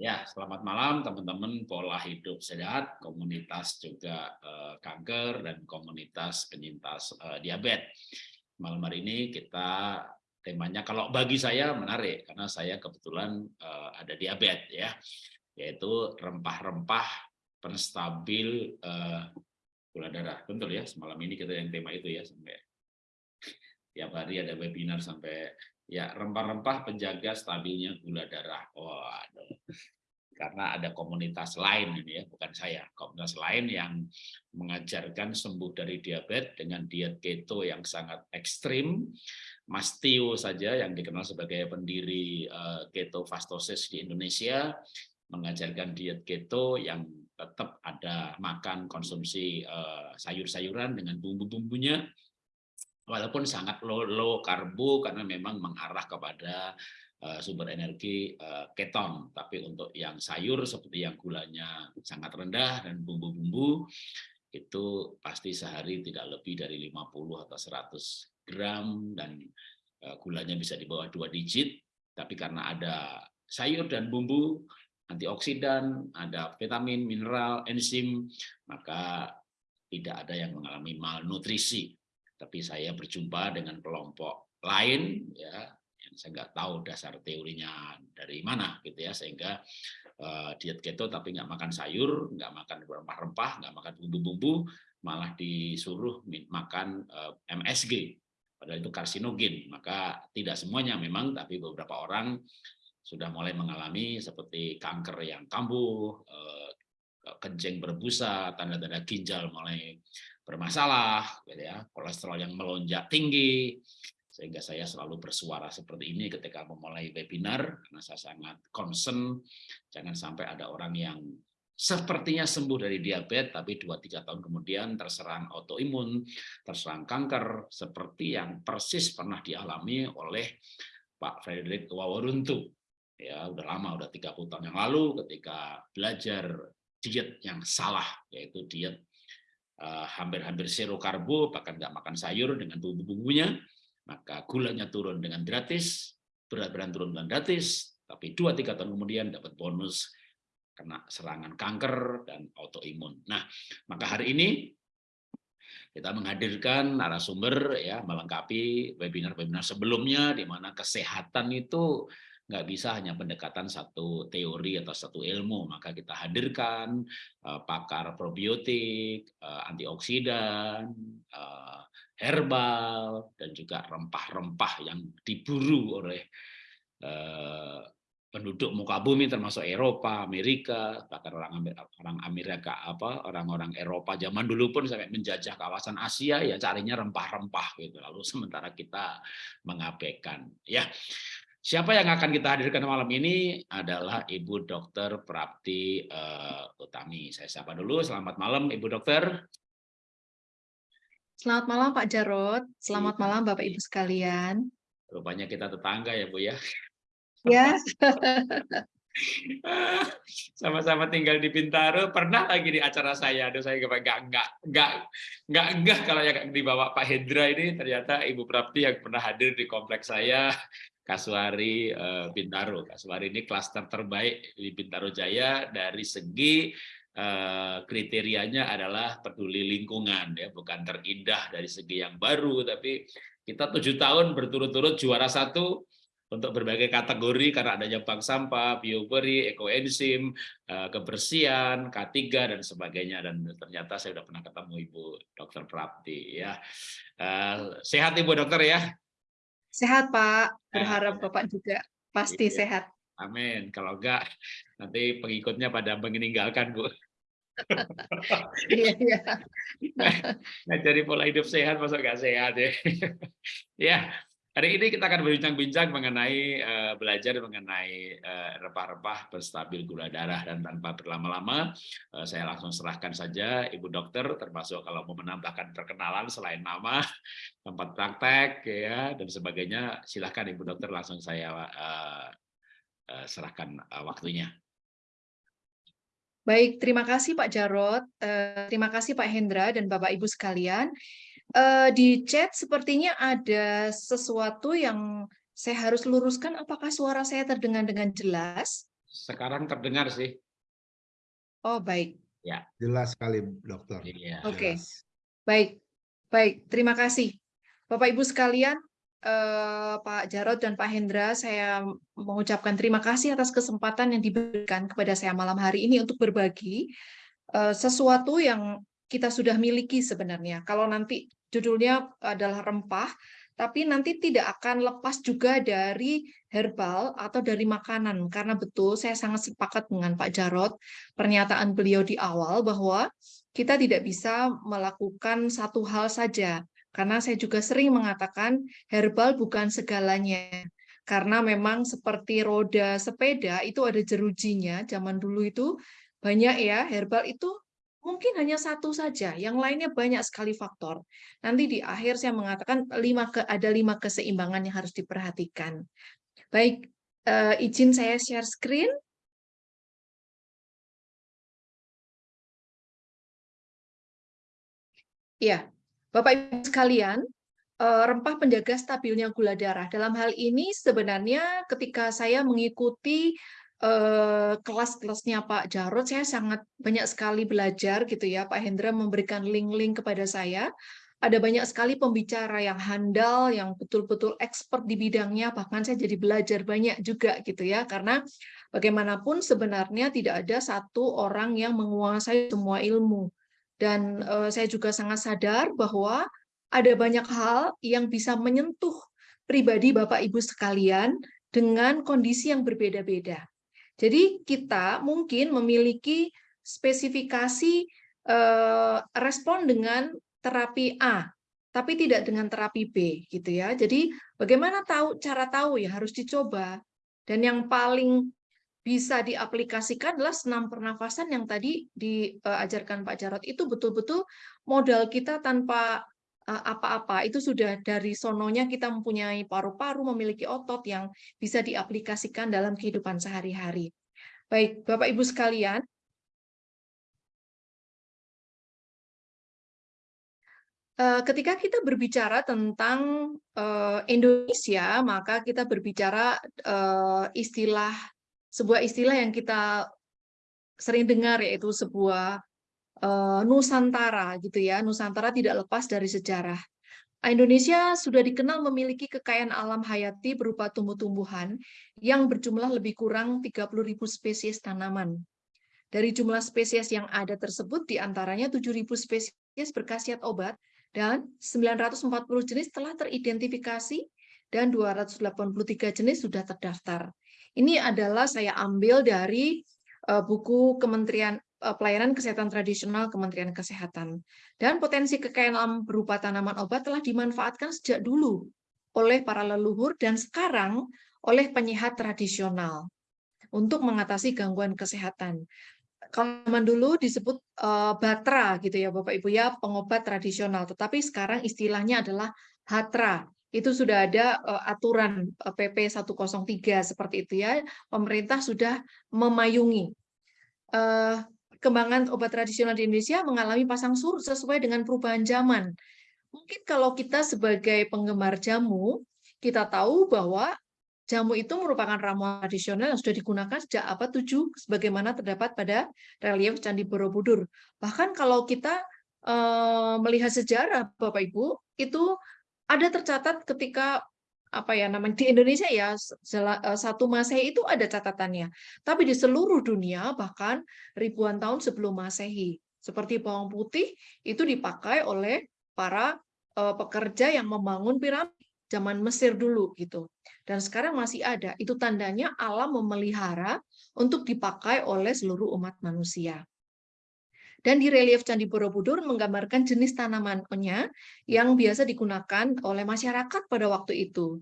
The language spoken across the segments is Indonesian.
Ya, selamat malam teman-teman pola hidup sehat, komunitas juga eh, kanker dan komunitas penyintas eh, diabetes. Malam hari ini kita temanya kalau bagi saya menarik karena saya kebetulan eh, ada diabetes ya, yaitu rempah-rempah penstabil eh, gula darah. Betul ya, semalam ini kita yang tema itu ya sampai tiap hari ada webinar sampai Ya, rempah-rempah penjaga stabilnya gula darah. Waduh. Karena ada komunitas lain ini ya, bukan saya. Komunitas lain yang mengajarkan sembuh dari diabetes dengan diet keto yang sangat ekstrim. Mas Tio saja yang dikenal sebagai pendiri uh, keto fastosis di Indonesia mengajarkan diet keto yang tetap ada makan konsumsi uh, sayur-sayuran dengan bumbu-bumbunya walaupun sangat low, low karbo karena memang mengarah kepada uh, sumber energi uh, keton. Tapi untuk yang sayur seperti yang gulanya sangat rendah dan bumbu-bumbu itu pasti sehari tidak lebih dari 50 atau 100 gram dan uh, gulanya bisa di bawah dua digit. Tapi karena ada sayur dan bumbu antioksidan, ada vitamin, mineral, enzim, maka tidak ada yang mengalami malnutrisi tapi saya berjumpa dengan kelompok lain ya yang saya nggak tahu dasar teorinya dari mana gitu ya sehingga uh, diet keto tapi nggak makan sayur nggak makan rempah-rempah nggak makan bumbu-bumbu malah disuruh makan uh, eh, MSG padahal itu karsinogen. Maka tidak semuanya memang tapi beberapa orang sudah mulai mengalami seperti kanker yang kambuh uh, kencing berbusa tanda-tanda ginjal mulai bermasalah, gitu ya, kolesterol yang melonjak tinggi, sehingga saya selalu bersuara seperti ini ketika memulai webinar, karena saya sangat concern, jangan sampai ada orang yang sepertinya sembuh dari diabetes, tapi 2-3 tahun kemudian terserang autoimun, terserang kanker, seperti yang persis pernah dialami oleh Pak Frederick Wawaruntu. Ya, udah lama, udah 30 tahun yang lalu ketika belajar diet yang salah, yaitu diet hampir-hampir zero karbo, bahkan nggak makan sayur dengan bumbu-bumbunya, maka gulanya turun dengan gratis, berat badan turun dengan gratis, tapi 2-3 tahun kemudian dapat bonus kena serangan kanker dan autoimun. Nah, maka hari ini kita menghadirkan narasumber ya melengkapi webinar-webinar sebelumnya di mana kesehatan itu nggak bisa hanya pendekatan satu teori atau satu ilmu, maka kita hadirkan uh, pakar probiotik, uh, antioksidan, uh, herbal, dan juga rempah-rempah yang diburu oleh uh, penduduk muka bumi termasuk Eropa, Amerika, bahkan orang orang Amerika apa orang-orang Eropa zaman dulu pun sampai menjajah kawasan Asia ya carinya rempah-rempah gitu. Lalu sementara kita mengabaikan. Ya. Siapa yang akan kita hadirkan malam ini adalah Ibu Dr. Prapti uh, Utami. Saya sapa dulu. Selamat malam Ibu Dokter. Selamat malam Pak Jarot. Selamat iya. malam Bapak Ibu sekalian. Rupanya kita tetangga ya Bu ya. Ya. Sama-sama tinggal di Bintaro. Pernah lagi di acara saya. Aduh saya nggak nggak nggak nggak nggak kalau yang dibawa Pak Hendra ini ternyata Ibu Prapti yang pernah hadir di kompleks saya Kasuari uh, Bintaro. Kasuari ini klaster terbaik di Bintaro Jaya dari segi uh, kriterianya adalah peduli lingkungan ya, bukan terindah dari segi yang baru, tapi kita tujuh tahun berturut-turut juara satu untuk berbagai kategori karena adanya bank sampah, bioperi, ekoenzim, uh, kebersihan, K3 dan sebagainya dan ternyata saya sudah pernah ketemu Ibu Dokter Prapti ya. Sehat Ibu Dokter ya. Sehat Pak, berharap Bapak juga pasti iya. sehat. Amin. Kalau enggak, nanti pengikutnya pada meninggalkan Bu. Iya, iya. Nah, jadi pola hidup sehat, masa enggak sehat ya. ya, Hari ini kita akan berbincang-bincang mengenai uh, belajar mengenai uh, rempah-rempah berstabil gula darah dan tanpa berlama-lama uh, saya langsung serahkan saja Ibu Dokter termasuk kalau mau menambahkan perkenalan selain nama, tempat praktek ya dan sebagainya silahkan Ibu Dokter langsung saya uh, uh, serahkan uh, waktunya. Baik, terima kasih Pak Jarot, uh, terima kasih Pak Hendra dan Bapak Ibu sekalian. Uh, di chat sepertinya ada sesuatu yang saya harus luruskan. Apakah suara saya terdengar dengan jelas? Sekarang terdengar sih. Oh, baik. Ya. Jelas sekali, dokter. Iya. Oke. Jelas. Baik, baik. Terima kasih. Bapak Ibu sekalian, eh, Pak Jarod dan Pak Hendra, saya mengucapkan terima kasih atas kesempatan yang diberikan kepada saya malam hari ini untuk berbagi eh, sesuatu yang kita sudah miliki sebenarnya. Kalau nanti judulnya adalah rempah, tapi nanti tidak akan lepas juga dari herbal atau dari makanan. Karena betul, saya sangat sepakat dengan Pak Jarod, pernyataan beliau di awal bahwa kita tidak bisa melakukan satu hal saja. Karena saya juga sering mengatakan herbal bukan segalanya. Karena memang seperti roda sepeda itu ada jerujinya, zaman dulu itu banyak ya, herbal itu mungkin hanya satu saja, yang lainnya banyak sekali faktor. Nanti di akhir saya mengatakan lima ke, ada lima keseimbangan yang harus diperhatikan. Baik, uh, izin saya share screen. Ya, Bapak Ibu sekalian, uh, rempah penjaga stabilnya gula darah. Dalam hal ini sebenarnya ketika saya mengikuti Eh, kelas-kelasnya Pak Jarod, saya sangat banyak sekali belajar gitu ya. Pak Hendra memberikan link-link kepada saya. Ada banyak sekali pembicara yang handal, yang betul-betul expert di bidangnya, bahkan saya jadi belajar banyak juga gitu ya, karena bagaimanapun sebenarnya tidak ada satu orang yang menguasai semua ilmu. Dan uh, saya juga sangat sadar bahwa ada banyak hal yang bisa menyentuh pribadi Bapak Ibu sekalian dengan kondisi yang berbeda-beda. Jadi kita mungkin memiliki spesifikasi eh, respon dengan terapi A, tapi tidak dengan terapi B, gitu ya. Jadi bagaimana tahu cara tahu ya harus dicoba. Dan yang paling bisa diaplikasikan adalah senam pernafasan yang tadi diajarkan Pak Jarot itu betul-betul modal kita tanpa eh, apa-apa itu sudah dari sononya kita mempunyai paru-paru memiliki otot yang bisa diaplikasikan dalam kehidupan sehari-hari. Baik, Bapak Ibu sekalian, eh, ketika kita berbicara tentang eh, Indonesia, maka kita berbicara eh, istilah sebuah istilah yang kita sering dengar yaitu sebuah Nusantara gitu ya. Nusantara tidak lepas dari sejarah. Indonesia sudah dikenal memiliki kekayaan alam hayati berupa tumbuh-tumbuhan yang berjumlah lebih kurang 30.000 spesies tanaman. Dari jumlah spesies yang ada tersebut, di antaranya 7.000 spesies berkhasiat obat dan 940 jenis telah teridentifikasi dan 283 jenis sudah terdaftar. Ini adalah saya ambil dari uh, buku Kementerian Eh, pelayanan kesehatan tradisional Kementerian Kesehatan. Dan potensi kekayaan alam berupa tanaman obat telah dimanfaatkan sejak dulu oleh para leluhur dan sekarang oleh penyehat tradisional untuk mengatasi gangguan kesehatan. Kalau zaman dulu disebut uh, batra gitu ya Bapak Ibu ya, pengobat tradisional, tetapi sekarang istilahnya adalah hatra. Itu sudah ada uh, aturan uh, PP 103 seperti itu ya. Pemerintah sudah memayungi. Uh, perkembangan obat tradisional di Indonesia mengalami pasang surut sesuai dengan perubahan zaman. Mungkin kalau kita sebagai penggemar jamu, kita tahu bahwa jamu itu merupakan ramuan tradisional yang sudah digunakan sejak abad 7 sebagaimana terdapat pada relief Candi Borobudur. Bahkan kalau kita uh, melihat sejarah Bapak Ibu, itu ada tercatat ketika apa ya namanya di Indonesia ya eh, satu Masehi itu ada catatannya. Tapi di seluruh dunia bahkan ribuan tahun sebelum Masehi seperti bawang putih itu dipakai oleh para uh, pekerja yang membangun piramid zaman Mesir dulu gitu. Dan sekarang masih ada. Itu tandanya alam memelihara untuk dipakai oleh seluruh umat manusia. Dan di relief Candi Borobudur menggambarkan jenis tanamannya yang biasa digunakan oleh masyarakat pada waktu itu.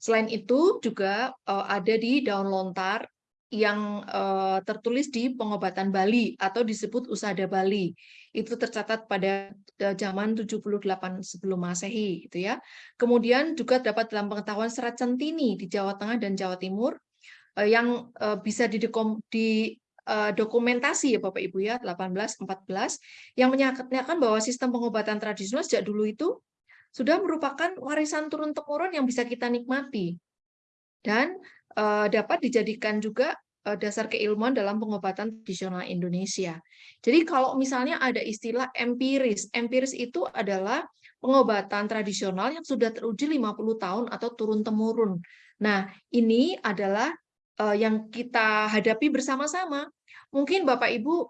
Selain itu juga uh, ada di daun lontar yang uh, tertulis di pengobatan Bali atau disebut usada Bali. Itu tercatat pada zaman 78 sebelum Masehi gitu ya. Kemudian juga dapat dalam pengetahuan serat centini di Jawa Tengah dan Jawa Timur yang bisa Eh, dokumentasi ya Bapak Ibu ya 18 14 yang menyatakan bahwa sistem pengobatan tradisional sejak dulu itu sudah merupakan warisan turun temurun yang bisa kita nikmati dan uh, dapat dijadikan juga eh, dasar keilmuan dalam pengobatan tradisional Indonesia. Jadi kalau misalnya ada istilah empiris, empiris itu adalah pengobatan tradisional yang sudah teruji 50 tahun atau turun-temurun. Nah, ini adalah yang kita hadapi bersama-sama. Mungkin Bapak Ibu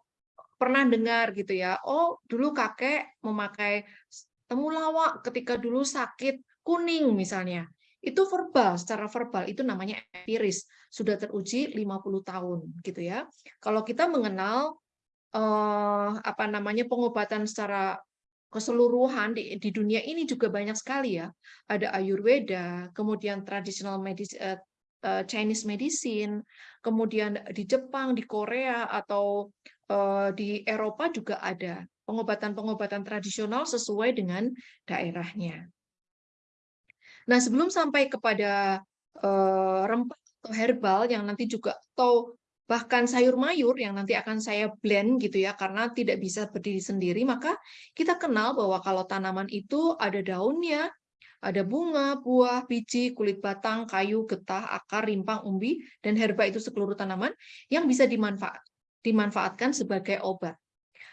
pernah dengar gitu ya, oh dulu kakek memakai temulawak ketika dulu sakit kuning misalnya. Itu verbal, secara verbal itu namanya empiris, sudah teruji 50 tahun gitu ya. Kalau kita mengenal uh, apa namanya pengobatan secara keseluruhan di, di dunia ini juga banyak sekali ya. Ada Ayurveda, kemudian tradisional medis, uh, Chinese medicine, kemudian di Jepang, di Korea atau uh, di Eropa juga ada pengobatan-pengobatan tradisional sesuai dengan daerahnya. Nah, sebelum sampai kepada uh, rempah atau herbal yang nanti juga atau bahkan sayur mayur yang nanti akan saya blend gitu ya karena tidak bisa berdiri sendiri maka kita kenal bahwa kalau tanaman itu ada daunnya ada bunga, buah, biji, kulit batang, kayu, getah, akar, rimpang, umbi, dan herba itu seluruh tanaman yang bisa dimanfaat, dimanfaatkan sebagai obat.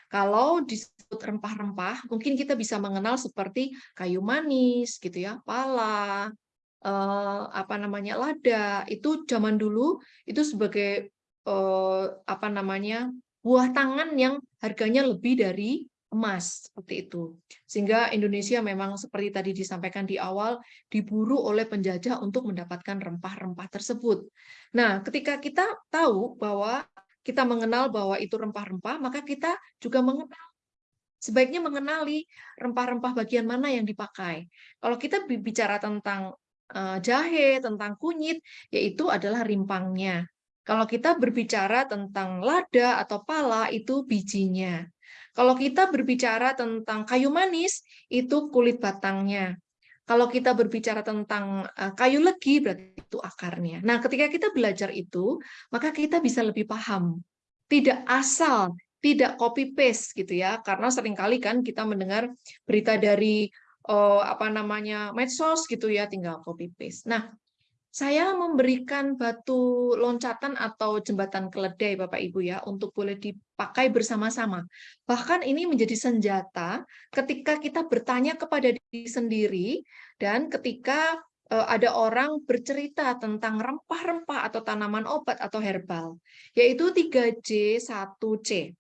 Kalau disebut rempah-rempah, mungkin kita bisa mengenal seperti kayu manis, gitu ya, pala, eh, apa namanya lada. Itu zaman dulu itu sebagai eh, apa namanya buah tangan yang harganya lebih dari emas seperti itu. Sehingga Indonesia memang seperti tadi disampaikan di awal diburu oleh penjajah untuk mendapatkan rempah-rempah tersebut. Nah, ketika kita tahu bahwa kita mengenal bahwa itu rempah-rempah, maka kita juga mengenal sebaiknya mengenali rempah-rempah bagian mana yang dipakai. Kalau kita bicara tentang eh, jahe, tentang kunyit, yaitu adalah rimpangnya. Kalau kita berbicara tentang lada atau pala, itu bijinya. Kalau kita berbicara tentang kayu manis, itu kulit batangnya. Kalau kita berbicara tentang eh, kayu legi, berarti itu akarnya. Nah, ketika kita belajar itu, maka kita bisa lebih paham. Tidak asal, tidak copy-paste gitu ya. Karena sering kali kan kita mendengar berita dari oh, apa namanya medsos gitu ya, tinggal copy-paste. Nah, saya memberikan batu loncatan atau jembatan keledai Bapak Ibu ya untuk boleh dipakai bersama-sama. Bahkan ini menjadi senjata ketika kita bertanya kepada diri sendiri dan ketika eh, ada orang bercerita tentang rempah-rempah atau tanaman obat atau herbal, yaitu 3J 1C.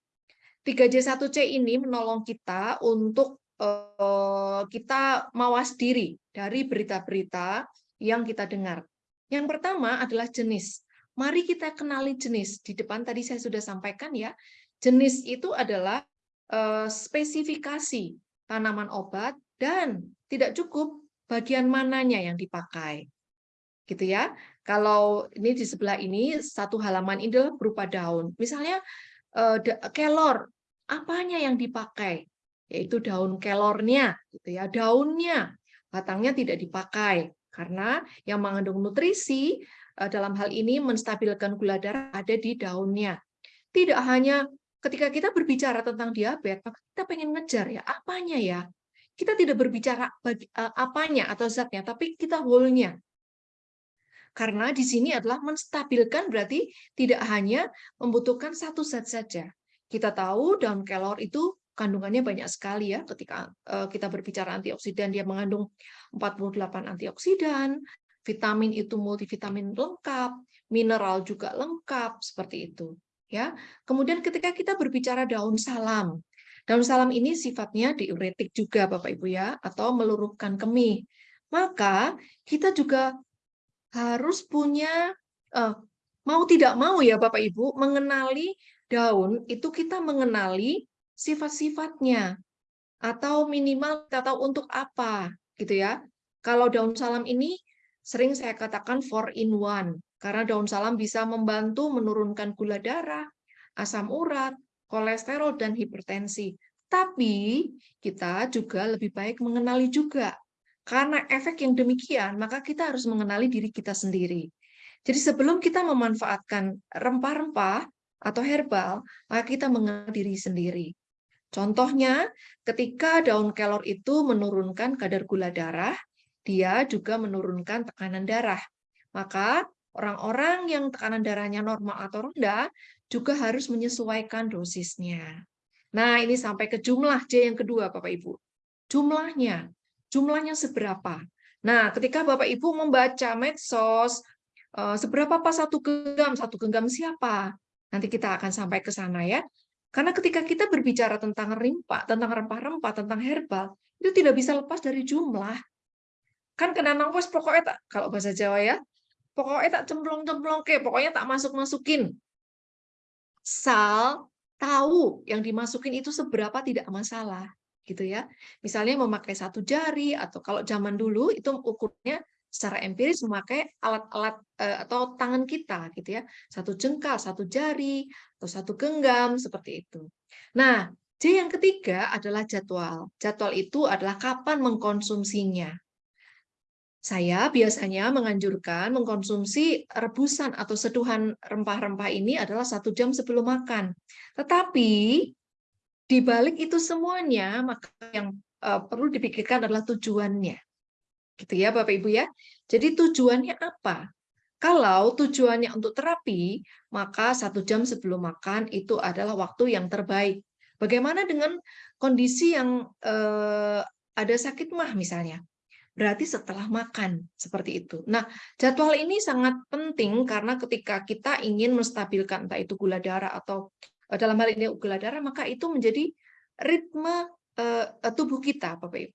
3J 1C ini menolong kita untuk uh, kita mawas diri dari berita-berita yang kita dengar. Yang pertama adalah jenis. Mari kita kenali jenis. Di depan tadi saya sudah sampaikan ya, jenis itu adalah uh, spesifikasi tanaman obat dan tidak cukup bagian mananya yang dipakai. Gitu ya. Kalau ini di sebelah ini satu halaman ini adalah berupa daun. Misalnya uh, kelor, apanya yang dipakai? Yaitu daun kelornya, gitu ya, daunnya. Batangnya tidak dipakai. Karena yang mengandung nutrisi eh, dalam hal ini menstabilkan gula darah ada di daunnya. Tidak hanya ketika kita berbicara tentang diabetes, maka kita pengen ngejar ya, apanya ya? Kita tidak berbicara uh, apanya atau zatnya, tapi kita whole-nya. Karena di sini adalah menstabilkan berarti tidak hanya membutuhkan satu zat saja. Kita tahu daun kelor itu kandungannya banyak sekali ya ketika uh, kita berbicara antioksidan dia mengandung 48 antioksidan, vitamin itu multivitamin lengkap, mineral juga lengkap seperti itu ya. Kemudian ketika kita berbicara daun salam, daun salam ini sifatnya diuretik juga Bapak Ibu ya atau meluruhkan kemih. Maka kita juga harus punya uh, mau tidak mau ya Bapak Ibu mengenali daun itu kita mengenali sifat-sifatnya atau minimal kita tahu untuk apa gitu ya. Kalau daun salam ini sering saya katakan four in one karena daun salam bisa membantu menurunkan gula darah, asam urat, kolesterol dan hipertensi. Tapi kita juga lebih baik mengenali juga karena efek yang demikian maka kita harus mengenali diri kita sendiri. Jadi sebelum kita memanfaatkan rempah-rempah atau herbal, maka kita mengenal diri sendiri. Contohnya, ketika daun kelor itu menurunkan kadar gula darah, dia juga menurunkan tekanan darah. Maka orang-orang yang tekanan darahnya normal atau rendah juga harus menyesuaikan dosisnya. Nah, ini sampai ke jumlah J yang kedua, Bapak Ibu. Jumlahnya, jumlahnya seberapa? Nah, ketika Bapak Ibu membaca medsos, eh, seberapa pas satu genggam? Satu genggam siapa? Nanti kita akan sampai ke sana ya. Karena ketika kita berbicara tentang rimpa, tentang rempah-rempah, tentang herbal, itu tidak bisa lepas dari jumlah. Kan kena nafas pokoknya tak, kalau bahasa Jawa ya, pokoknya tak cemplong-cemplong ke, pokoknya tak masuk-masukin. Sal tahu yang dimasukin itu seberapa tidak masalah gitu ya. Misalnya memakai satu jari atau kalau zaman dulu itu ukurnya secara empiris memakai alat-alat eh, atau tangan kita gitu ya. Satu jengkal, satu jari atau satu genggam seperti itu. Nah, J yang ketiga adalah jadwal. Jadwal itu adalah kapan mengkonsumsinya. Saya biasanya menganjurkan mengkonsumsi rebusan atau seduhan rempah-rempah ini adalah satu jam sebelum makan. Tetapi di balik itu semuanya, maka yang uh, perlu dipikirkan adalah tujuannya. Gitu ya Bapak Ibu ya. Jadi tujuannya apa? Kalau tujuannya untuk terapi, maka satu jam sebelum makan itu adalah waktu yang terbaik. Bagaimana dengan kondisi yang uh, ada sakit mah misalnya? berarti setelah makan seperti itu. Nah, jadwal ini sangat penting karena ketika kita ingin menstabilkan entah itu gula darah atau eh, dalam hal ini gula darah, maka itu menjadi ritme uh, tubuh kita, Bapak Ibu.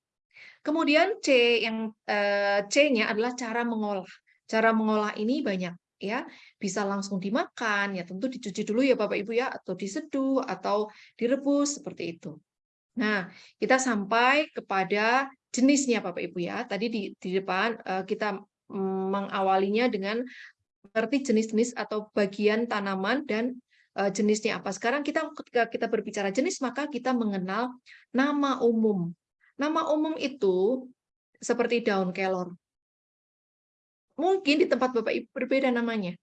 Kemudian C yang uh, C-nya adalah cara mengolah. Cara mengolah ini banyak ya, bisa langsung dimakan ya, tentu dicuci dulu ya Bapak Ibu ya atau diseduh atau direbus seperti itu. Nah, kita sampai kepada jenisnya Bapak Ibu ya. Tadi di, di depan uh, kita mengawalinya dengan mengerti jenis-jenis atau bagian tanaman dan uh, jenisnya apa. Sekarang kita ketika kita berbicara jenis maka kita mengenal nama umum. Nama umum itu seperti daun kelor. Mungkin di tempat Bapak Ibu berbeda namanya.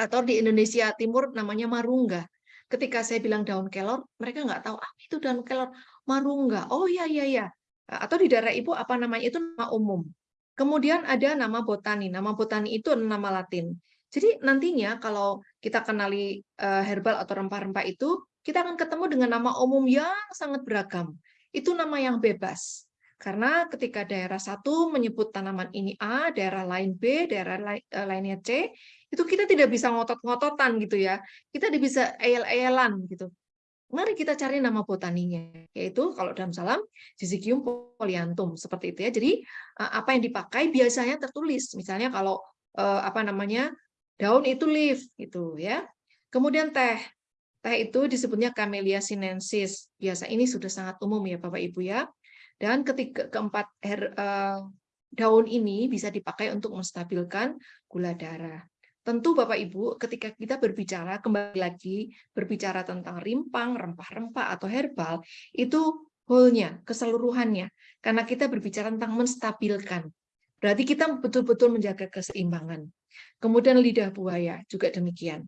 Atau di Indonesia Timur namanya marungga. Ketika saya bilang daun kelor, mereka nggak tahu, ah itu daun kelor, marungga. Oh iya, iya, iya atau di daerah ibu apa namanya itu nama umum. Kemudian ada nama botani. Nama botani itu nama Latin. Jadi nantinya kalau kita kenali eh, herbal atau rempah-rempah itu, kita akan ketemu dengan nama umum yang sangat beragam. Itu nama yang bebas. Karena ketika daerah satu menyebut tanaman ini A, daerah lain B, daerah eh, lainnya C, itu kita tidak bisa ngotot-ngototan gitu ya. Kita bisa eyel-eyelan gitu. Mari kita cari nama botaninya, yaitu kalau dalam salam Syzygium polyanthum seperti itu ya. Jadi eh, apa yang dipakai biasanya tertulis, misalnya kalau eh, apa namanya daun itu leaf gitu ya. Kemudian teh, teh itu disebutnya Camellia sinensis. Biasa ini sudah sangat umum ya Bapak Ibu ya. Dan ketiga keempat her, uh, daun ini bisa dipakai untuk menstabilkan gula darah. Tentu Bapak Ibu, ketika kita berbicara, kembali lagi, berbicara tentang rimpang, rempah-rempah, atau herbal, itu whole-nya, keseluruhannya. Karena kita berbicara tentang menstabilkan. Berarti kita betul-betul menjaga keseimbangan. Kemudian lidah buaya, juga demikian.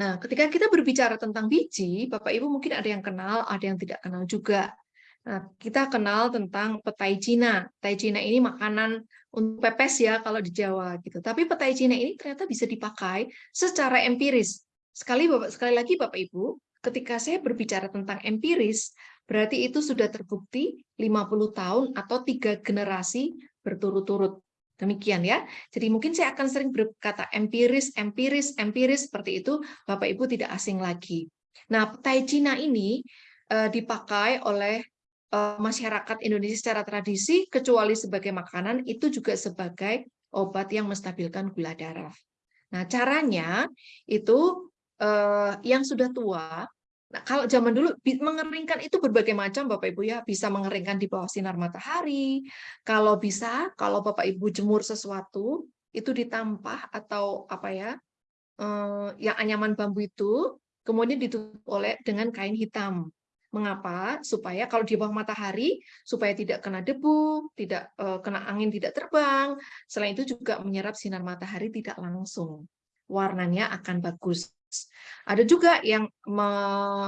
Nah, ketika kita berbicara tentang biji, Bapak Ibu mungkin ada yang kenal, ada yang tidak kenal juga. Nah, kita kenal tentang petai Cina. Petai Cina ini makanan untuk pepes ya kalau di Jawa gitu. Tapi petai Cina ini ternyata bisa dipakai secara empiris. Sekali Bapak sekali lagi Bapak Ibu, ketika saya berbicara tentang empiris, berarti itu sudah terbukti 50 tahun atau tiga generasi berturut-turut. Demikian ya. Jadi mungkin saya akan sering berkata empiris, empiris, empiris seperti itu, Bapak Ibu tidak asing lagi. Nah, petai Cina ini uh, dipakai oleh Eh, masyarakat Indonesia secara tradisi, kecuali sebagai makanan, itu juga sebagai obat yang menstabilkan gula darah. Nah, caranya itu eh, yang sudah tua, nah, kalau zaman dulu mengeringkan itu berbagai macam Bapak Ibu ya, bisa mengeringkan di bawah sinar matahari, kalau bisa, kalau Bapak Ibu jemur sesuatu, itu ditampah atau apa ya, eh, yang anyaman bambu itu, kemudian ditutup oleh dengan kain hitam. Mengapa? Supaya kalau di bawah matahari, supaya tidak kena debu, tidak uh, kena angin, tidak terbang. Selain itu juga menyerap sinar matahari tidak langsung. warnanya akan bagus. Ada juga yang me,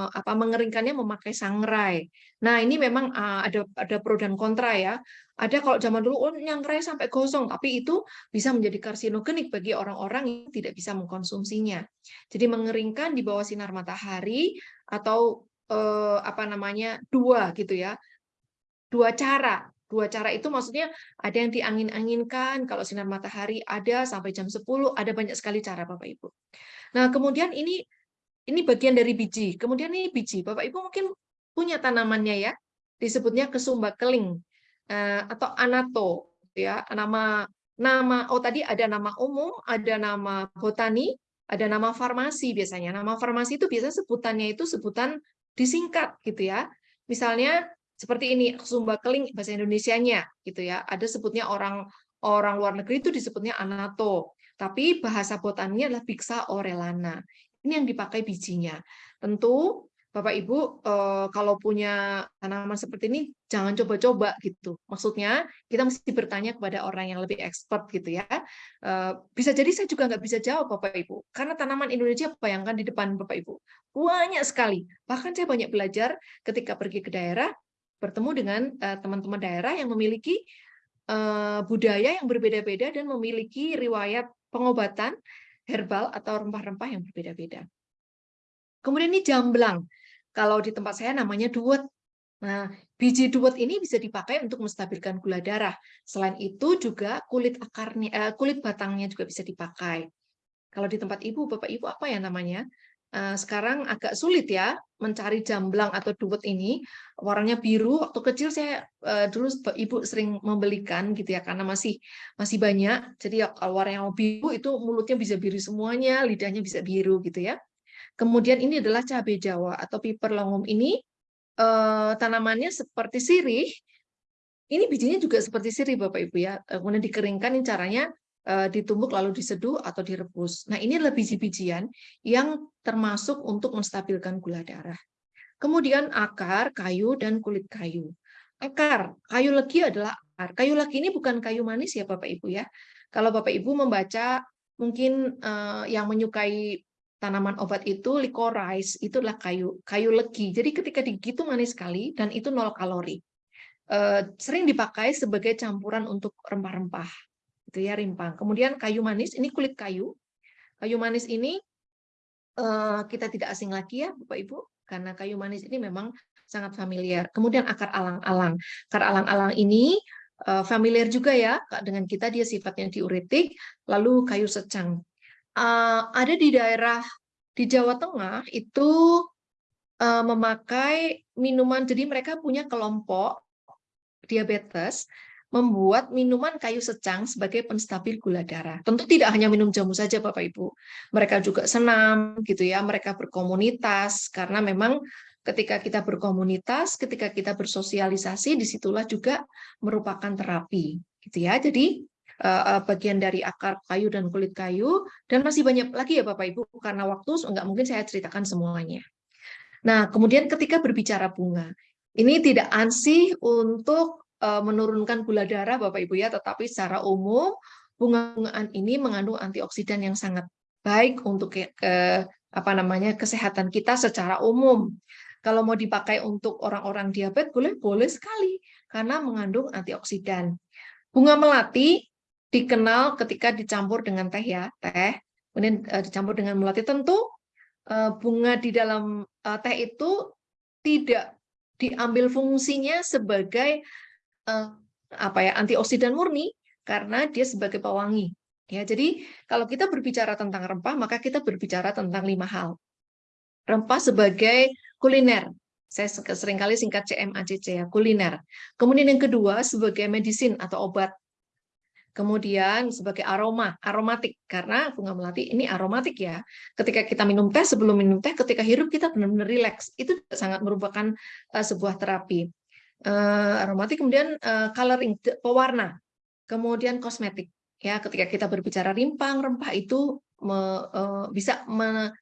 apa, mengeringkannya memakai sangrai. Nah ini memang uh, ada ada pro dan kontra ya. Ada kalau zaman dulu oh nyangrai sampai gosong, tapi itu bisa menjadi karsinogenik bagi orang-orang yang tidak bisa mengkonsumsinya. Jadi mengeringkan di bawah sinar matahari atau uh, apa namanya dua gitu ya, dua cara Dua cara itu maksudnya ada yang diangin-anginkan, kalau sinar matahari ada sampai jam 10, ada banyak sekali cara Bapak Ibu. Nah, kemudian ini ini bagian dari biji. Kemudian ini biji. Bapak Ibu mungkin punya tanamannya ya, disebutnya kesumba keling eh, atau anato ya, nama nama oh tadi ada nama umum, ada nama botani, ada nama farmasi biasanya. Nama farmasi itu biasanya sebutannya itu sebutan disingkat gitu ya. Misalnya seperti ini sumba keling bahasa Indonesianya gitu ya. Ada sebutnya orang orang luar negeri itu disebutnya anato, tapi bahasa botannya adalah Bixa orelana. Ini yang dipakai bijinya. Tentu Bapak Ibu eh, kalau punya tanaman seperti ini jangan coba-coba gitu. Maksudnya kita mesti bertanya kepada orang yang lebih expert gitu ya. Eh, bisa jadi saya juga nggak bisa jawab Bapak Ibu karena tanaman Indonesia bayangkan di depan Bapak Ibu banyak sekali. Bahkan saya banyak belajar ketika pergi ke daerah bertemu dengan eh, teman-teman daerah yang memiliki budaya yang berbeda-beda dan memiliki riwayat pengobatan herbal atau rempah-rempah yang berbeda-beda. Kemudian ini jamblang. Kalau di tempat saya namanya duet. Nah, biji duet ini bisa dipakai untuk menstabilkan gula darah. Selain itu juga kulit akarnya, eh, kulit batangnya juga bisa dipakai. Kalau di tempat ibu, bapak ibu apa ya namanya? Eh, sekarang agak sulit ya mencari jamblang atau duet ini. Warnanya biru waktu kecil saya uh, dulu ibu sering membelikan gitu ya karena masih masih banyak. Jadi ya kalau warnanya biru itu mulutnya bisa biru semuanya lidahnya bisa biru gitu ya. Kemudian ini adalah cabai jawa atau piper longum ini uh, tanamannya seperti sirih. Ini bijinya juga seperti sirih bapak ibu ya. Kemudian dikeringkan ini caranya Eh, ditumbuk lalu diseduh atau direbus. Nah, ini adalah biji-bijian yang termasuk untuk menstabilkan gula darah. Kemudian akar, kayu, dan kulit kayu. Akar, kayu legi adalah akar. Kayu legi ini bukan kayu manis ya Bapak Ibu ya. Kalau Bapak Ibu membaca mungkin uh, yang menyukai tanaman obat itu licorice itu adalah kayu kayu legi. Jadi ketika digigit itu manis sekali dan itu nol kalori. Uh, sering dipakai sebagai campuran untuk rempah-rempah gitu ya rimpang. Kemudian kayu manis ini kulit kayu. Kayu manis ini uh, kita tidak asing lagi ya Bapak Ibu karena kayu manis ini memang sangat familiar. Kemudian akar alang-alang. Akar alang-alang ini uh, familiar juga ya dengan kita dia sifatnya diuretik. Lalu kayu secang. Uh, ada di daerah di Jawa Tengah itu memakai minuman. Jadi mereka punya kelompok diabetes membuat minuman kayu secang sebagai penstabil gula darah. Tentu tidak hanya minum jamu saja Bapak Ibu. Mereka juga senam gitu ya, mereka berkomunitas karena memang ketika kita berkomunitas, ketika kita bersosialisasi di situlah juga merupakan terapi gitu ya. Jadi eh, eh, bagian dari akar kayu dan kulit kayu dan masih banyak lagi ya Bapak Ibu karena waktu enggak mungkin saya ceritakan semuanya. Nah, kemudian ketika berbicara bunga, ini tidak ansih untuk menurunkan gula darah Bapak Ibu ya, tetapi secara umum bunga-bungaan ini mengandung antioksidan yang sangat baik untuk ke, ke apa namanya kesehatan kita secara umum. Kalau mau dipakai untuk orang-orang diabetes boleh boleh sekali karena mengandung antioksidan. Bunga melati dikenal ketika dicampur dengan teh ya, teh. Kemudian uh, dicampur dengan melati tentu uh, bunga di dalam uh, teh itu tidak diambil fungsinya sebagai uh, apa ya antioksidan murni karena dia sebagai pewangi. Ya, jadi kalau kita berbicara tentang rempah, maka kita berbicara tentang lima hal. Rempah sebagai kuliner. Saya sering kali singkat CMACC ya, kuliner. Kemudian yang kedua sebagai medisin atau obat. Kemudian sebagai aroma, aromatik karena bunga melati ini aromatik ya. Ketika kita minum teh sebelum minum teh, ketika hirup kita benar-benar rileks. Itu sangat merupakan uh, sebuah terapi aromatik, kemudian uh, coloring, pewarna, kemudian kosmetik. Ya, ketika kita berbicara rimpang, rempah itu me, uh, bisa me,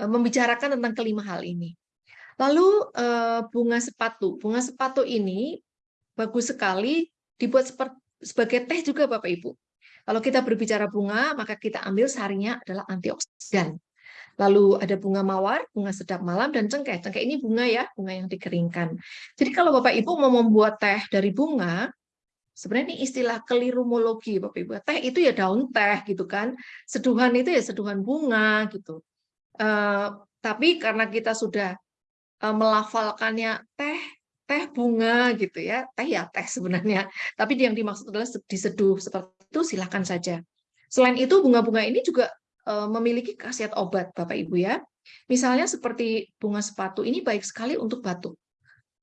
membicarakan tentang kelima hal ini. Lalu bunga sepatu, bunga sepatu ini bagus sekali dibuat sebagai teh juga Bapak Ibu. Kalau kita berbicara bunga, maka kita ambil sarinya adalah antioksidan. Lalu ada bunga mawar, bunga sedap malam, dan cengkeh. Cengkeh ini bunga ya, bunga yang dikeringkan. Jadi kalau Bapak Ibu mau membuat teh dari bunga, sebenarnya ini istilah kelirumologi Bapak Ibu. Teh itu ya daun teh gitu kan. Seduhan itu ya seduhan bunga gitu. Uh, tapi karena kita sudah uh, melafalkannya teh teh bunga gitu ya teh ya teh sebenarnya tapi yang dimaksud adalah diseduh seperti itu silahkan saja selain itu bunga-bunga ini juga memiliki khasiat obat, Bapak Ibu ya. Misalnya seperti bunga sepatu ini baik sekali untuk batuk.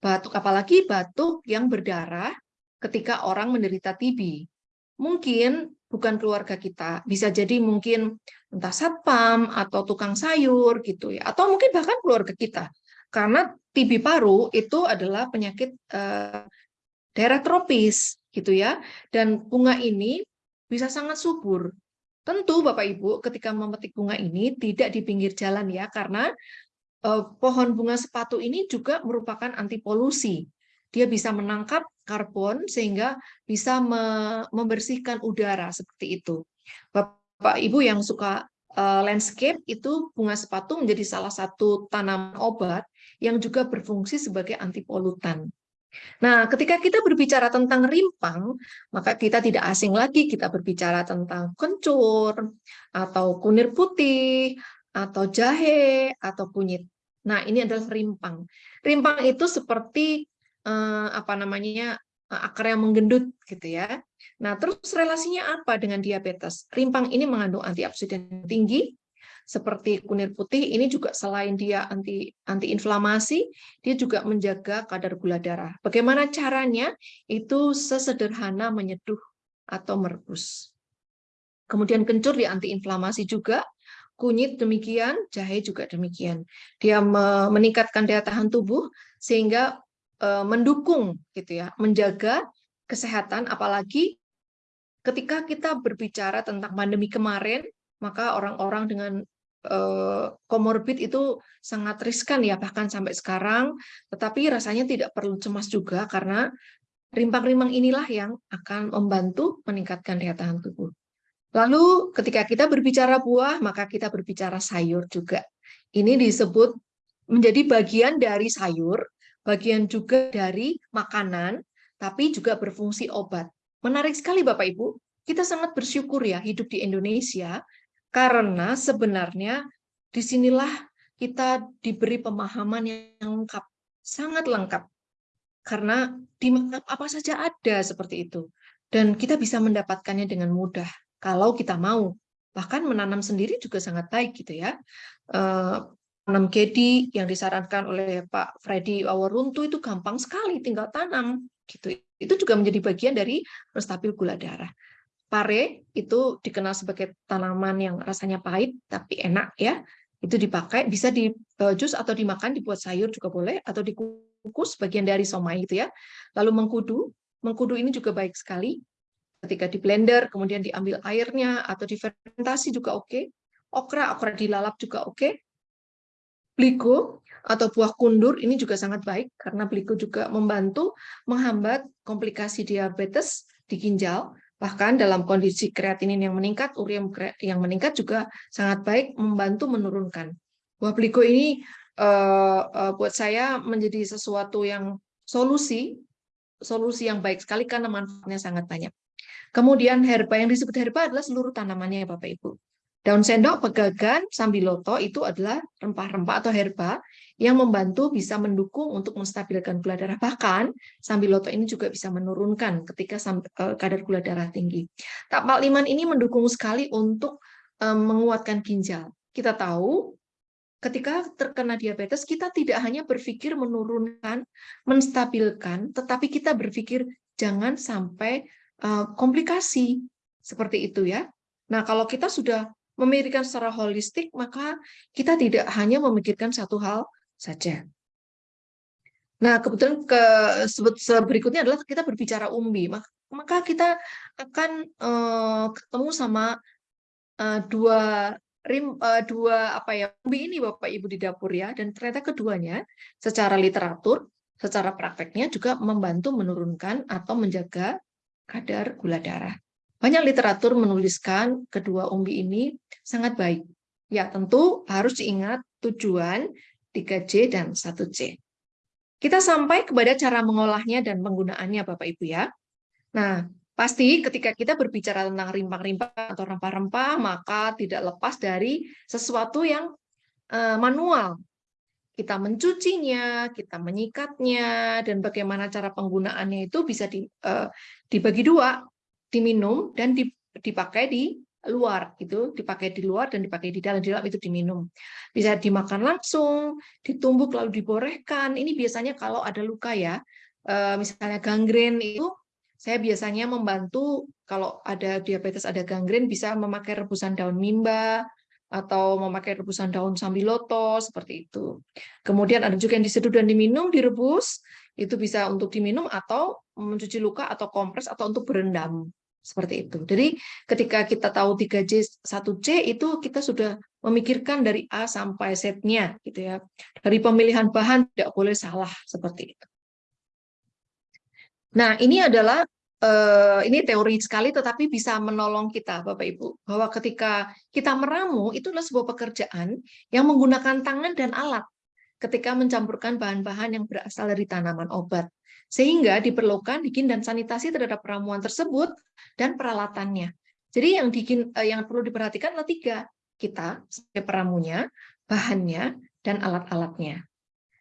Batuk apalagi batuk yang berdarah ketika orang menderita TB. Mungkin bukan keluarga kita, bisa jadi mungkin entah satpam atau tukang sayur gitu ya, atau mungkin bahkan keluarga kita. Karena TB paru itu adalah penyakit eh, daerah tropis gitu ya, dan bunga ini bisa sangat subur Tentu Bapak Ibu ketika memetik bunga ini tidak di pinggir jalan ya karena eh, pohon bunga sepatu ini juga merupakan anti polusi. Dia bisa menangkap karbon sehingga bisa membersihkan udara seperti itu. Bapak Ibu yang suka eh, landscape itu bunga sepatu menjadi salah satu tanaman obat yang juga berfungsi sebagai anti polutan. Nah, ketika kita berbicara tentang rimpang, maka kita tidak asing lagi kita berbicara tentang kencur, atau kunir putih, atau jahe, atau kunyit. Nah, ini adalah rimpang. Rimpang itu seperti eh, apa namanya eh, akar yang menggendut gitu ya. Nah, terus relasinya apa dengan diabetes? Rimpang ini mengandung antioksidan tinggi, seperti kunir putih ini juga selain dia anti anti inflamasi, dia juga menjaga kadar gula darah. Bagaimana caranya? Itu sesederhana menyeduh atau merebus. Kemudian kencur di anti inflamasi juga, kunyit demikian, jahe juga demikian. Dia meningkatkan daya tahan tubuh sehingga e, mendukung gitu ya, menjaga kesehatan apalagi ketika kita berbicara tentang pandemi kemarin maka orang-orang dengan komorbid eh, itu sangat riskan ya bahkan sampai sekarang tetapi rasanya tidak perlu cemas juga karena rimpang-rimpang inilah yang akan membantu meningkatkan daya tahan tubuh. Lalu ketika kita berbicara buah maka kita berbicara sayur juga. Ini disebut menjadi bagian dari sayur, bagian juga dari makanan tapi juga berfungsi obat. Menarik sekali Bapak Ibu, kita sangat bersyukur ya hidup di Indonesia karena sebenarnya di sinilah kita diberi pemahaman yang lengkap, sangat lengkap. Karena di apa saja ada seperti itu. Dan kita bisa mendapatkannya dengan mudah kalau kita mau. Bahkan menanam sendiri juga sangat baik gitu ya. Tanam eh, kedi yang disarankan oleh Pak Freddy Awaruntu itu gampang sekali, tinggal tanam gitu. Itu juga menjadi bagian dari stabil gula darah. Pare itu dikenal sebagai tanaman yang rasanya pahit tapi enak ya. Itu dipakai bisa di uh, jus atau dimakan dibuat sayur juga boleh atau dikukus bagian dari somai gitu ya. Lalu mengkudu, mengkudu ini juga baik sekali. Ketika di blender kemudian diambil airnya atau difermentasi juga oke. Okra, okra dilalap juga oke. Bliko atau buah kundur ini juga sangat baik karena bliko juga membantu menghambat komplikasi diabetes di ginjal Bahkan dalam kondisi kreatinin yang meningkat, urium yang meningkat juga sangat baik membantu menurunkan. Buah pliko ini uh, uh, buat saya menjadi sesuatu yang solusi, solusi yang baik sekali karena manfaatnya sangat banyak. Kemudian herba yang disebut herba adalah seluruh tanamannya ya Bapak Ibu. Daun sendok, pegagan, sambiloto itu adalah rempah-rempah atau herba yang membantu bisa mendukung untuk menstabilkan gula darah. Bahkan sambiloto ini juga bisa menurunkan ketika eh, kadar gula darah tinggi. Tapak liman ini mendukung sekali untuk eh, menguatkan ginjal. Kita tahu ketika terkena diabetes kita tidak hanya berpikir menurunkan, menstabilkan, tetapi kita berpikir jangan sampai eh, komplikasi seperti itu ya. Nah, kalau kita sudah memikirkan secara holistik, maka kita tidak hanya memikirkan satu hal saja. Nah, kebetulan ke berikutnya adalah kita berbicara umbi. Maka kita akan uh, ketemu sama uh, dua rim uh, dua apa ya umbi ini Bapak Ibu di dapur ya dan ternyata keduanya secara literatur, secara prakteknya juga membantu menurunkan atau menjaga kadar gula darah. banyak literatur menuliskan kedua umbi ini sangat baik. Ya, tentu harus diingat tujuan 3J dan 1C. Kita sampai kepada cara mengolahnya dan penggunaannya Bapak Ibu ya. Nah, pasti ketika kita berbicara tentang rimpang-rimpang atau rempah-rempah, maka tidak lepas dari sesuatu yang eh, manual. Kita mencucinya, kita menyikatnya, dan bagaimana cara penggunaannya itu bisa eh, dibagi dua, diminum dan dipakai di luar itu dipakai di luar dan dipakai di dalam di dalam itu diminum. Bisa dimakan langsung ditumbuk lalu diborehkan. Ini biasanya kalau ada luka ya eh, misalnya gangren itu saya biasanya membantu kalau ada diabetes ada gangren bisa memakai rebusan daun mimba atau memakai rebusan daun sambiloto seperti itu. Kemudian ada juga yang diseduh dan diminum direbus itu bisa untuk diminum atau mencuci luka atau kompres atau untuk berendam seperti itu. Jadi ketika kita tahu 3J 1C itu kita sudah memikirkan dari A sampai Z-nya gitu ya. Dari pemilihan bahan tidak boleh salah seperti itu. Nah, ini adalah eh, ini teori sekali tetapi bisa menolong kita Bapak Ibu bahwa ketika kita meramu itu adalah sebuah pekerjaan yang menggunakan tangan dan alat ketika mencampurkan bahan-bahan yang berasal dari tanaman obat. Sehingga diperlukan higien dan sanitasi terhadap ramuan tersebut dan peralatannya. Jadi yang dikin, eh, yang perlu diperhatikan adalah tiga. Kita sebagai peramunya, bahannya, dan alat-alatnya.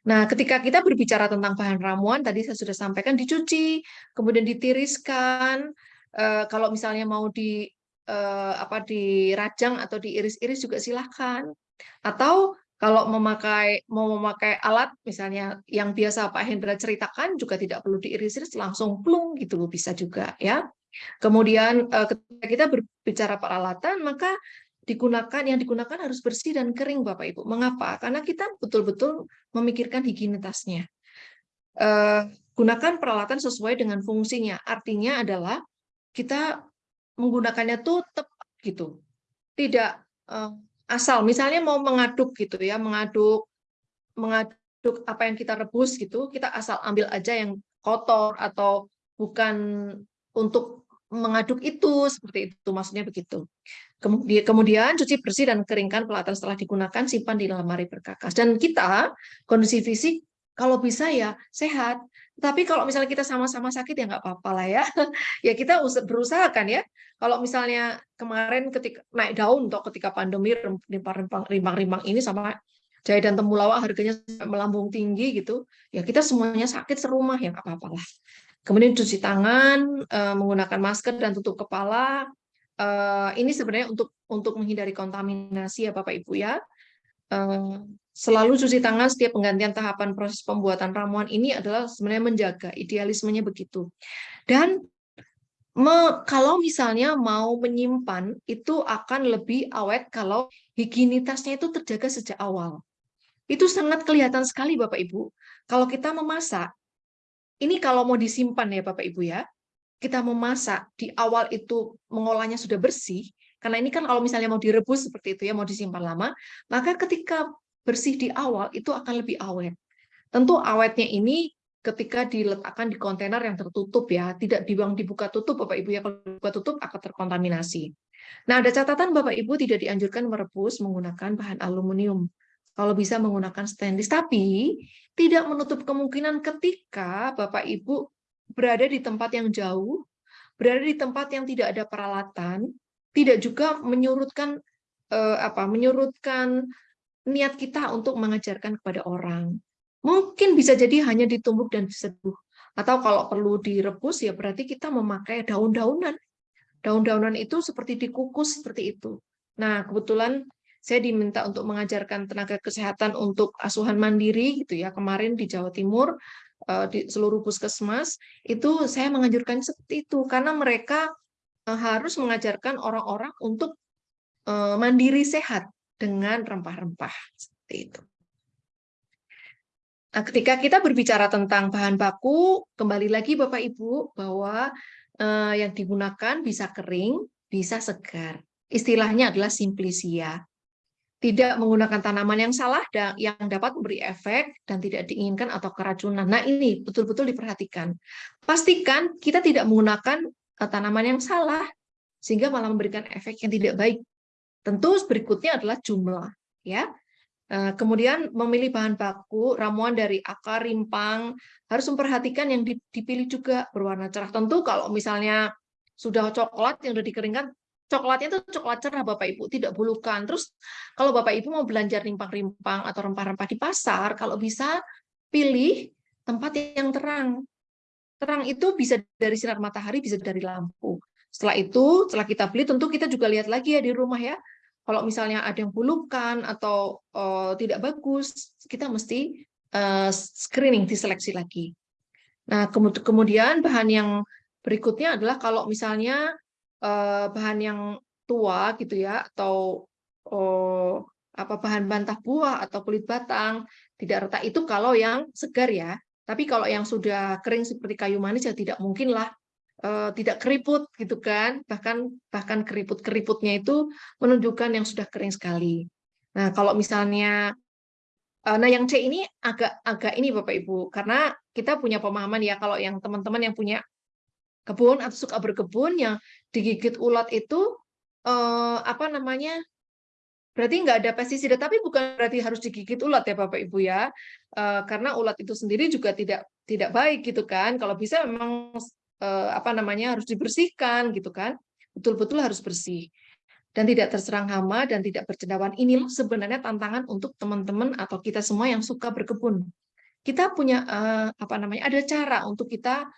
Nah, ketika kita berbicara tentang bahan ramuan, tadi saya sudah sampaikan dicuci, kemudian ditiriskan, eh, kalau misalnya mau di eh, apa dirajang atau diiris-iris juga silahkan. Atau kalau memakai mau memakai alat misalnya yang biasa Pak Hendra ceritakan juga tidak perlu diiris-iris langsung plung gitu loh bisa juga ya. Kemudian eh, ketika kita berbicara peralatan maka digunakan yang digunakan harus bersih dan kering Bapak Ibu. Mengapa? Karena kita betul-betul memikirkan higienitasnya. Eh, gunakan peralatan sesuai dengan fungsinya. Artinya adalah kita menggunakannya tuh tepat gitu. Tidak eh, asal misalnya mau mengaduk gitu ya mengaduk mengaduk apa yang kita rebus gitu kita asal ambil aja yang kotor atau bukan untuk mengaduk itu seperti itu maksudnya begitu. Kemudian kemudian cuci bersih dan keringkan pelatan setelah digunakan simpan di lemari berkakas. Dan kita kondisi fisik kalau bisa ya sehat tapi kalau misalnya kita sama-sama sakit ya nggak apa-apa lah ya. ya kita berusaha kan ya. Kalau misalnya kemarin ketika naik daun atau ketika pandemi rimbang-rimbang ini sama jahe dan temulawak harganya melambung tinggi gitu, ya kita semuanya sakit serumah ya nggak apa-apa lah. Kemudian cuci tangan, eh, menggunakan masker dan tutup kepala. Eh, ini sebenarnya untuk untuk menghindari kontaminasi ya Bapak Ibu ya. Selalu cuci tangan setiap penggantian tahapan proses pembuatan ramuan ini adalah sebenarnya menjaga idealismenya begitu. Dan me, kalau misalnya mau menyimpan itu akan lebih awet kalau higienitasnya itu terjaga sejak awal. Itu sangat kelihatan sekali Bapak Ibu. Kalau kita memasak, ini kalau mau disimpan ya Bapak Ibu ya, kita memasak di awal itu mengolahnya sudah bersih, karena ini kan kalau misalnya mau direbus seperti itu ya, mau disimpan lama, maka ketika bersih di awal itu akan lebih awet. Tentu awetnya ini ketika diletakkan di kontainer yang tertutup ya, tidak dibuang dibuka tutup Bapak Ibu ya, kalau dibuka tutup akan terkontaminasi. Nah, ada catatan Bapak Ibu tidak dianjurkan merebus menggunakan bahan aluminium. Kalau bisa menggunakan stainless, tapi tidak menutup kemungkinan ketika Bapak Ibu berada di tempat yang jauh, berada di tempat yang tidak ada peralatan, tidak juga menyurutkan eh, apa menyurutkan niat kita untuk mengajarkan kepada orang. Mungkin bisa jadi hanya ditumbuk dan diseduh. Atau kalau perlu direbus ya berarti kita memakai daun-daunan. Daun-daunan itu seperti dikukus seperti itu. Nah, kebetulan saya diminta untuk mengajarkan tenaga kesehatan untuk asuhan mandiri gitu ya. Kemarin di Jawa Timur eh, di seluruh puskesmas itu saya menganjurkan seperti itu karena mereka Eh, harus mengajarkan orang-orang untuk eh, mandiri sehat dengan rempah-rempah seperti itu. Nah, ketika kita berbicara tentang bahan baku, kembali lagi Bapak Ibu bahwa eh, yang digunakan bisa kering, bisa segar. Istilahnya adalah simplisia. Tidak menggunakan tanaman yang salah dan yang dapat memberi efek dan tidak diinginkan atau keracunan. Nah, ini betul-betul diperhatikan. Pastikan kita tidak menggunakan tanaman yang salah. sehingga malah memberikan efek yang tidak baik. Tentu berikutnya adalah jumlah, ya. Eh, kemudian memilih bahan baku, ramuan dari akar, rimpang, harus memperhatikan yang dipilih juga berwarna cerah. Tentu kalau misalnya sudah coklat yang sudah dikeringkan, coklatnya itu coklat cerah Bapak Ibu, tidak bulukan. Terus kalau Bapak Ibu mau belanja rimpang-rimpang atau rempah-rempah di pasar, kalau bisa pilih tempat yang terang. Terang itu bisa dari sinar matahari, bisa dari lampu. Setelah itu, setelah kita beli, tentu kita juga lihat lagi ya di rumah ya. Kalau misalnya ada yang bulukan atau uh, tidak bagus, kita mesti uh, screening, diseleksi lagi. Nah, kemudian bahan yang berikutnya adalah kalau misalnya uh, bahan yang tua gitu ya, atau uh, apa bahan bantah buah atau kulit batang tidak retak itu kalau yang segar ya tapi kalau yang sudah kering seperti kayu manis ya tidak mungkin lah uh, tidak keriput gitu kan. Bahkan bahkan keriput-keriputnya itu menunjukkan yang sudah kering sekali. Nah, kalau misalnya uh, nah yang C ini agak agak ini Bapak Ibu karena kita punya pemahaman ya kalau yang teman-teman yang punya kebun atau suka berkebun yang digigit ulat itu uh, apa namanya Berarti nggak ada pestisida, tapi bukan berarti harus digigit ulat ya Bapak Ibu ya, uh, karena ulat itu sendiri juga tidak tidak baik gitu kan. Kalau bisa memang uh, apa namanya harus dibersihkan gitu kan, betul-betul harus bersih dan tidak terserang hama dan tidak bercendawan. Inilah sebenarnya tantangan untuk teman-teman atau kita semua yang suka berkebun. Kita punya uh, apa namanya ada cara untuk kita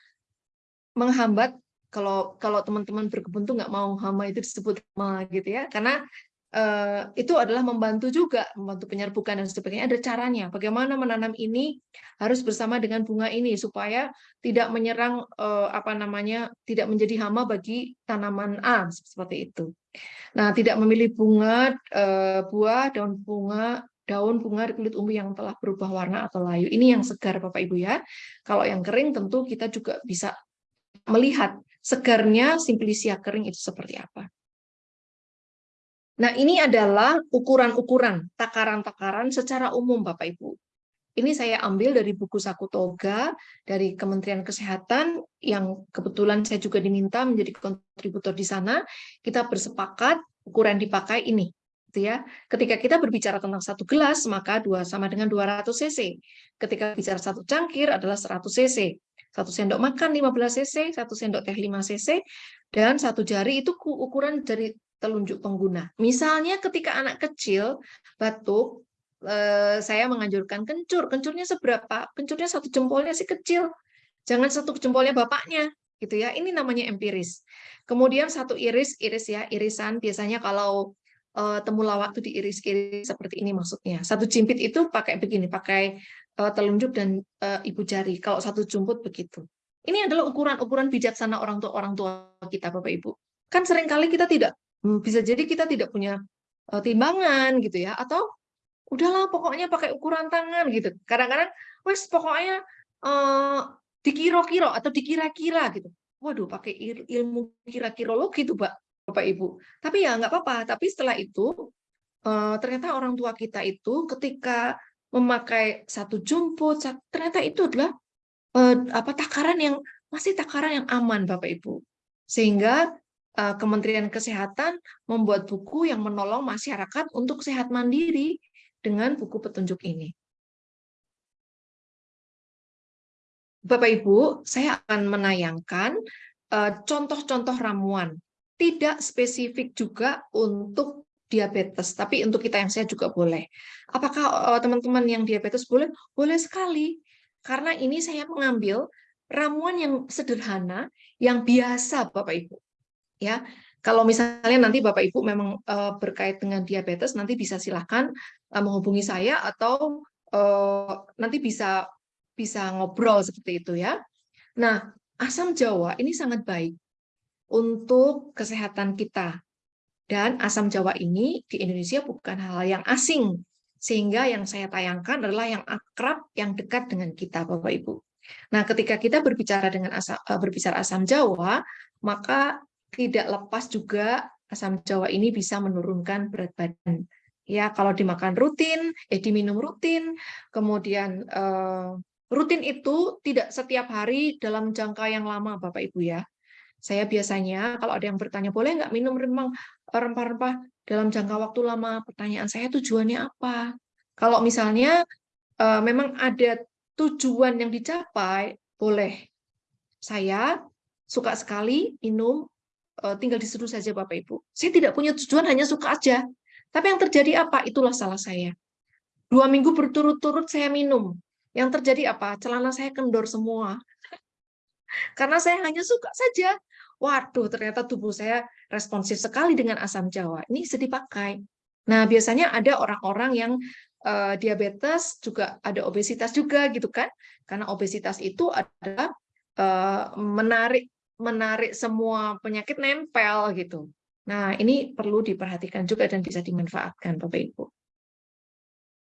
menghambat kalau kalau teman-teman berkebun tuh nggak mau hama itu disebut hama gitu ya karena Eh, itu adalah membantu juga, membantu penyerbukan dan sebagainya. Ada caranya. Bagaimana menanam ini harus bersama dengan bunga ini supaya tidak menyerang eh, apa namanya, tidak menjadi hama bagi tanaman A seperti itu. Nah, tidak memilih bunga, eh, buah, daun bunga, daun bunga kulit umbi yang telah berubah warna atau layu. Ini yang segar Bapak Ibu ya. Kalau yang kering tentu kita juga bisa melihat segarnya simplisia kering itu seperti apa. Nah, ini adalah ukuran-ukuran, takaran-takaran secara umum, Bapak Ibu. Ini saya ambil dari buku Saku Toga dari Kementerian Kesehatan yang kebetulan saya juga diminta menjadi kontributor di sana. Kita bersepakat ukuran dipakai ini. Gitu ya. Ketika kita berbicara tentang satu gelas, maka dua sama dengan 200 cc. Ketika bicara satu cangkir adalah 100 cc. Satu sendok makan 15 cc, satu sendok teh 5 cc, dan satu jari itu ukuran dari telunjuk pengguna. Misalnya ketika anak kecil batuk, eh, saya menganjurkan kencur. Kencurnya seberapa? Kencurnya satu jempolnya sih kecil. Jangan satu jempolnya bapaknya, gitu ya. Ini namanya empiris. Kemudian satu iris, iris ya, irisan. Biasanya kalau uh, temulawak itu diiris-iris seperti ini maksudnya. Satu jimpit itu pakai begini, pakai uh, telunjuk dan uh, ibu jari. Kalau satu jumput begitu. Ini adalah ukuran-ukuran bijaksana orang tua orang tua kita, Bapak Ibu. Kan sering kali kita tidak bisa jadi kita tidak punya uh, timbangan gitu ya atau udahlah pokoknya pakai ukuran tangan gitu. Kadang-kadang wes pokoknya uh, dikira-kira atau dikira-kira gitu. Waduh pakai ilmu kira-kirologi tuh pak bapak ibu. Tapi ya nggak apa-apa tapi setelah itu uh, ternyata orang tua kita itu ketika memakai satu jumput ternyata itu adalah uh, apa takaran yang masih takaran yang aman bapak ibu. Sehingga Eh, Kementerian Kesehatan membuat buku yang menolong masyarakat untuk sehat mandiri dengan buku petunjuk ini. Bapak Ibu, saya akan menayangkan eh, contoh-contoh ramuan. Tidak spesifik juga untuk diabetes, tapi untuk kita yang sehat juga boleh. Apakah eh, teman-teman yang diabetes boleh? Boleh sekali. Karena ini saya mengambil ramuan yang sederhana, yang biasa Bapak Ibu ya kalau misalnya nanti Bapak Ibu memang uh, berkait dengan diabetes nanti bisa silahkan uh, menghubungi saya atau uh, nanti bisa bisa ngobrol seperti itu ya. Nah, asam jawa ini sangat baik untuk kesehatan kita. Dan asam jawa ini di Indonesia bukan hal yang asing. Sehingga yang saya tayangkan adalah yang akrab, yang dekat dengan kita Bapak Ibu. Nah, ketika kita berbicara dengan asam, berbicara asam jawa, maka tidak lepas juga asam jawa ini bisa menurunkan berat badan. Ya, kalau dimakan rutin, eh diminum rutin, kemudian eh, rutin itu tidak setiap hari dalam jangka yang lama, Bapak Ibu ya. Saya biasanya kalau ada yang bertanya, boleh nggak minum rempah rempah-rempah dalam jangka waktu lama? Pertanyaan saya tujuannya apa? Kalau misalnya uh, memang ada tujuan yang dicapai, boleh. Saya suka sekali minum, tinggal diseduh saja Bapak Ibu. Saya tidak punya tujuan, hanya suka aja. Tapi yang terjadi apa? Itulah salah saya. Dua minggu berturut-turut saya minum. Yang terjadi apa? Celana saya kendor semua. Karena saya hanya suka saja. Waduh, ternyata tubuh saya responsif sekali dengan asam jawa. Ini bisa dipakai. Nah, biasanya ada orang-orang yang uh, diabetes juga ada obesitas juga gitu kan? Karena obesitas itu adalah uh, menarik menarik semua penyakit nempel gitu. Nah, ini perlu diperhatikan juga dan bisa dimanfaatkan Bapak Ibu.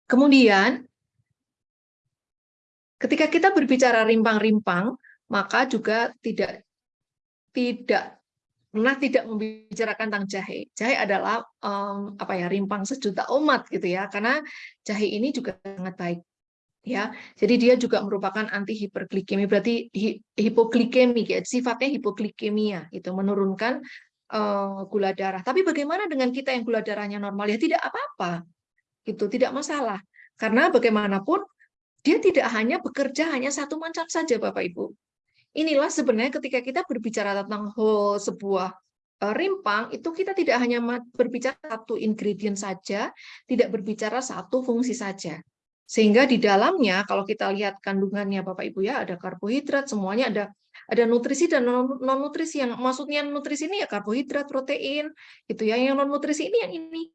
Kemudian ketika kita berbicara rimpang-rimpang, maka juga tidak tidak pernah tidak membicarakan tentang jahe. Jahe adalah um, apa ya rimpang sejuta umat gitu ya, karena jahe ini juga sangat baik ya. Jadi dia juga merupakan anti hiperglikemi, berarti hipoglikemi ya, sifatnya hipoglikemia itu menurunkan uh, gula darah. Tapi bagaimana dengan kita yang gula darahnya normal ya tidak apa-apa. Gitu, tidak masalah. Karena bagaimanapun dia tidak hanya bekerja hanya satu macam saja Bapak Ibu inilah sebenarnya ketika kita berbicara tentang whole sebuah eh, rimpang itu kita tidak hanya berbicara satu ingredient saja, tidak berbicara satu fungsi saja. Sehingga di dalamnya kalau kita lihat kandungannya Bapak Ibu ya ada karbohidrat, semuanya ada ada nutrisi dan non nutrisi yang maksudnya nutrisi ini ya karbohidrat, protein, itu ya. Yang non nutrisi ini yang ini.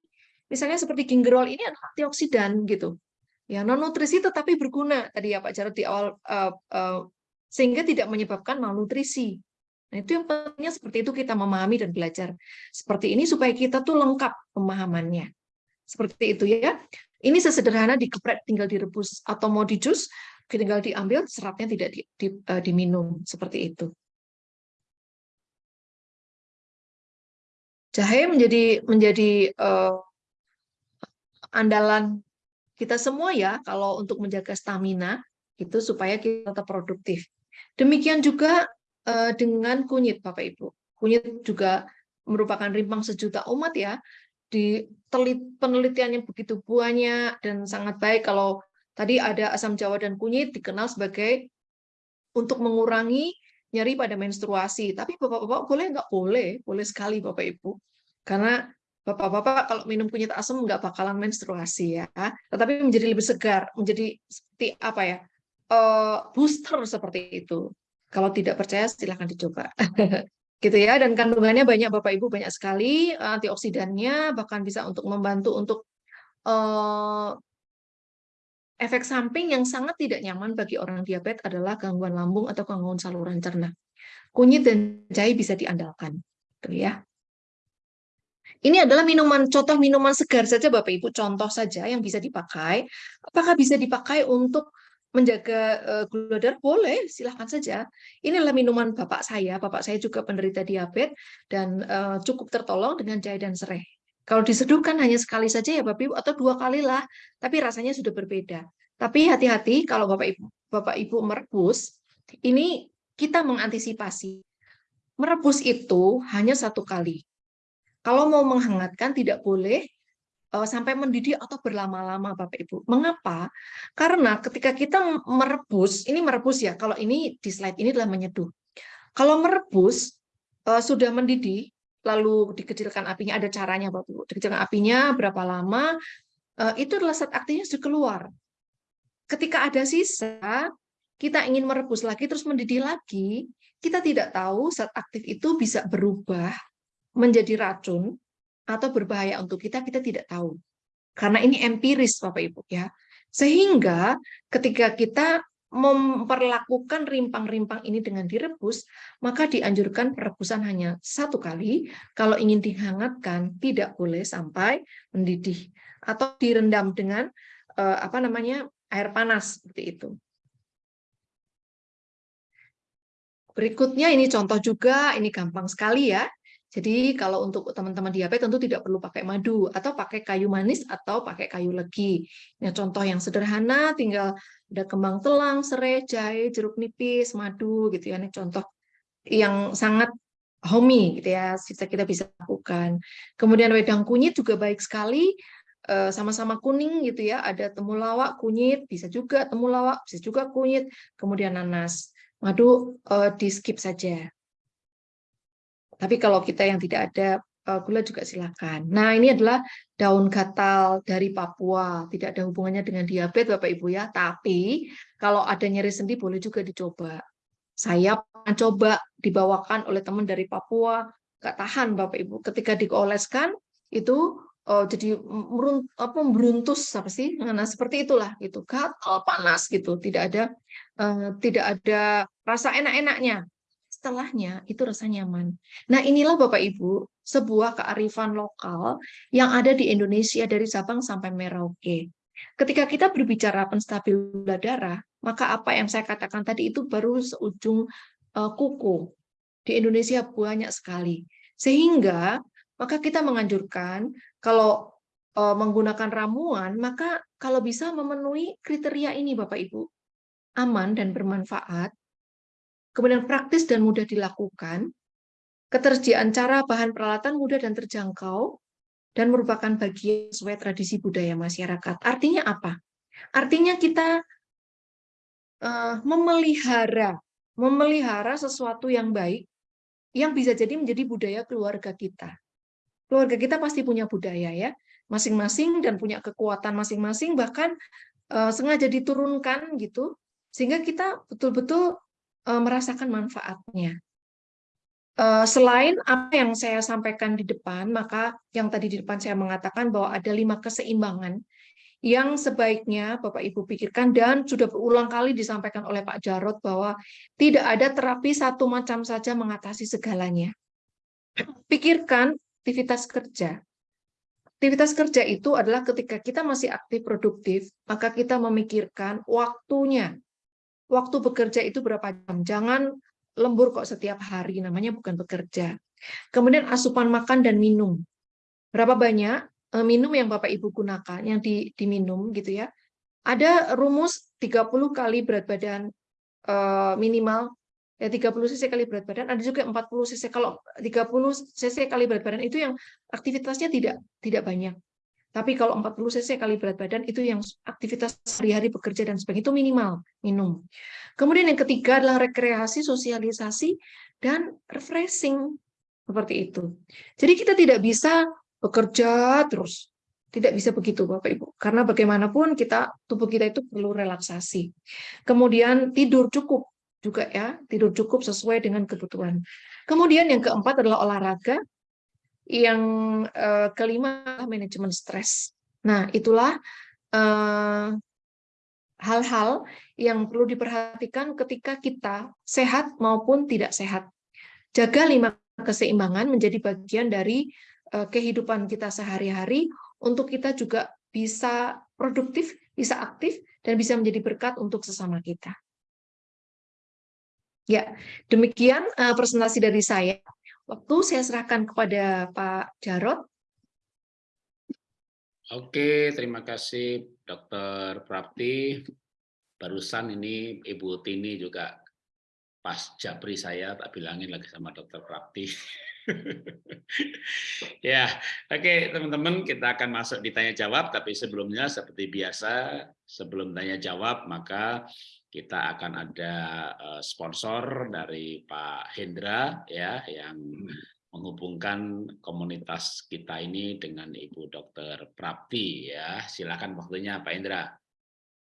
Misalnya seperti gingerol ini adalah antioksidan gitu. Ya, non nutrisi tetapi berguna. Tadi ya Pak Jarod di awal uh, uh, sehingga tidak menyebabkan malnutrisi. Nah, itu yang pentingnya seperti itu kita memahami dan belajar seperti ini supaya kita tuh lengkap pemahamannya. Seperti itu ya. Ini sesederhana dikeprek tinggal direbus atau mau di jus tinggal diambil seratnya tidak di, di, uh, diminum seperti itu. Jahe menjadi menjadi uh, andalan kita semua ya kalau untuk menjaga stamina itu supaya kita tetap produktif. Demikian juga uh, dengan kunyit, Bapak Ibu. Kunyit juga merupakan rimpang sejuta umat ya. Di telit, penelitian yang begitu banyak dan sangat baik kalau tadi ada asam jawa dan kunyit dikenal sebagai untuk mengurangi nyeri pada menstruasi. Tapi Bapak-bapak boleh nggak? Boleh, boleh sekali Bapak Ibu. Karena Bapak-bapak kalau minum kunyit asam nggak bakalan menstruasi ya. Tetapi menjadi lebih segar, menjadi seperti apa ya? uh, booster seperti itu. Kalau tidak percaya silahkan dicoba. gitu ya dan kandungannya banyak Bapak Ibu banyak sekali antioksidannya bahkan bisa untuk membantu untuk uh, efek samping yang sangat tidak nyaman bagi orang diabetes adalah gangguan lambung atau gangguan saluran cerna. Kunyit dan jahe bisa diandalkan, gitu ya. Ini adalah minuman contoh minuman segar saja Bapak Ibu, contoh saja yang bisa dipakai. Apakah bisa dipakai untuk menjaga uh, gula darah boleh silahkan saja. Inilah minuman bapak saya. Bapak saya juga penderita diabetes dan uh, cukup tertolong dengan jahe dan serai. Kalau diseduhkan hanya sekali saja ya bapak ibu atau dua kali lah tapi rasanya sudah berbeda. Tapi hati-hati kalau bapak ibu bapak ibu merebus ini kita mengantisipasi. Merebus itu hanya satu kali. Kalau mau menghangatkan tidak boleh Eh, sampai mendidih atau berlama-lama Bapak Ibu. Mengapa? Karena ketika kita merebus, ini merebus ya, kalau ini di slide ini adalah menyeduh. Kalau merebus eh, sudah mendidih, lalu dikecilkan apinya, ada caranya Bapak Ibu. Dikecilkan apinya berapa lama, eh, itu adalah saat aktifnya sudah keluar. Ketika ada sisa, kita ingin merebus lagi, terus mendidih lagi, kita tidak tahu saat aktif itu bisa berubah menjadi racun, atau berbahaya untuk kita, kita tidak tahu. Karena ini empiris Bapak Ibu ya. Sehingga ketika kita memperlakukan rimpang-rimpang ini dengan direbus, maka dianjurkan perebusan hanya satu kali. Kalau ingin dihangatkan, tidak boleh sampai mendidih atau direndam dengan eh, apa namanya air panas seperti itu. Berikutnya ini contoh juga, ini gampang sekali ya. Jadi kalau untuk teman-teman diabetes tentu tidak perlu pakai madu atau pakai kayu manis atau pakai kayu legi. Ini contoh yang sederhana, tinggal ada kembang telang, serai, jahe, jeruk nipis, madu gitu ya. Ini contoh yang sangat homey gitu ya, sisa kita bisa lakukan. Kemudian wedang kunyit juga baik sekali, eh, sama-sama kuning gitu ya, ada temulawak, kunyit, bisa juga temulawak, bisa juga kunyit, kemudian nanas. Madu eh, di skip saja. Tapi kalau kita yang tidak ada Eh, gula juga silakan. Nah, ini adalah daun gatal dari Papua. Tidak ada hubungannya dengan diabetes, Bapak Ibu ya. Tapi kalau ada nyeri sendi boleh juga dicoba. Saya pernah coba dibawakan oleh teman dari Papua, nggak tahan Bapak Ibu. Ketika dioleskan itu oh, jadi apa beruntus apa sih? Nah, seperti itulah gitu. Gatal panas gitu. Tidak ada uh, tidak ada rasa enak-enaknya setelahnya itu rasa nyaman. Nah inilah Bapak Ibu sebuah kearifan lokal yang ada di Indonesia dari Sabang sampai Merauke. Ketika kita berbicara penstabil gula darah, maka apa yang saya katakan tadi itu baru seujung uh, kuku. Di Indonesia banyak sekali. Sehingga maka kita menganjurkan kalau uh, menggunakan ramuan, maka kalau bisa memenuhi kriteria ini Bapak Ibu, aman dan bermanfaat, kemudian praktis dan mudah dilakukan, ketersediaan cara bahan peralatan mudah dan terjangkau, dan merupakan bagian sesuai tradisi budaya masyarakat. Artinya apa? Artinya kita uh, memelihara, memelihara sesuatu yang baik, yang bisa jadi menjadi budaya keluarga kita. Keluarga kita pasti punya budaya ya, masing-masing dan punya kekuatan masing-masing, bahkan uh, sengaja diturunkan gitu, sehingga kita betul-betul uh, merasakan manfaatnya. Uh, selain apa yang saya sampaikan di depan, maka yang tadi di depan saya mengatakan bahwa ada lima keseimbangan yang sebaiknya Bapak Ibu pikirkan dan sudah berulang kali disampaikan oleh Pak Jarot bahwa tidak ada terapi satu macam saja mengatasi segalanya. Pikirkan aktivitas kerja. Aktivitas kerja itu adalah ketika kita masih aktif produktif, maka kita memikirkan waktunya waktu bekerja itu berapa jam. Jangan lembur kok setiap hari, namanya bukan bekerja. Kemudian asupan makan dan minum. Berapa banyak eh, minum yang Bapak Ibu gunakan, yang di, diminum gitu ya. Ada rumus 30 kali berat badan eh, minimal, ya 30 cc kali berat badan, ada juga 40 cc. Kalau 30 cc kali berat badan itu yang aktivitasnya tidak tidak banyak. Tapi kalau 40 cc kali berat badan itu yang aktivitas sehari-hari bekerja dan sebagainya itu minimal minum. Kemudian yang ketiga adalah rekreasi, sosialisasi, dan refreshing seperti itu. Jadi kita tidak bisa bekerja terus. Tidak bisa begitu Bapak Ibu. Karena bagaimanapun kita tubuh kita itu perlu relaksasi. Kemudian tidur cukup juga ya, tidur cukup sesuai dengan kebutuhan. Kemudian yang keempat adalah olahraga yang uh, kelima manajemen stres. Nah, itulah eh, hal-hal uh, yang perlu diperhatikan ketika kita sehat maupun tidak sehat. Jaga lima keseimbangan menjadi bagian dari uh, kehidupan kita sehari-hari untuk kita juga bisa produktif, bisa aktif, dan bisa menjadi berkat untuk sesama kita. Ya, demikian uh, presentasi dari saya. Waktu saya serahkan kepada Pak Jarot. Oke, terima kasih Dokter Prapti. Barusan ini Ibu Tini juga pas japri saya tak bilangin lagi sama Dokter Prapti. ya, oke okay, teman-teman kita akan masuk di tanya jawab, tapi sebelumnya seperti biasa sebelum tanya jawab maka kita akan ada eh, sponsor dari Pak Hendra ya yang hmm. menghubungkan komunitas kita ini dengan Ibu Dokter Prapti ya. Silakan waktunya Pak Hendra.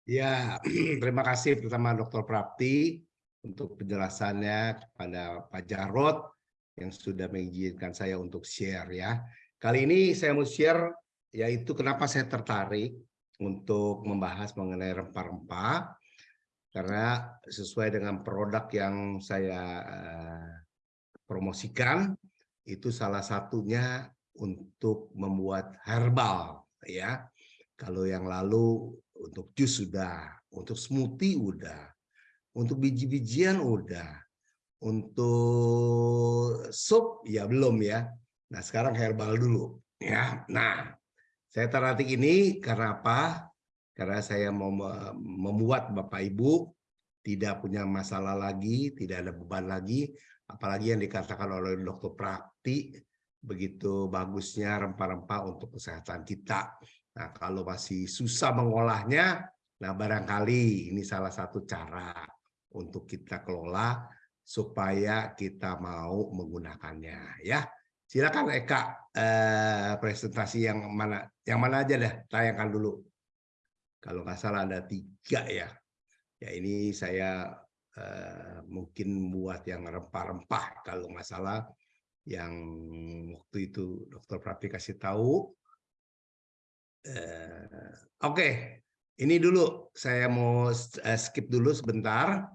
Ya, terima kasih pertama Dokter Prapti untuk penjelasannya kepada Pak Jarot yang sudah mengizinkan saya untuk share ya. Kali ini saya mau share yaitu kenapa saya tertarik untuk membahas mengenai rempah-rempah karena sesuai dengan produk yang saya uh, promosikan itu salah satunya untuk membuat herbal ya. Kalau yang lalu untuk jus sudah untuk smoothie udah untuk biji-bijian udah untuk sup ya belum ya. Nah sekarang herbal dulu ya. Nah saya tertarik ini karena apa karena saya mau membuat Bapak Ibu tidak punya masalah lagi, tidak ada beban lagi apalagi yang dikatakan oleh dokter Prakti begitu bagusnya rempah-rempah untuk kesehatan kita. Nah, kalau masih susah mengolahnya, nah barangkali ini salah satu cara untuk kita kelola supaya kita mau menggunakannya ya. Silakan Eka eh, presentasi yang mana yang mana aja deh tayangkan dulu. Kalau nggak salah ada tiga ya. Ya ini saya eh, mungkin buat yang rempah-rempah kalau nggak salah yang waktu itu dokter Prati kasih tahu. Eh, Oke, okay. ini dulu saya mau eh, skip dulu sebentar.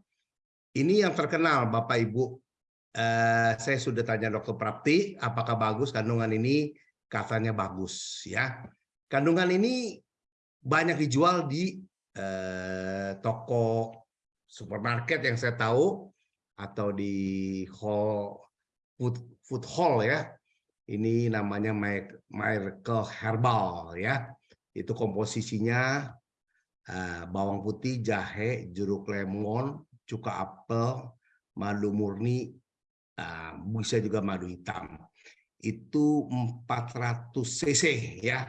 Ini yang terkenal Bapak Ibu. Eh, saya sudah tanya dokter Prapti, apakah bagus kandungan ini? Katanya bagus ya. Kandungan ini banyak dijual di eh, toko supermarket yang saya tahu atau di hall food, food hall ya. Ini namanya Miracle Herbal ya. Itu komposisinya uh, bawang putih, jahe, jeruk lemon, cuka apel, madu murni, uh, bisa juga madu hitam. Itu 400 cc ya.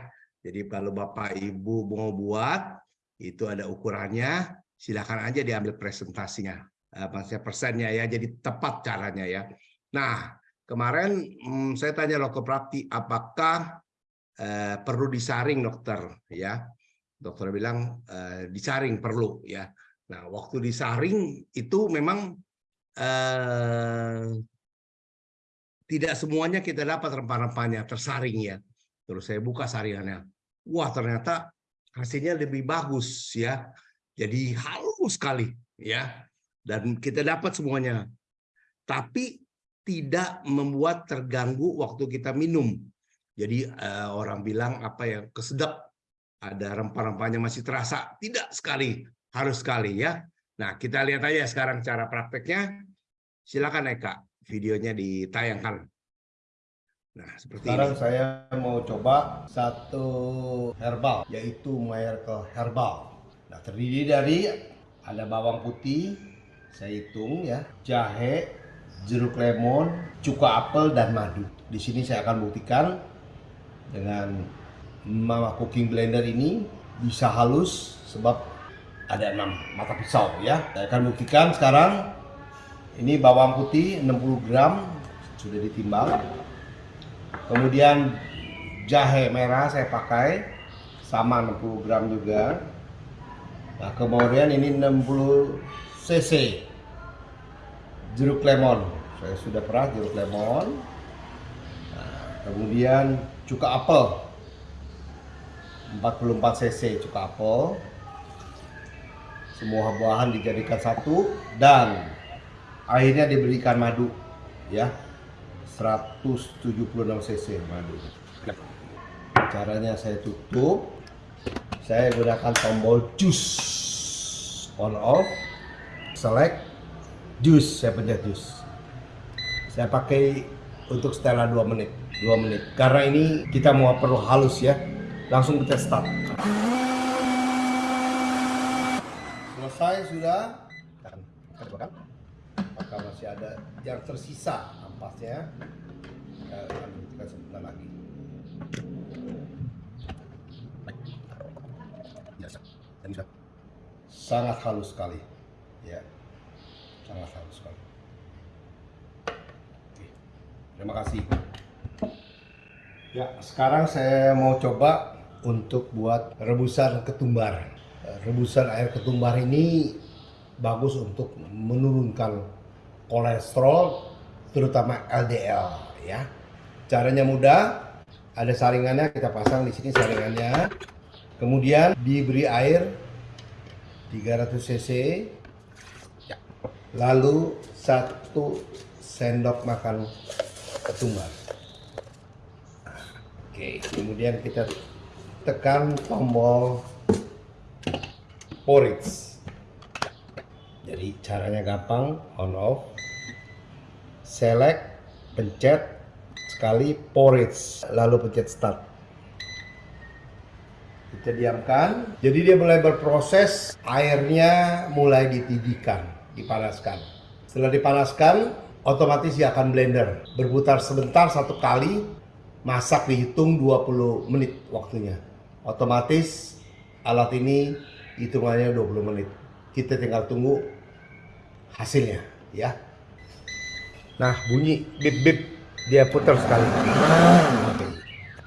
Jadi kalau Bapak Ibu mau buat, itu ada ukurannya, silakan aja diambil presentasinya. Uh, maksudnya persennya ya, jadi tepat caranya ya. Nah, kemarin hmm, saya tanya dokter Prapti, apakah uh, perlu disaring dokter ya? Dokter bilang uh, disaring perlu ya. Nah, waktu disaring itu memang eh, tidak semuanya kita dapat rempah-rempahnya tersaring ya. Terus saya buka saringannya. Wah, ternyata hasilnya lebih bagus ya. Jadi halus sekali ya. Dan kita dapat semuanya. Tapi tidak membuat terganggu waktu kita minum. Jadi eh, orang bilang apa ya kesedap ada rempah-rempahnya masih terasa. Tidak sekali harus sekali ya. Nah, kita lihat aja sekarang cara prakteknya. Silakan Eka, videonya ditayangkan. Nah, seperti sekarang ini. saya mau coba satu herbal, yaitu Miracle Herbal. Nah, terdiri dari ada bawang putih, saya hitung ya, jahe, jeruk lemon, cuka apel, dan madu. Di sini saya akan buktikan dengan Mama Cooking Blender ini bisa halus sebab ada enam mata pisau ya saya akan buktikan sekarang ini bawang putih 60 gram sudah ditimbang kemudian jahe merah saya pakai sama 60 gram juga. Nah kemudian ini 60 cc jeruk lemon. Saya sudah peras jeruk lemon. Nah, kemudian cuka apel. 44 cc cuka apel. Semua buahan dijadikan satu dan akhirnya diberikan madu ya 176 cc madu caranya saya tutup. Saya gunakan tombol juice on off. Select. Juice saya pencet juice saya pakai untuk setelah 2 menit. 2 menit. Karena ini kita mau perlu halus ya. Langsung kita start. Selesai sudah. Kita masih ada yang tersisa ampasnya kita buktikan sebentar lagi. Sangat halus sekali. Ya. Sangat halus sekali. Oke. terima kasih. Ya sekarang saya mau coba untuk buat rebusan ketumbar. Rebusan air ketumbar ini bagus untuk menurunkan kolesterol terutama LDL ya. Caranya mudah, ada saringannya kita pasang di sini saringannya. Kemudian diberi air 300 cc. Ya. Lalu satu sendok makan ketumbar. Oke, kemudian kita tekan tombol porridge jadi caranya gampang on off select pencet sekali porridge lalu pencet start kita diamkan jadi dia mulai berproses airnya mulai ditidihkan dipanaskan setelah dipanaskan otomatis dia akan blender. Berputar sebentar satu kali, masak dihitung 20 menit waktunya. Otomatis alat ini hitungannya 20 menit. Kita tinggal tunggu hasilnya ya. Nah bunyi bip bip dia putar sekali. Nah,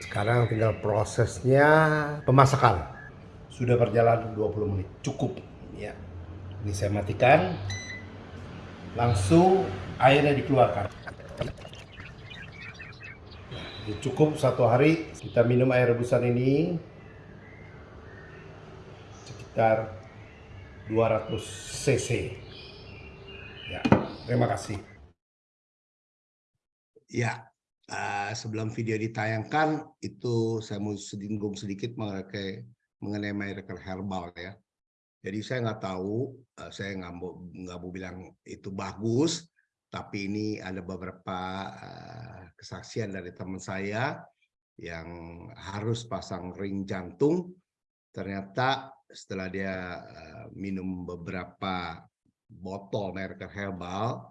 Sekarang tinggal prosesnya pemasakan. Sudah berjalan 20 menit, cukup ya. Ini saya matikan. Langsung airnya dikeluarkan. Ini cukup satu hari kita minum air rebusan ini sekitar 200 cc. Ya, terima kasih. Ya, uh, sebelum video ditayangkan itu saya mau singgung sedikit mengenai mengenai miracle herbal ya. Jadi saya nggak tahu, uh, saya nggak mau nggak mau bilang itu bagus, tapi ini ada beberapa uh, kesaksian dari teman saya yang harus pasang ring jantung. Ternyata setelah dia uh, minum beberapa botol miracle herbal,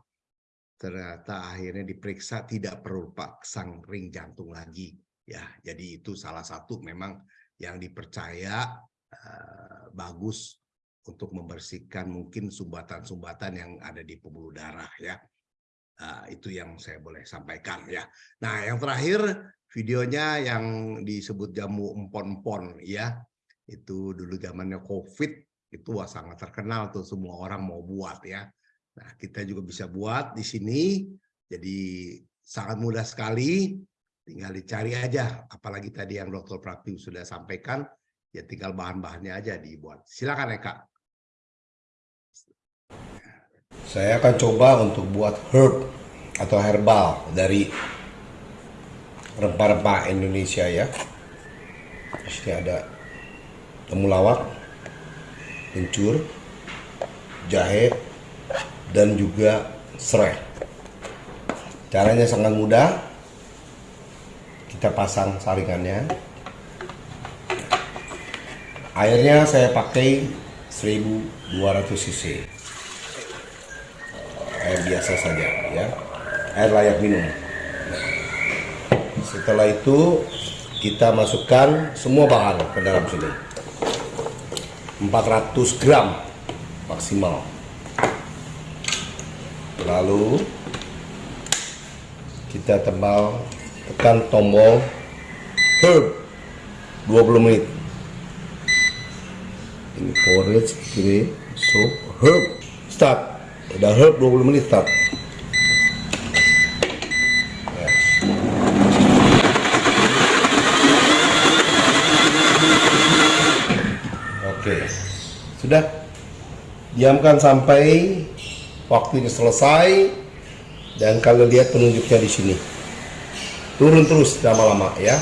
ternyata akhirnya diperiksa tidak perlu pasang ring jantung lagi. Ya jadi itu salah satu memang yang dipercaya uh, bagus untuk membersihkan mungkin sumbatan-sumbatan yang ada di pembuluh darah ya. Uh, itu yang saya boleh sampaikan ya. Nah yang terakhir videonya yang disebut jamu empon-empon ya. Itu dulu zamannya covid itu sangat terkenal tuh semua orang mau buat ya Nah, kita juga bisa buat di sini. Jadi sangat mudah sekali. Tinggal dicari aja. Apalagi tadi yang Dr. Prati sudah sampaikan, ya tinggal bahan-bahannya aja dibuat. Silakan Eka. Saya akan coba untuk buat herb atau herbal dari rempah-rempah Indonesia ya. Sini ada temulawak, kencur, jahe, dan juga serai. Caranya sangat mudah. Kita pasang saringannya. Airnya saya pakai 1200 cc. Air biasa saja ya. Air layak minum. Setelah itu kita masukkan semua bahan ke dalam sini. 400 gram maksimal lalu kita tembal tekan tombol herb 20 menit. Ini forage kiri so herb start. Udah herb 20 menit start. Oke. Sudah? Diamkan sampai waktu ini selesai dan kalian lihat penunjuknya di sini. Turun terus lama-lama ya.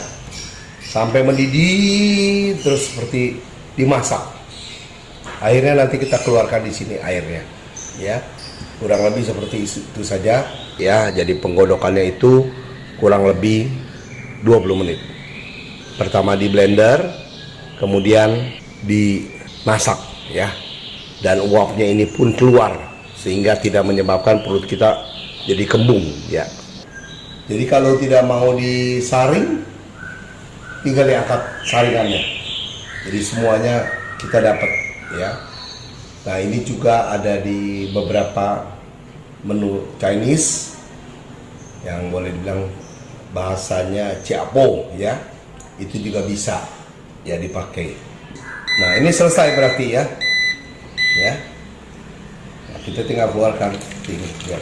Sampai mendidih terus seperti dimasak. Akhirnya nanti kita keluarkan di sini airnya ya. Kurang lebih seperti itu saja ya. Jadi penggodokannya itu kurang lebih 20 menit. Pertama di blender kemudian dimasak ya. Dan uapnya ini pun keluar sehingga tidak menyebabkan perut kita jadi kembung ya. Jadi kalau tidak mau disaring tinggal diangkat saringannya. Jadi semuanya kita dapat ya. Nah ini juga ada di beberapa menu Chinese yang boleh dibilang bahasanya ciapo ya. Itu juga bisa ya dipakai. Nah ini selesai berarti ya. Ya kita tinggal keluarkan ini biar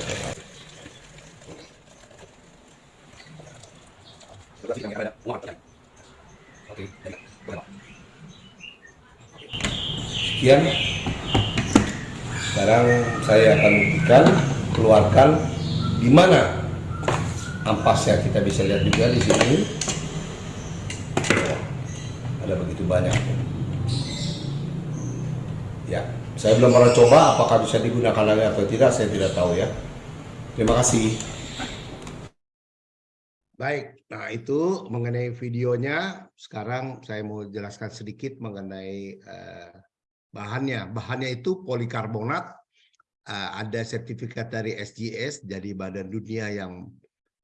Sekian. Sekarang saya akan buktikan keluarkan di mana ampasnya kita bisa lihat juga di sini. Ada begitu banyak. Ya. Saya belum pernah coba apakah bisa digunakan lagi atau tidak, saya tidak tahu ya. Terima kasih. Baik, nah itu mengenai videonya. Sekarang saya mau jelaskan sedikit mengenai eh, bahannya. Bahannya itu polikarbonat uh, ada sertifikat dari SGS jadi Badan Dunia yang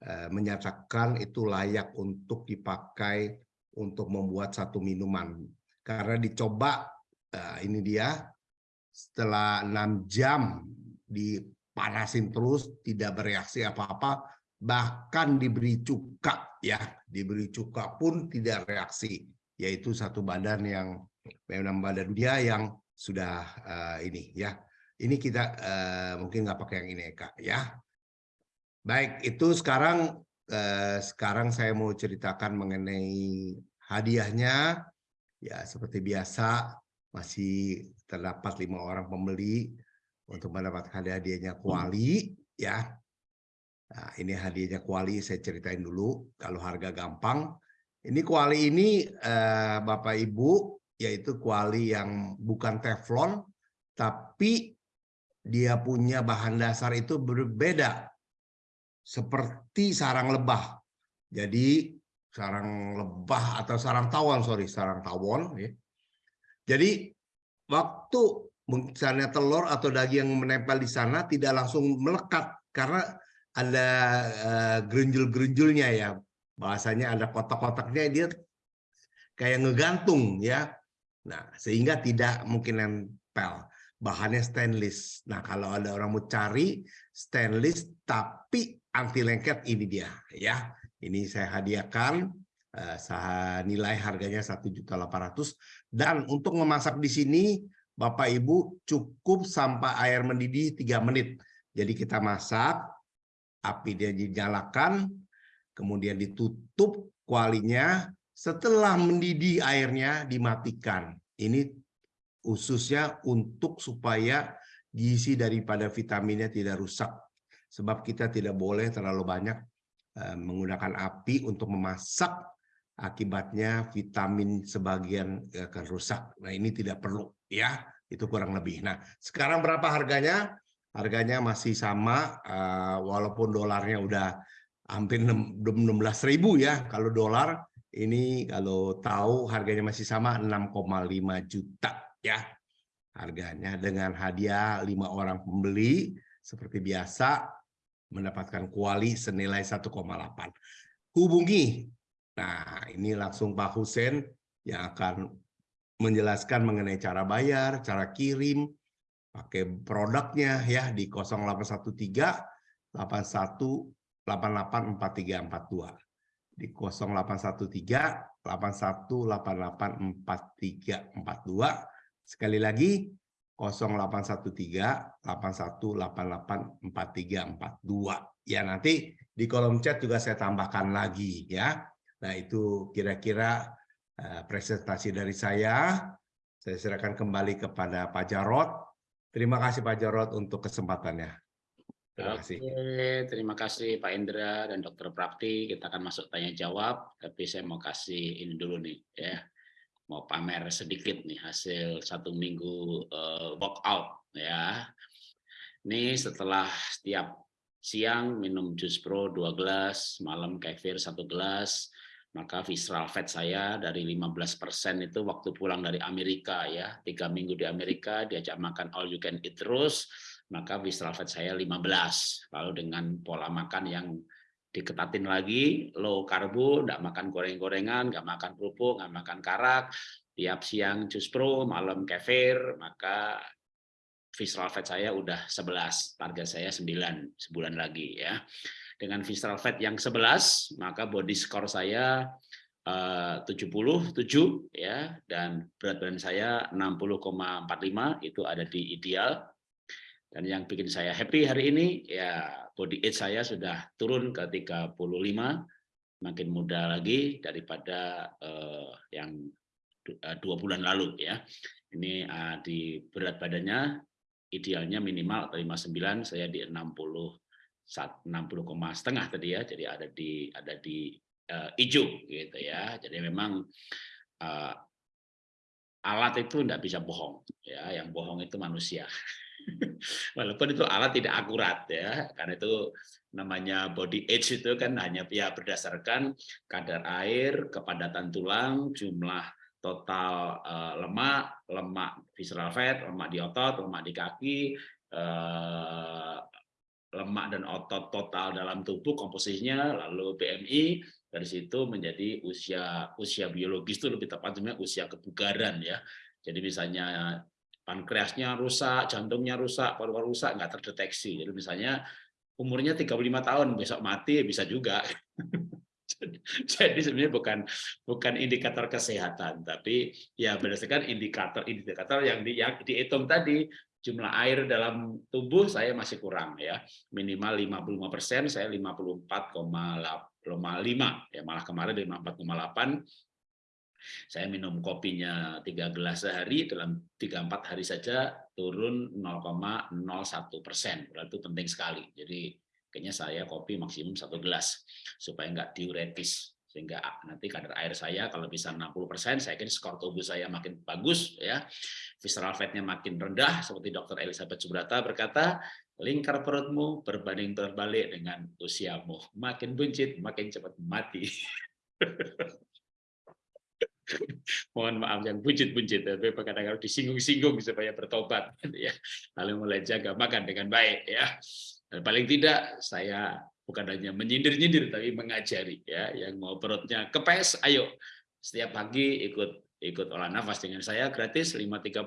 uh, menyatakan itu layak untuk dipakai untuk membuat satu minuman karena dicoba uh, ini dia setelah enam jam dipanasin terus tidak bereaksi apa-apa bahkan diberi cuka ya. Diberi cuka pun tidak reaksi yaitu satu badan yang memang badan dia yang sudah uh, ini ya. Ini kita uh, mungkin nggak pakai yang ini kak ya. Baik itu sekarang uh, sekarang saya mau ceritakan mengenai hadiahnya. Ya seperti biasa masih terdapat lima orang pembeli untuk mendapatkan hadiahnya kuali ya Nah, ini hadiahnya kuali saya ceritain dulu kalau harga gampang. Ini kuali ini eh, Bapak Ibu yaitu kuali yang bukan teflon tapi dia punya bahan dasar itu berbeda seperti sarang lebah. Jadi sarang lebah atau sarang tawon sorry sarang tawon ya. Jadi waktu misalnya telur atau daging yang menempel di sana tidak langsung melekat karena ada uh, gerunjul-gerunjulnya ya. Bahasanya ada kotak-kotaknya dia kayak ngegantung ya. Nah, sehingga tidak mungkin nempel. Bahannya stainless. Nah, kalau ada orang mau cari stainless tapi anti lengket ini dia ya. Ini saya hadiahkan nilai harganya 1.800 dan untuk memasak di sini Bapak Ibu cukup sampai air mendidih 3 menit. Jadi kita masak api dia dinyalakan, kemudian ditutup kualinya, setelah mendidih airnya dimatikan. Ini khususnya untuk supaya gizi daripada vitaminnya tidak rusak. Sebab kita tidak boleh terlalu banyak eh, menggunakan api untuk memasak, akibatnya vitamin sebagian akan rusak. Nah ini tidak perlu ya, itu kurang lebih. Nah sekarang berapa harganya? harganya masih sama uh, walaupun dolarnya udah hampir 16.000 ya kalau dolar ini kalau tahu harganya masih sama 6,5 juta ya harganya dengan hadiah lima orang pembeli seperti biasa mendapatkan kuali senilai 1,8 hubungi nah ini langsung Pak Husen yang akan menjelaskan mengenai cara bayar cara kirim pakai produknya ya di 0813 81 884342 di 0813 81884342 sekali lagi 0813 81884342 ya nanti di kolom chat juga saya tambahkan lagi ya nah itu kira-kira uh, presentasi dari saya saya serahkan kembali kepada Pak Jarot Terima kasih Pak Jarod untuk kesempatannya. Terima kasih. Oke, terima kasih Pak Indra dan Dr. Prapti. Kita akan masuk tanya jawab, tapi saya mau kasih ini dulu nih ya. Mau pamer sedikit nih hasil satu minggu uh, workout ya. Ini setelah setiap siang minum jus pro dua gelas, malam kefir satu gelas, maka visceral fat saya dari 15% itu waktu pulang dari Amerika ya. Tiga minggu di Amerika diajak makan all you can eat terus maka visceral fat saya 15 lalu dengan pola makan yang diketatin lagi low karbo tidak makan goreng-gorengan nggak makan kerupuk nggak makan karak tiap siang jus pro malam kefir maka visceral fat saya udah 11 target saya 9 sebulan lagi ya dengan visceral fat yang 11 maka body score saya eh, uh, 77 ya dan berat badan saya 60,45 itu ada di ideal. Dan yang bikin saya happy hari ini ya body age saya sudah turun ke 35 makin muda lagi daripada uh, yang uh, dua bulan lalu ya. Ini uh, di berat badannya idealnya minimal 59 saya di 60 60, setengah tadi ya, jadi ada di ada di uh, hijau gitu ya. Jadi memang uh, alat itu tidak bisa bohong ya, yang bohong itu manusia. Walaupun itu alat tidak akurat ya, karena itu namanya body age itu kan hanya ya berdasarkan kadar air, kepadatan tulang, jumlah total uh, lemak, lemak visceral fat, lemak di otot, lemak di kaki, eh, lemak dan otot total dalam tubuh komposisinya, lalu BMI dari situ menjadi usia usia biologis itu lebih tepatnya usia kebugaran ya. Jadi misalnya pankreasnya rusak, jantungnya rusak, paru-paru rusak nggak terdeteksi. Jadi misalnya umurnya 35 tahun besok mati bisa juga. Jadi sebenarnya bukan bukan indikator kesehatan, tapi ya berdasarkan indikator-indikator yang di, yang dihitung tadi jumlah air dalam tubuh saya masih kurang ya. Minimal 55 persen saya 54,5 ya malah kemarin 54,8 saya minum kopinya tiga gelas sehari dalam tiga empat hari saja turun 0,01 persen. Itu penting sekali. Jadi kayaknya saya kopi maksimum satu gelas supaya nggak diuretis sehingga nanti kadar air saya kalau bisa 60% saya kira skor tubuh saya makin bagus ya. Visceral fatnya makin rendah seperti dokter Elizabeth Subrata berkata lingkar perutmu berbanding terbalik dengan usiamu. Makin buncit makin cepat mati. Mohon maaf yang buncit-buncit tapi kadang-kadang disinggung-singgung supaya bertobat ya. Lalu mulai jaga makan dengan baik ya. Dan paling tidak saya bukan hanya menyindir-nyindir tapi mengajari ya. Yang mau perutnya kepes ayo. Setiap pagi ikut ikut olah nafas dengan saya gratis 5.30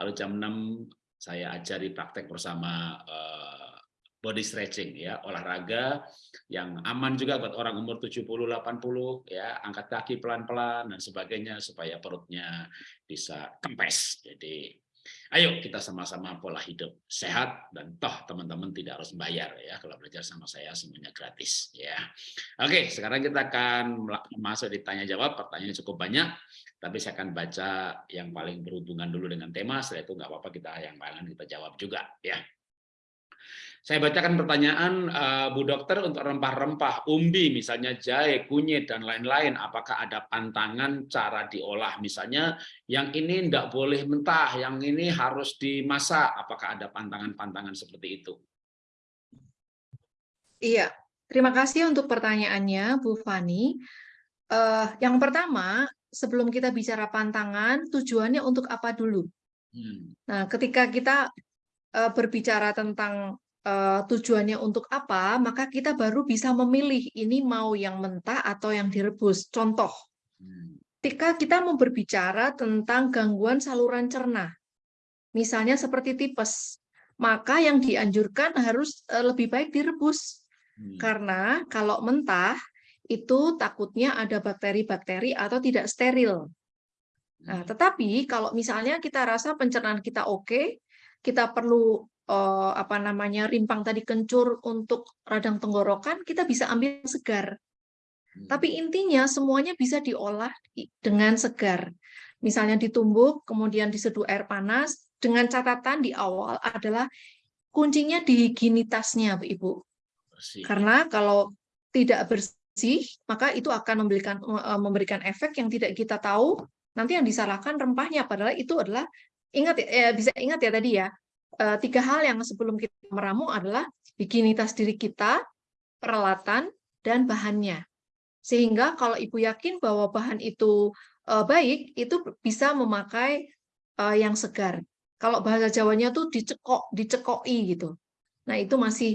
lalu jam 6 saya ajari praktek bersama uh, body stretching ya. Olahraga yang aman juga buat orang umur 70 80 ya. Angkat kaki pelan-pelan dan sebagainya supaya perutnya bisa kempes. Jadi Ayo kita sama-sama pola hidup sehat dan toh teman-teman tidak harus bayar ya kalau belajar sama saya semuanya gratis ya. Oke, sekarang kita akan masuk di tanya jawab. Pertanyaannya cukup banyak, tapi saya akan baca yang paling berhubungan dulu dengan tema. Setelah itu nggak apa-apa kita yang lain kita jawab juga ya. Saya bacakan pertanyaan uh, Bu Dokter untuk rempah-rempah, umbi, misalnya jahe, kunyit, dan lain-lain. Apakah ada pantangan cara diolah? Misalnya yang ini tidak boleh mentah, yang ini harus dimasak. Apakah ada pantangan-pantangan seperti itu? Iya, terima kasih untuk pertanyaannya Bu Fani. Uh, yang pertama, sebelum kita bicara pantangan, tujuannya untuk apa dulu? Hmm. Nah, ketika kita uh, berbicara tentang uh, tujuannya untuk apa, maka kita baru bisa memilih ini mau yang mentah atau yang direbus. Contoh, hmm. ketika kita mau berbicara tentang gangguan saluran cerna, misalnya seperti tipes, maka yang dianjurkan harus uh, lebih baik direbus. Hmm. Karena kalau mentah, itu takutnya ada bakteri-bakteri atau tidak steril. Nah, hmm. tetapi kalau misalnya kita rasa pencernaan kita oke, kita perlu uh, apa namanya rimpang tadi kencur untuk radang tenggorokan, kita bisa ambil segar. Hmm. Tapi intinya semuanya bisa diolah dengan segar. Misalnya ditumbuk, kemudian diseduh air panas, dengan catatan di awal adalah kuncinya di higienitasnya, Ibu. Bersih. Karena kalau tidak bersih, maka itu akan memberikan eh, memberikan efek yang tidak kita tahu. Nanti yang disalahkan rempahnya, padahal itu adalah ingat ya, bisa ingat ya tadi ya, Eh, tiga hal yang sebelum kita meramu adalah higienitas diri kita, peralatan, dan bahannya. Sehingga kalau ibu yakin bahwa bahan itu uh, baik, itu bisa memakai uh, yang segar. Kalau bahasa Jawanya tuh dicekok, dicekoi gitu. Nah itu masih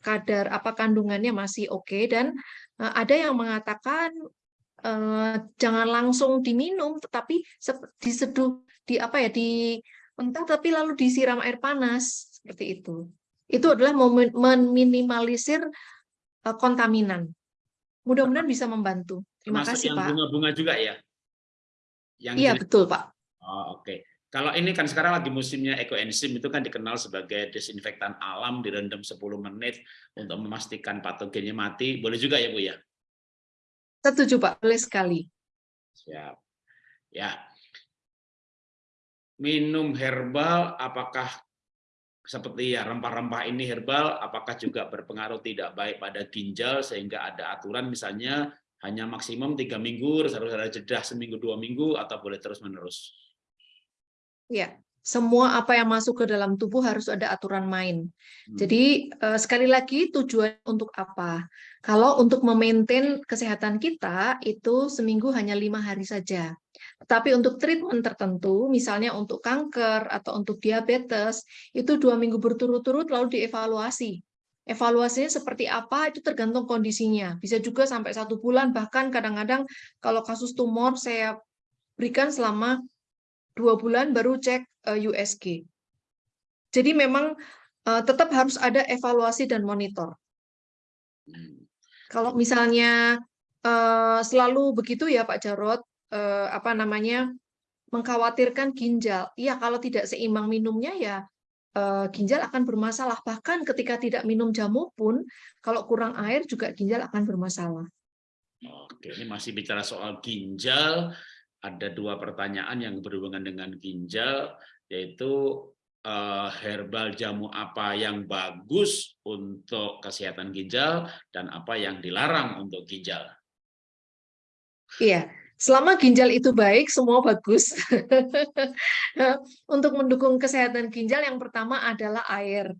kadar apa kandungannya masih oke okay. dan ada yang mengatakan jangan langsung diminum, tetapi diseduh di apa ya di mentah tapi lalu disiram air panas seperti itu. Itu adalah meminimalisir uh, kontaminan. Mudah-mudahan bisa membantu. Terima Termasuk kasih yang Pak. Bunga-bunga juga ya. Yang iya jenis... betul Pak. Oh, Oke. Okay. Kalau ini kan sekarang lagi musimnya ekoenzim itu kan dikenal sebagai desinfektan alam direndam 10 menit untuk memastikan patogennya mati. Boleh juga ya Bu ya? Setuju Pak, boleh sekali. Siap. Ya, minum herbal apakah seperti ya rempah-rempah ini herbal apakah juga berpengaruh tidak baik pada ginjal sehingga ada aturan misalnya hanya maksimum tiga minggu harus ada jeda seminggu dua minggu atau boleh terus menerus ya semua apa yang masuk ke dalam tubuh harus ada aturan main. Hmm. Jadi eh, sekali lagi tujuan untuk apa? Kalau untuk memaintain kesehatan kita itu seminggu hanya lima hari saja. Tapi untuk treatment tertentu, misalnya untuk kanker atau untuk diabetes, itu dua minggu berturut-turut lalu dievaluasi. Evaluasinya seperti apa itu tergantung kondisinya. Bisa juga sampai satu bulan, bahkan kadang-kadang kalau kasus tumor saya berikan selama dua bulan baru cek eh, USG. Jadi memang eh, tetap harus ada evaluasi dan monitor. Hmm. Kalau misalnya eh, selalu begitu ya Pak Jarot, apa namanya mengkhawatirkan ginjal. Iya, kalau tidak seimbang minumnya ya ginjal akan bermasalah. Bahkan ketika tidak minum jamu pun, kalau kurang air juga ginjal akan bermasalah. Oke, ini masih bicara soal ginjal ada dua pertanyaan yang berhubungan dengan ginjal, yaitu uh, herbal jamu apa yang bagus untuk kesehatan ginjal dan apa yang dilarang untuk ginjal. Iya, selama ginjal itu baik, semua bagus. untuk mendukung kesehatan ginjal, yang pertama adalah air.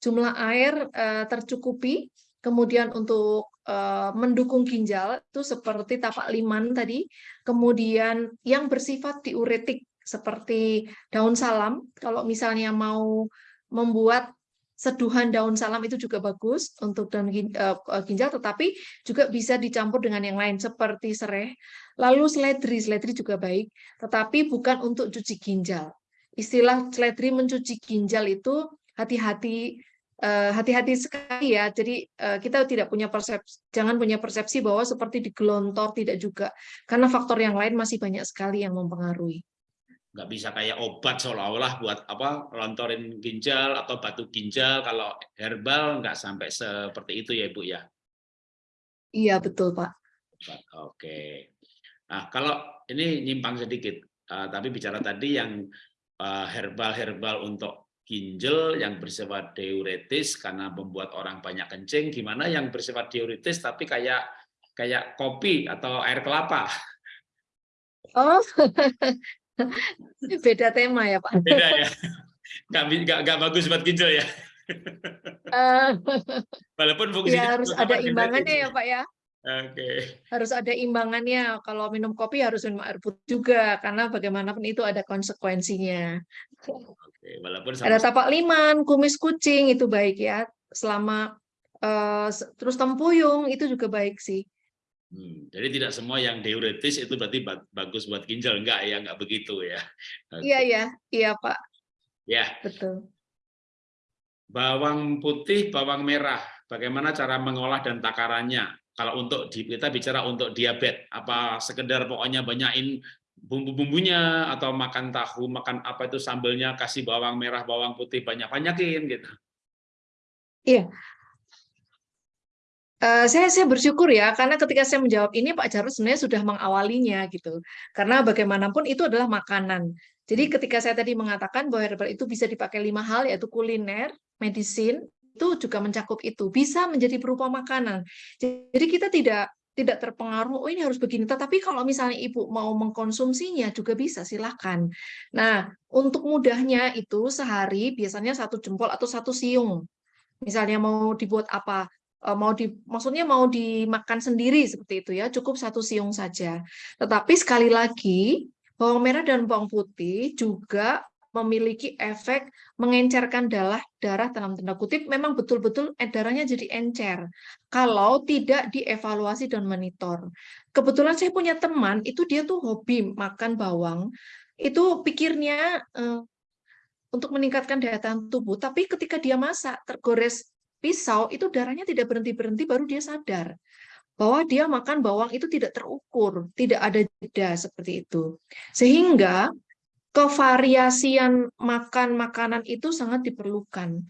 Jumlah air uh, tercukupi, kemudian untuk uh, mendukung ginjal itu seperti tapak liman tadi, kemudian yang bersifat diuretik seperti daun salam, kalau misalnya mau membuat seduhan daun salam itu juga bagus untuk daun eh, ginjal, tetapi juga bisa dicampur dengan yang lain seperti serai. Lalu seledri, seledri juga baik, tetapi bukan untuk cuci ginjal. Istilah seledri mencuci ginjal itu hati-hati Eh, hati-hati sekali ya. Jadi kita tidak punya persepsi, jangan punya persepsi bahwa seperti digelontor tidak juga, karena faktor yang lain masih banyak sekali yang mempengaruhi. Nggak bisa kayak obat seolah-olah buat apa lontorin ginjal atau batu ginjal. Kalau herbal nggak sampai seperti itu ya ibu ya. Iya betul pak. Oke. Nah kalau ini nyimpang sedikit, uh, tapi bicara tadi yang herbal-herbal uh, untuk ginjal yang bersifat diuretis karena membuat orang banyak kencing, gimana yang bersifat diuretis tapi kayak kayak kopi atau air kelapa? Oh, beda tema ya Pak. Beda ya, nggak, nggak, nggak bagus buat ginjal ya. Uh, Walaupun fungsinya ya, harus ada imbangannya ya Pak ya. Oke. Okay. Harus ada imbangannya. Kalau minum kopi harus minum air putih juga, karena bagaimanapun itu ada konsekuensinya. Oke, walaupun sama... ada tapak liman, kumis kucing itu baik ya. Selama uh, terus tempuyung itu juga baik sih. Hmm, jadi tidak semua yang diuretis itu berarti bagus buat ginjal, enggak ya, enggak begitu ya. Iya ya, iya Pak. Ya. Betul. Bawang putih, bawang merah, bagaimana cara mengolah dan takarannya? kalau untuk kita bicara untuk diabetes apa sekedar pokoknya banyakin bumbu-bumbunya atau makan tahu makan apa itu sambelnya kasih bawang merah bawang putih banyak-banyakin gitu iya Uh, saya saya bersyukur ya karena ketika saya menjawab ini Pak Jarod sebenarnya sudah mengawalinya gitu. Karena bagaimanapun itu adalah makanan. Jadi ketika saya tadi mengatakan bahwa herbal itu bisa dipakai lima hal yaitu kuliner, medicine, itu juga mencakup itu. Bisa menjadi berupa makanan. Jadi kita tidak tidak terpengaruh oh ini harus begini. Tetapi kalau misalnya ibu mau mengkonsumsinya juga bisa silahkan nah untuk mudahnya itu sehari biasanya satu jempol atau satu siung. Misalnya mau dibuat apa? eh, mau di maksudnya mau dimakan sendiri seperti itu ya cukup satu siung saja. Tetapi sekali lagi bawang merah dan bawang putih juga memiliki efek mengencerkan darah darah dalam tanda kutip. Memang betul-betul darahnya jadi encer kalau tidak dievaluasi dan monitor. Kebetulan saya punya teman itu dia tuh hobi makan bawang. Itu pikirnya eh, untuk meningkatkan daya tahan tubuh tapi ketika dia masak tergores pisau itu darahnya tidak berhenti-berhenti baru dia sadar bahwa dia makan bawang itu tidak terukur, tidak ada jeda seperti itu. Sehingga kevariasian makan makanan itu sangat diperlukan.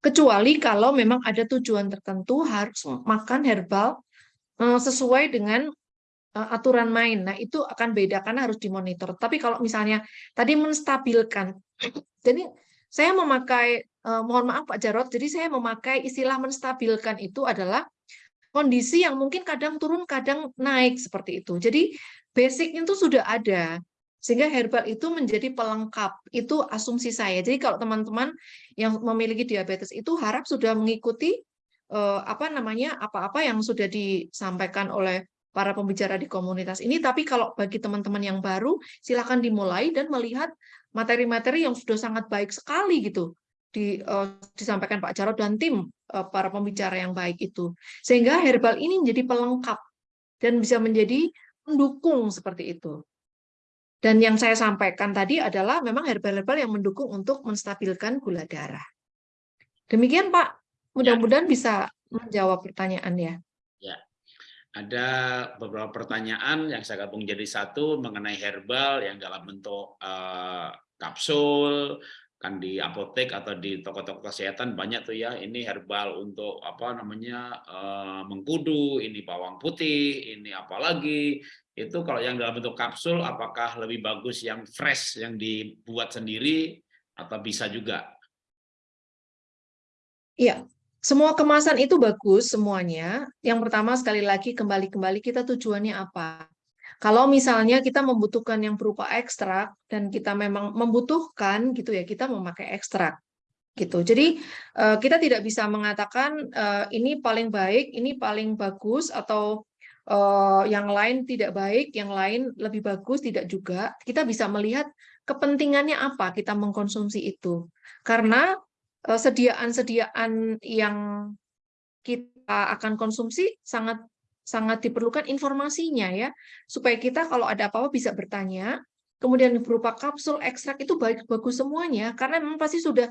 Kecuali kalau memang ada tujuan tertentu harus makan herbal eh, sesuai dengan eh, aturan main. Nah, itu akan beda karena harus dimonitor. Tapi kalau misalnya tadi menstabilkan, jadi saya memakai, eh, mohon maaf Pak Jarot, jadi saya memakai istilah menstabilkan itu adalah kondisi yang mungkin kadang turun, kadang naik seperti itu. Jadi basic itu sudah ada Sehingga herbal itu menjadi pelengkap. Itu asumsi saya. Jadi kalau teman-teman yang memiliki diabetes itu harap sudah mengikuti eh, apa namanya apa-apa yang sudah disampaikan oleh para pembicara di komunitas ini. Tapi kalau bagi teman-teman yang baru, silakan dimulai dan melihat materi-materi yang sudah sangat baik sekali gitu di, uh, disampaikan Pak Jarod dan tim uh, para pembicara yang baik itu. Sehingga herbal ini menjadi pelengkap dan bisa menjadi pendukung seperti itu. Dan yang saya sampaikan tadi adalah memang herbal-herbal yang mendukung untuk menstabilkan gula darah. Demikian Pak, mudah-mudahan ya. bisa menjawab pertanyaannya. Ya, ada beberapa pertanyaan yang saya gabung jadi satu mengenai herbal yang dalam bentuk uh, kapsul, kan di apotek atau di toko-toko kesehatan banyak tuh ya ini herbal untuk apa namanya uh, mengkudu ini bawang putih ini apalagi itu kalau yang dalam bentuk kapsul apakah lebih bagus yang fresh yang dibuat sendiri atau bisa juga? Iya semua kemasan itu bagus semuanya. Yang pertama sekali lagi kembali-kembali kita tujuannya apa kalau misalnya kita membutuhkan yang berupa ekstrak dan kita memang membutuhkan gitu ya, kita memakai ekstrak gitu. Jadi eh, kita tidak bisa mengatakan eh, ini paling baik, ini paling bagus atau eh, yang lain tidak baik, yang lain lebih bagus tidak juga. Kita bisa melihat kepentingannya apa kita mengkonsumsi itu. Karena sediaan-sediaan yang kita akan konsumsi sangat sangat diperlukan informasinya ya supaya kita kalau ada apa-apa bisa bertanya kemudian berupa kapsul ekstrak itu baik bagus semuanya karena memang pasti sudah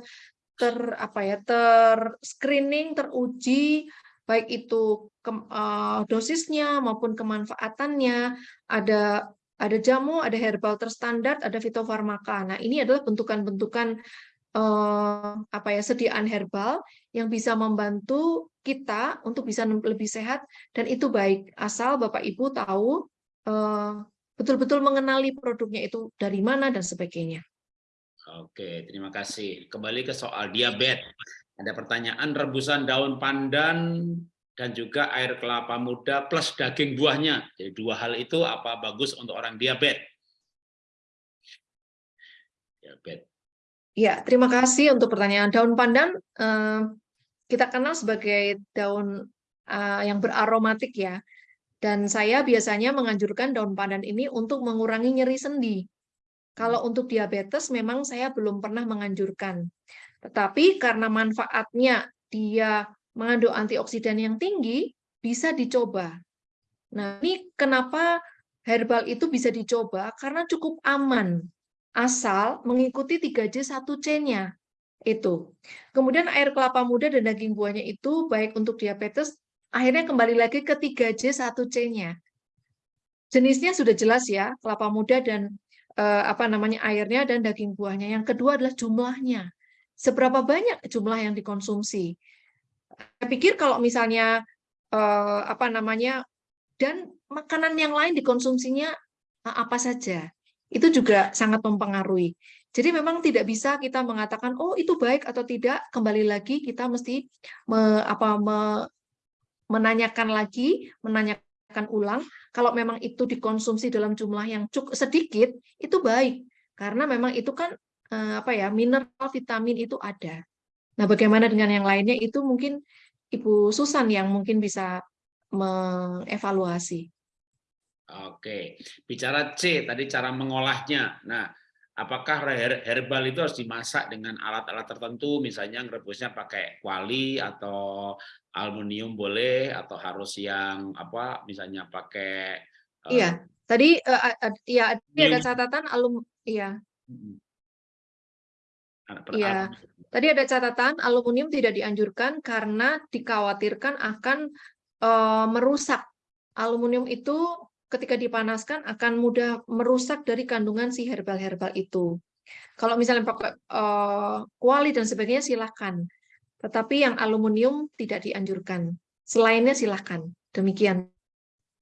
ter apa ya ter screening teruji baik itu ke, uh, dosisnya maupun kemanfaatannya ada ada jamu ada herbal terstandar ada fitofarmaka. Nah ini adalah bentukan-bentukan uh, apa ya sediaan herbal yang bisa membantu kita untuk bisa lebih sehat dan itu baik asal Bapak Ibu tahu eh, betul-betul mengenali produknya itu dari mana dan sebagainya. Oke, terima kasih. Kembali ke soal diabetes. Ada pertanyaan rebusan daun pandan dan juga air kelapa muda plus daging buahnya. Jadi dua hal itu apa bagus untuk orang diabetes? Diabetes. Ya, terima kasih untuk pertanyaan daun pandan. Eh, kita kenal sebagai daun uh, yang beraromatik ya. Dan saya biasanya menganjurkan daun pandan ini untuk mengurangi nyeri sendi. Kalau untuk diabetes memang saya belum pernah menganjurkan. Tetapi karena manfaatnya dia mengandung antioksidan yang tinggi, bisa dicoba. Nah, ini kenapa herbal itu bisa dicoba? Karena cukup aman, asal mengikuti 3J 1C-nya itu. Kemudian air kelapa muda dan daging buahnya itu baik untuk diabetes, akhirnya kembali lagi ke 3J 1C-nya. Jenisnya sudah jelas ya, kelapa muda dan eh, apa namanya airnya dan daging buahnya. Yang kedua adalah jumlahnya. Seberapa banyak jumlah yang dikonsumsi? Saya pikir kalau misalnya eh, apa namanya dan makanan yang lain dikonsumsinya eh, apa saja, itu juga sangat mempengaruhi. Jadi memang tidak bisa kita mengatakan oh itu baik atau tidak. Kembali lagi kita mesti me, apa, me, menanyakan lagi, menanyakan ulang. Kalau memang itu dikonsumsi dalam jumlah yang cukup sedikit, itu baik karena memang itu kan eh, apa ya mineral, vitamin itu ada. Nah bagaimana dengan yang lainnya itu mungkin Ibu Susan yang mungkin bisa mengevaluasi. Oke, bicara C tadi cara mengolahnya. Nah, apakah herbal itu harus dimasak dengan alat-alat tertentu, misalnya rebusnya pakai kuali atau aluminium boleh, atau harus yang apa, misalnya pakai Iya, uh, tadi uh, uh, ya ada catatan alum, iya. Iya, tadi ada catatan aluminium tidak dianjurkan karena dikhawatirkan akan uh, merusak. Aluminium itu ketika dipanaskan akan mudah merusak dari kandungan si herbal-herbal itu. Kalau misalnya pakai uh, kuali dan sebagainya silahkan, tetapi yang aluminium tidak dianjurkan. Selainnya silahkan. Demikian.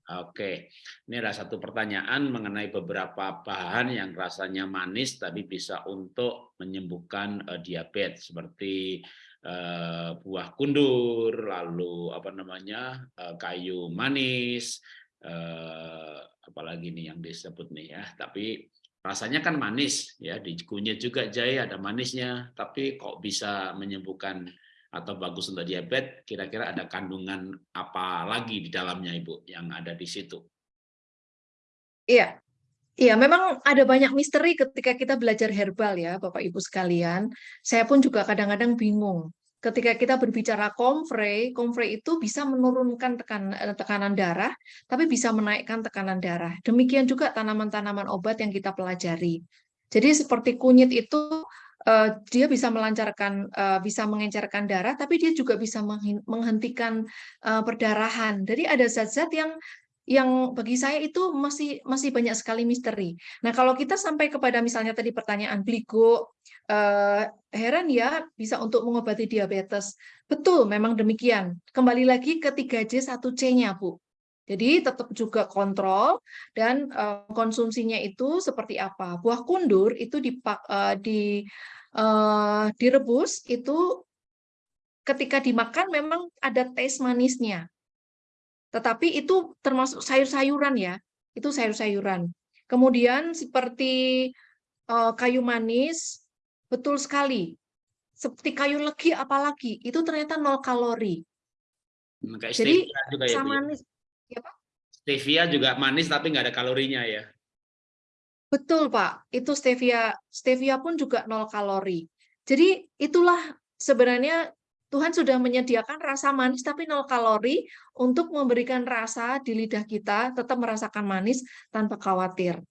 Oke, ini ada satu pertanyaan mengenai beberapa bahan yang rasanya manis tapi bisa untuk menyembuhkan uh, diabetes seperti uh, buah kundur, lalu apa namanya uh, kayu manis, eh, apalagi nih yang disebut nih ya tapi rasanya kan manis ya di kunyit juga jahe ada manisnya tapi kok bisa menyembuhkan atau bagus untuk diabetes kira-kira ada kandungan apa lagi di dalamnya Ibu yang ada di situ Iya. Iya, memang ada banyak misteri ketika kita belajar herbal ya, Bapak Ibu sekalian. Saya pun juga kadang-kadang bingung. Ketika kita berbicara komfrey, komfrey itu bisa menurunkan tekan, eh, tekanan darah, tapi bisa menaikkan tekanan darah. Demikian juga tanaman-tanaman obat yang kita pelajari. Jadi seperti kunyit itu uh, dia bisa melancarkan, uh, bisa mengencerkan darah, tapi dia juga bisa menghentikan perdarahan. Jadi ada zat-zat yang yang bagi saya itu masih masih banyak sekali misteri. Nah, kalau kita sampai kepada misalnya tadi pertanyaan bligo, eh, heran ya bisa untuk mengobati diabetes. Betul, memang demikian. Kembali lagi ke 3J 1C-nya, Bu. Jadi tetap juga kontrol dan eh, konsumsinya itu seperti apa. Buah kundur itu dipak, eh, di direbus itu ketika dimakan memang ada taste manisnya. Tetapi itu termasuk sayur-sayuran ya, itu sayur-sayuran. Kemudian seperti kayu manis, betul sekali. Seperti kayu legi apalagi, itu ternyata nol kalori. Hmm, kayak Jadi juga ya, manis. Ya, Pak? Stevia juga manis tapi nggak ada kalorinya ya. Betul Pak, itu stevia stevia pun juga nol kalori. Jadi itulah sebenarnya Tuhan sudah menyediakan rasa manis tapi nol kalori untuk memberikan rasa di lidah kita tetap merasakan manis tanpa khawatir.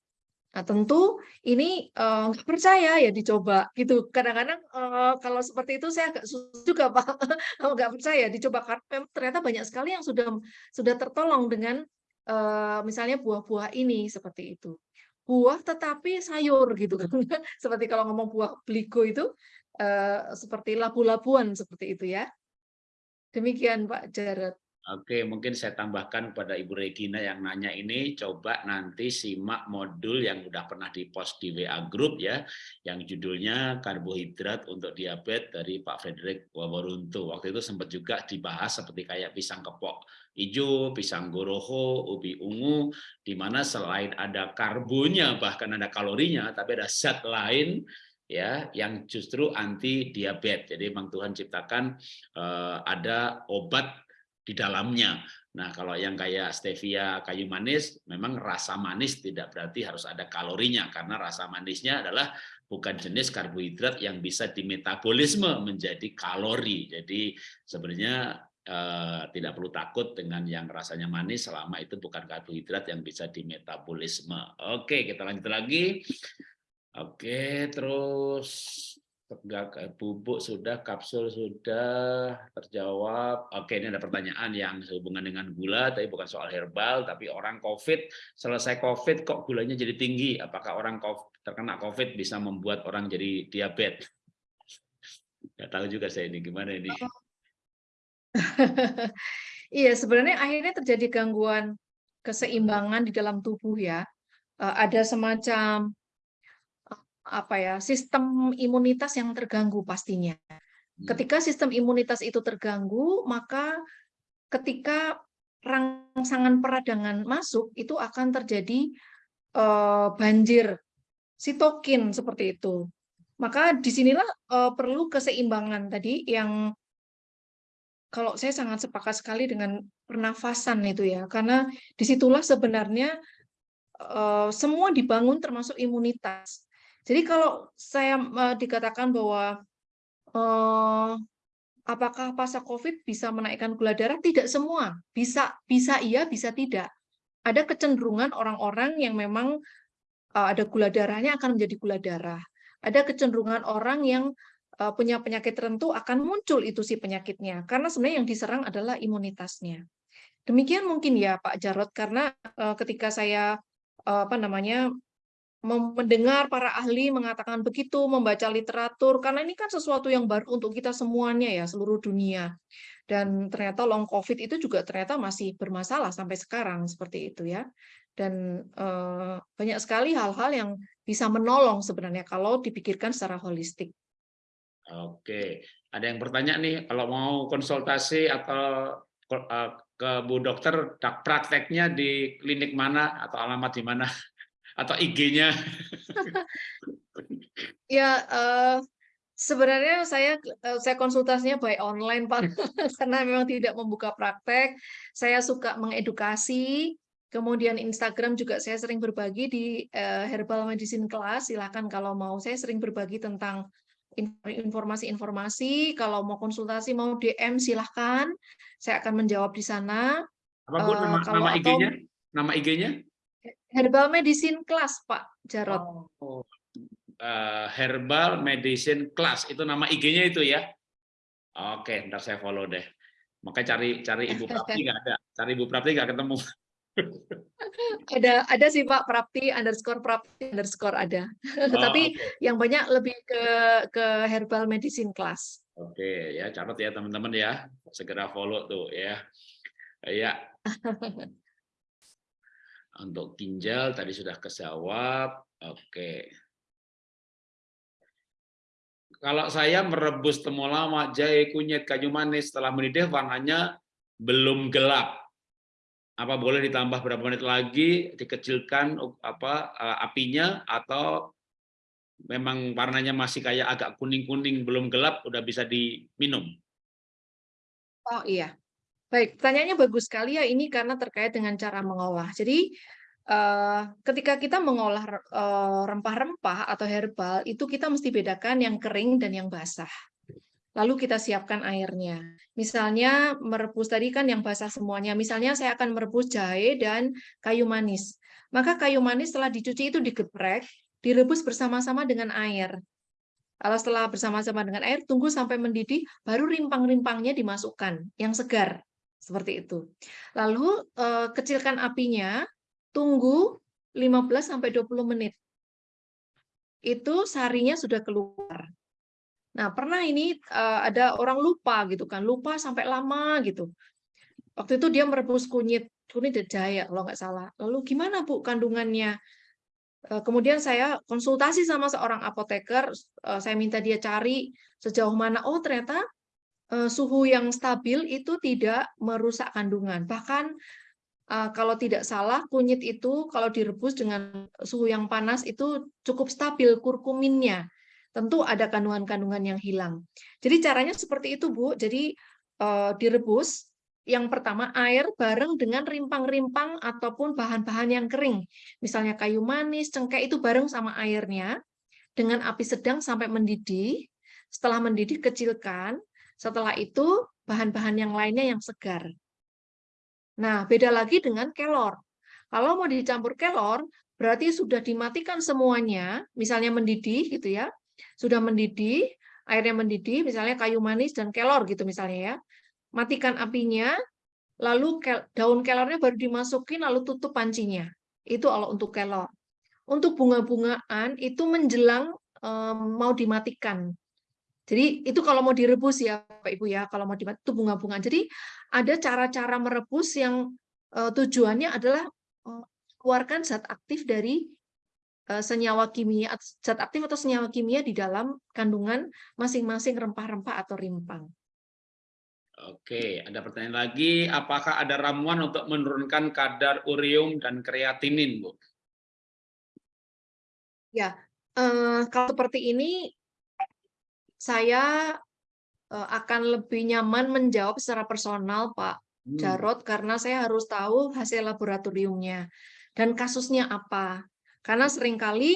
Nah, tentu ini uh, percaya ya dicoba gitu. Kadang-kadang uh, kalau seperti itu saya agak susah juga Pak, nggak percaya dicoba karena ternyata banyak sekali yang sudah sudah tertolong dengan uh, misalnya buah-buah ini seperti itu. Buah tetapi sayur gitu kan. seperti kalau ngomong buah beligo itu uh, seperti labu-labuan seperti itu ya. Demikian Pak Jarot. Oke, mungkin saya tambahkan kepada Ibu Regina yang nanya ini, coba nanti simak modul yang udah pernah dipost di WA Group ya, yang judulnya karbohidrat untuk diabetes dari Pak Frederick Waworuntu. Waktu itu sempat juga dibahas seperti kayak pisang kepok hijau, pisang goroho, ubi ungu, di mana selain ada karbonya, bahkan ada kalorinya, tapi ada zat lain ya yang justru anti diabetes. Jadi memang Tuhan ciptakan uh, ada obat di dalamnya. Nah, kalau yang kayak stevia kayu manis, memang rasa manis tidak berarti harus ada kalorinya karena rasa manisnya adalah bukan jenis karbohidrat yang bisa dimetabolisme menjadi kalori. Jadi sebenarnya eh, tidak perlu takut dengan yang rasanya manis selama itu bukan karbohidrat yang bisa dimetabolisme. Oke, kita lanjut lagi. Oke, terus bubuk sudah, kapsul sudah terjawab. Oke, ini ada pertanyaan yang sehubungan dengan gula, tapi bukan soal herbal, tapi orang COVID, selesai COVID kok gulanya jadi tinggi? Apakah orang COVID, terkena COVID bisa membuat orang jadi diabetes? Nggak tahu juga saya ini, gimana ini? iya, sebenarnya akhirnya terjadi gangguan keseimbangan di dalam tubuh ya. Eh, ada semacam apa ya sistem imunitas yang terganggu pastinya. Hmm. Ketika sistem imunitas itu terganggu, maka ketika rangsangan peradangan masuk itu akan terjadi uh, banjir sitokin seperti itu. Maka di sinilah uh, perlu keseimbangan tadi yang kalau saya sangat sepakat sekali dengan pernafasan itu ya, karena di situlah sebenarnya uh, semua dibangun termasuk imunitas. Jadi kalau saya uh, dikatakan bahwa uh, apakah pasca COVID bisa menaikkan gula darah? Tidak semua. Bisa, bisa iya, bisa tidak. Ada kecenderungan orang-orang yang memang uh, ada gula darahnya akan menjadi gula darah. Ada kecenderungan orang yang uh, punya penyakit tertentu akan muncul itu si penyakitnya. Karena sebenarnya yang diserang adalah imunitasnya. Demikian mungkin ya Pak Jarot, karena uh, ketika saya apa namanya mendengar para ahli mengatakan begitu, membaca literatur, karena ini kan sesuatu yang baru untuk kita semuanya ya, seluruh dunia. Dan ternyata long COVID itu juga ternyata masih bermasalah sampai sekarang, seperti itu ya. Dan eh, banyak sekali hal-hal yang bisa menolong sebenarnya kalau dipikirkan secara holistik. Oke, ada yang bertanya nih, kalau mau konsultasi atau eh, ke Bu Dokter, prakteknya di klinik mana atau alamat di mana? Atau IG-nya? Ya, eh, sebenarnya saya eh, saya konsultasinya by online Pak, karena memang tidak membuka praktek. Saya suka mengedukasi, kemudian Instagram juga saya sering berbagi di eh, Herbal Medicine Class. Silahkan kalau mau, saya sering berbagi tentang informasi-informasi. Kalau mau konsultasi, mau DM, silahkan. Saya akan menjawab di sana. Apa Bu nama, kalau nama IG-nya? Nama IG-nya? Herbal Medicine Class, Pak Jarot. Oh, eh, Herbal Medicine Class itu nama IG-nya itu ya. Oke, ntar saya follow deh. Makanya cari cari Ibu Prapti nggak ada, cari Ibu Prapti nggak ketemu. Ada ada sih Pak Prapti underscore Prapti underscore ada. Oh, Tapi yang banyak lebih ke ke Herbal Medicine Class. Oke, ya catat ya teman-teman ya, segera follow tuh ya. Ya. Untuk ginjal tadi sudah kesawab. Oke. Kalau saya merebus temulawak, jahe, kunyit, kayu manis setelah mendidih warnanya belum gelap. Apa boleh ditambah berapa menit lagi, dikecilkan apa eh, apinya atau memang warnanya masih kayak agak kuning-kuning belum gelap udah bisa diminum. Oh iya. Baik, pertanyaannya bagus sekali ya ini karena terkait dengan cara mengolah. Jadi eh, ketika kita mengolah eh, rempah-rempah atau herbal itu kita mesti bedakan yang kering dan yang basah. Lalu kita siapkan airnya. Misalnya merebus tadi kan yang basah semuanya. Misalnya saya akan merebus jahe dan kayu manis. Maka kayu manis setelah dicuci itu digeprek, direbus bersama-sama dengan air. Kalau setelah bersama-sama dengan air, tunggu sampai mendidih, baru rimpang-rimpangnya dimasukkan, yang segar. Seperti itu. Lalu eh, kecilkan apinya, tunggu 15-20 menit. Itu sarinya sudah keluar. Nah, pernah ini eh, ada orang lupa gitu kan, lupa sampai lama gitu. Waktu itu dia merebus kunyit, kunyit jahe kalau nggak salah. Lalu gimana Bu kandungannya? Eh, Kemudian saya konsultasi sama seorang apoteker, saya minta dia cari sejauh mana, oh ternyata suhu yang stabil itu tidak merusak kandungan. Bahkan eh, kalau tidak salah, kunyit itu kalau direbus dengan suhu yang panas itu cukup stabil kurkuminnya. Tentu ada kandungan-kandungan yang hilang. Jadi caranya seperti itu, Bu. Jadi eh, direbus yang pertama air bareng dengan rimpang-rimpang ataupun bahan-bahan yang kering. Misalnya kayu manis, cengkeh itu bareng sama airnya dengan api sedang sampai mendidih. Setelah mendidih kecilkan. Setelah itu bahan-bahan yang lainnya yang segar. Nah, beda lagi dengan kelor. Kalau mau dicampur kelor, berarti sudah dimatikan semuanya, misalnya mendidih gitu ya. Sudah mendidih, airnya mendidih, misalnya kayu manis dan kelor gitu misalnya ya. Matikan apinya, lalu daun kelornya baru dimasukin lalu tutup pancinya. Itu kalau untuk kelor. Untuk bunga-bungaan itu menjelang em, mau dimatikan. Jadi itu kalau mau direbus ya Bapak Ibu ya, kalau mau dimatikan itu bunga-bungaan. Jadi ada cara-cara merebus yang eh, tujuannya adalah eh, keluarkan zat aktif dari eh, senyawa kimia, zat aktif atau senyawa kimia di dalam kandungan masing-masing rempah-rempah atau rimpang. Oke, ada pertanyaan lagi. Apakah ada ramuan untuk menurunkan kadar ureum dan kreatinin, Bu? Ya, eh, kalau seperti ini saya eh, akan lebih nyaman menjawab secara personal, Pak Hmm, Jarot, karena saya harus tahu hasil laboratoriumnya dan kasusnya apa. Karena sering kali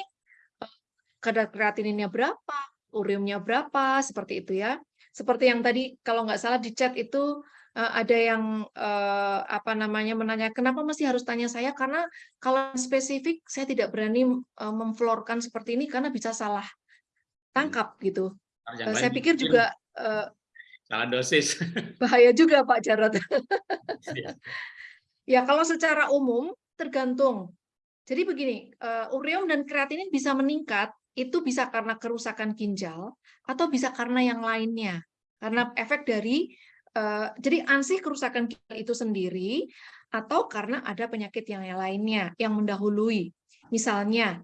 eh, kadar kreatininnya berapa, ureumnya berapa, seperti itu ya. Seperti yang tadi kalau nggak salah di chat itu eh, ada yang eh, apa namanya menanya kenapa masih harus tanya saya karena kalau spesifik saya tidak berani eh, memflorkan seperti ini karena bisa salah tangkap gitu. Yang Eh, lain saya pikir mungkin juga eh, salah dosis. bahaya juga Pak Jarot. Iya. Ya, kalau secara umum tergantung. Jadi begini, eh, ureum dan kreatinin bisa meningkat, itu bisa karena kerusakan ginjal atau bisa karena yang lainnya. Karena efek dari eh, jadi ansih kerusakan ginjal itu sendiri atau karena ada penyakit yang lainnya yang mendahului. Misalnya,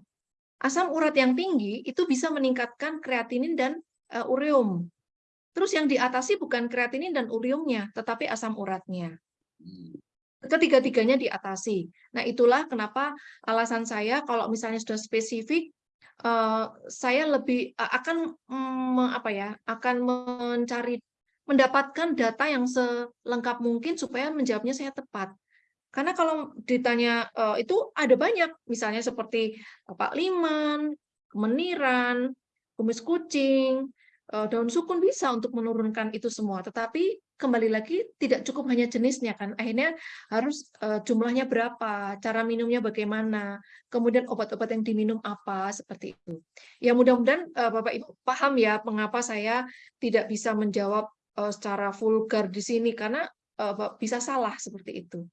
asam urat yang tinggi itu bisa meningkatkan kreatinin dan eh, ureum. Terus yang diatasi bukan kreatinin dan ureumnya, tetapi asam uratnya. Hmm, ketiga-tiganya diatasi. Nah, itulah kenapa alasan saya kalau misalnya sudah spesifik uh, saya lebih uh, akan um, apa ya, akan mencari mendapatkan data yang selengkap mungkin supaya menjawabnya saya tepat. Karena kalau ditanya uh, itu ada banyak, misalnya seperti Pak Liman, kemeniran, kumis kucing, daun sukun bisa untuk menurunkan itu semua. Tetapi kembali lagi tidak cukup hanya jenisnya kan. Akhirnya harus uh, jumlahnya berapa cara minumnya bagaimana kemudian obat-obat yang diminum apa seperti itu. Ya mudah-mudahan uh, bapak ibu paham ya mengapa saya tidak bisa menjawab secara vulgar di sini karena bisa salah seperti itu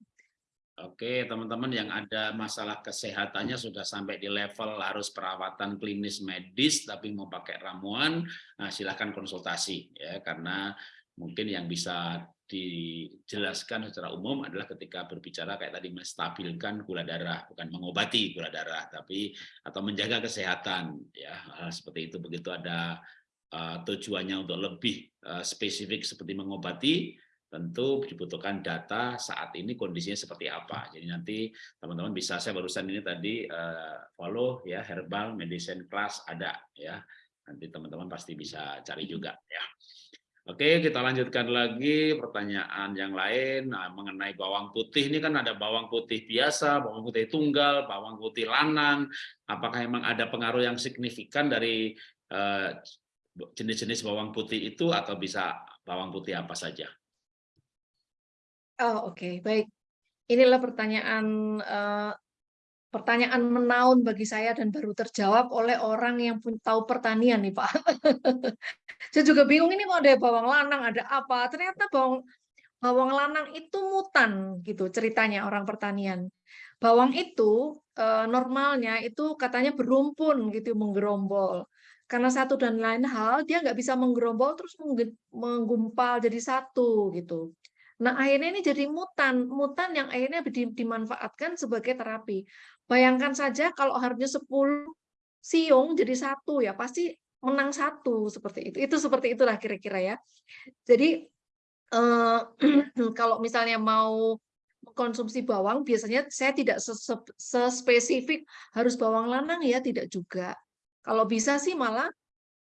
Oke, teman-teman yang ada masalah kesehatannya sudah sampai di level harus perawatan klinis medis tapi mau pakai ramuan, nah silahkan konsultasi ya. Karena mungkin yang bisa dijelaskan secara umum adalah ketika berbicara kayak tadi menstabilkan gula darah bukan mengobati gula darah tapi atau menjaga kesehatan ya. Seperti itu. Begitu ada uh, tujuannya untuk lebih uh, spesifik seperti mengobati tentu dibutuhkan data saat ini kondisinya seperti apa jadi nanti teman-teman bisa saya barusan ini tadi uh, follow ya herbal medicine class ada ya nanti teman-teman pasti bisa cari juga ya Oke, kita lanjutkan lagi pertanyaan yang lain nah, mengenai bawang putih. Ini kan ada bawang putih biasa, bawang putih tunggal, bawang putih lanang. Apakah memang ada pengaruh yang signifikan dari eh, jenis-jenis uh, bawang putih itu atau bisa bawang putih apa saja? Oh, oke, okay. baik. Inilah pertanyaan uh, pertanyaan menaun bagi saya dan baru terjawab oleh orang yang pun tahu pertanian nih Pak. saya juga bingung ini mau ada bawang lanang, ada apa? Ternyata bawang bawang lanang itu mutan gitu ceritanya orang pertanian. Bawang itu eh, normalnya itu katanya berumpun gitu menggerombol. Karena satu dan lain hal dia nggak bisa menggerombol terus menggumpal jadi satu gitu. Nah, akhirnya ini jadi mutan, mutan yang akhirnya dimanfaatkan sebagai terapi. Bayangkan saja kalau harusnya 10 siung jadi satu ya, pasti menang satu seperti itu. Itu seperti itulah kira-kira ya. Jadi eh, kalau misalnya mau konsumsi bawang, biasanya saya tidak sespesifik harus bawang lanang ya, tidak juga. Kalau bisa sih malah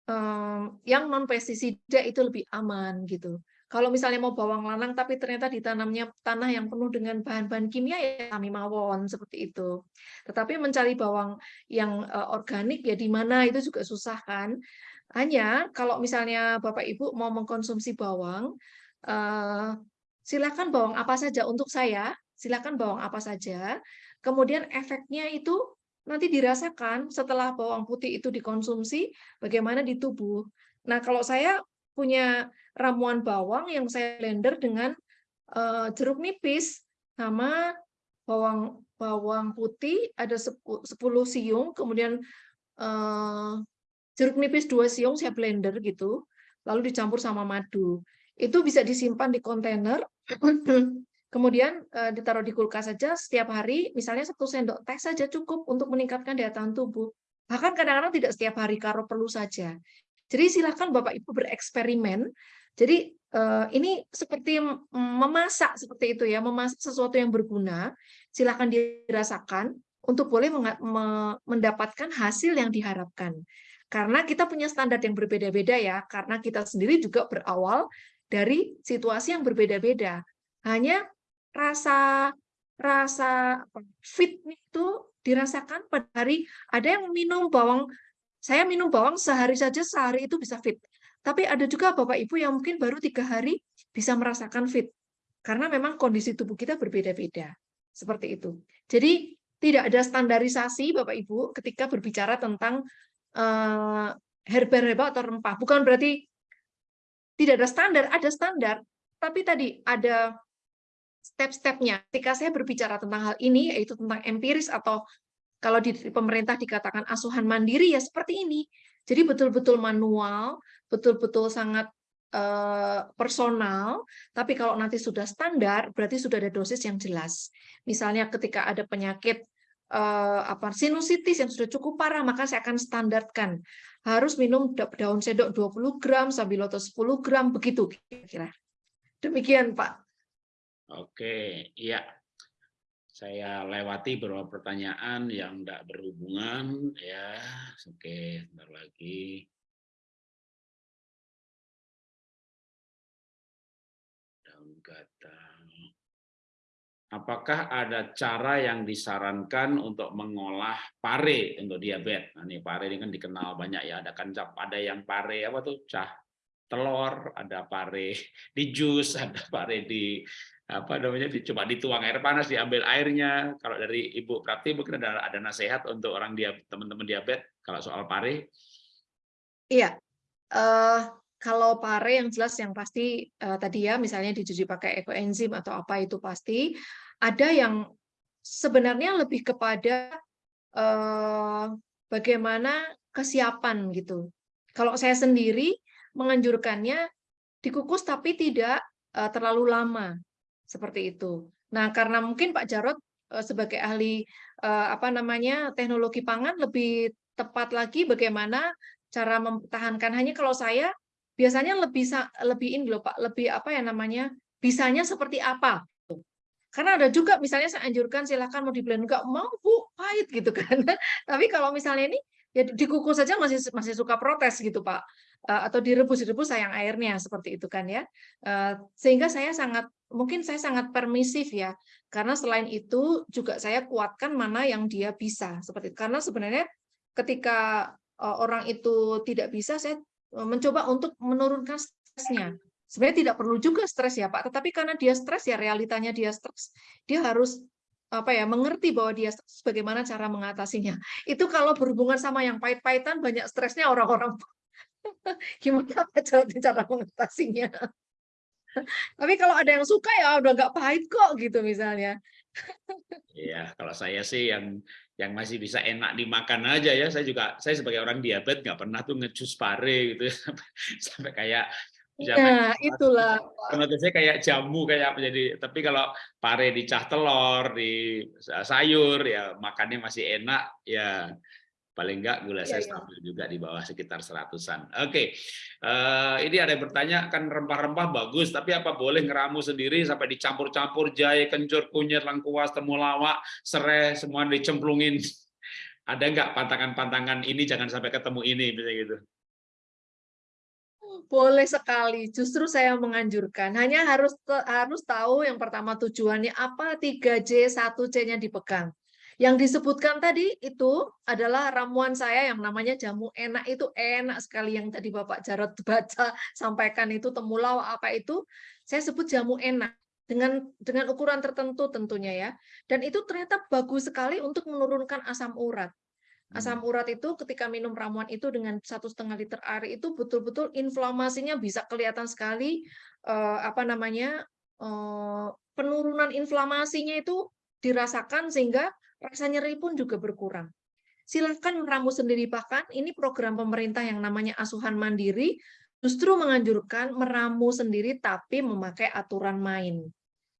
eh, yang non pestisida itu lebih aman gitu. Kalau misalnya mau bawang lanang tapi ternyata ditanamnya tanah yang penuh dengan bahan-bahan kimia ya kami mawon seperti itu. Tetapi mencari bawang yang uh, organik ya di mana itu juga susah kan. Hanya kalau misalnya Bapak Ibu mau mengkonsumsi bawang, uh, silakan bawang apa saja untuk saya, silakan bawang apa saja. Kemudian efeknya itu nanti dirasakan setelah bawang putih itu dikonsumsi bagaimana di tubuh. Nah, kalau saya punya ramuan bawang yang saya blender dengan uh, jeruk nipis sama bawang bawang putih ada 10 siung, kemudian uh, jeruk nipis 2 siung saya blender gitu, lalu dicampur sama madu. Itu bisa disimpan di kontainer, kemudian uh, ditaruh di kulkas saja setiap hari, misalnya satu sendok teh saja cukup untuk meningkatkan daya tahan tubuh. Bahkan kadang-kadang tidak setiap hari kalau perlu saja. Jadi silakan Bapak Ibu bereksperimen. Jadi eh, ini seperti memasak seperti itu ya, memasak sesuatu yang berguna. Silakan dirasakan untuk boleh mendapatkan hasil yang diharapkan. Karena kita punya standar yang berbeda-beda ya, karena kita sendiri juga berawal dari situasi yang berbeda-beda. Hanya rasa rasa fit itu dirasakan pada hari ada yang minum bawang saya minum bawang sehari saja, sehari itu bisa fit. Tapi ada juga Bapak Ibu yang mungkin baru tiga hari bisa merasakan fit. Karena memang kondisi tubuh kita berbeda-beda. Seperti itu. Jadi tidak ada standarisasi Bapak Ibu ketika berbicara tentang uh, herba-herba atau rempah. Bukan berarti tidak ada standar, ada standar. Tapi tadi ada step-stepnya. Ketika saya berbicara tentang hal ini, yaitu tentang empiris atau kalau di pemerintah dikatakan asuhan mandiri ya seperti ini. Jadi betul-betul manual, betul-betul sangat uh, personal, tapi kalau nanti sudah standar berarti sudah ada dosis yang jelas. Misalnya ketika ada penyakit uh, apa sinusitis yang sudah cukup parah, maka saya akan standarkan harus minum daun sedok 20 gram, sabiloto 10 gram, begitu kira-kira. Demikian Pak. Oke, iya. Saya lewati beberapa pertanyaan yang tidak berhubungan ya. Oke, sebentar lagi. Daun kata. Apakah ada cara yang disarankan untuk mengolah pare untuk diabetes? Nah, ini pare ini kan dikenal banyak ya. Ada kan ada yang pare apa tuh cah telur, ada pare di jus, ada pare di apa namanya dicoba dituang air panas diambil airnya. Kalau dari ibu Prati mungkin ada ada nasihat untuk orang dia teman-teman diabetes kalau soal pare? Iya. Uh, kalau pare yang jelas yang pasti uh, tadi ya misalnya dicuci pakai ekoenzim atau apa itu pasti ada yang sebenarnya lebih kepada uh, bagaimana kesiapan gitu. Kalau saya sendiri menganjurkannya dikukus tapi tidak terlalu lama seperti itu. Nah, karena mungkin Pak Jarot eh, sebagai ahli eh, apa namanya teknologi pangan lebih tepat lagi bagaimana cara mempertahankan. Hanya kalau saya biasanya lebih lebih ini loh Pak, lebih apa ya namanya bisanya seperti apa. Karena ada juga misalnya saya anjurkan silakan mau di blend enggak mau Bu, pahit gitu kan. Tapi kalau misalnya ini ya dikukus saja masih masih suka protes gitu Pak. Eh, atau direbus-rebus sayang airnya seperti itu kan ya. Sehingga saya sangat mungkin saya sangat permisif ya, karena selain itu juga saya kuatkan mana yang dia bisa seperti itu. Karena sebenarnya ketika eh, orang itu tidak bisa, saya eh, mencoba untuk menurunkan stresnya. Sebenarnya tidak perlu juga stres ya Pak, tetapi karena dia stres ya realitanya dia stres, dia harus apa ya mengerti bahwa dia bagaimana cara mengatasinya. Itu kalau berhubungan sama yang pahit-pahitan banyak stresnya orang-orang. Gimana cara mengatasinya? Tapi kalau ada yang suka ya udah nggak pahit kok gitu misalnya. Iya, kalau saya sih yang yang masih bisa enak dimakan aja ya. Saya juga saya sebagai orang diabetes nggak pernah tuh ngecus pare gitu sampai, sampai kayak Nah, itulah. Menurut saya kayak jamu kayak menjadi tapi kalau pare dicah telur, di sayur ya makannya masih enak ya paling enggak gula saya ya, stabil juga di bawah sekitar seratusan. Oke, okay. uh, eh, ini ada yang bertanya kan rempah-rempah bagus, tapi apa boleh ngeramu sendiri sampai dicampur-campur jahe, kencur, kunyit, lengkuas, temulawak, serai, semua dicemplungin. Ada enggak pantangan-pantangan ini jangan sampai ketemu ini, misalnya gitu? Boleh sekali, justru saya menganjurkan. Hanya harus harus tahu yang pertama tujuannya apa 3J, 1C-nya dipegang. Yang disebutkan tadi itu adalah ramuan saya yang namanya jamu enak. Itu enak sekali yang tadi Bapak Jarot baca sampaikan itu temulawak apa itu. Saya sebut jamu enak dengan dengan ukuran tertentu tentunya ya. Dan itu ternyata bagus sekali untuk menurunkan asam urat. Asam hmm. urat itu ketika minum ramuan itu dengan satu setengah liter air itu betul-betul inflamasinya bisa kelihatan sekali eh, apa namanya eh, penurunan inflamasinya itu dirasakan sehingga rasa nyeri pun juga berkurang. Silakan meramu sendiri bahkan ini program pemerintah yang namanya asuhan mandiri justru menganjurkan meramu sendiri tapi memakai aturan main.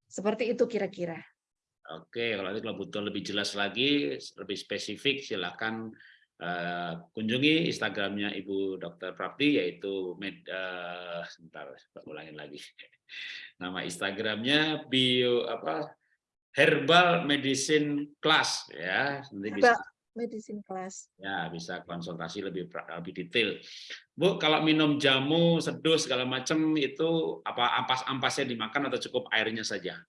Seperti itu kira-kira. Oke, kalau itu kalau butuh lebih jelas lagi, lebih spesifik, silakan uh, kunjungi Instagramnya Ibu Dr. Prapti, yaitu med, uh, sebentar, ulangin lagi. Nama Instagramnya bio apa herbal medicine class ya. Nanti bisa medicine class. Ya bisa konsultasi lebih lebih detail. Bu kalau minum jamu seduh segala macam itu apa ampas ampasnya dimakan atau cukup airnya saja?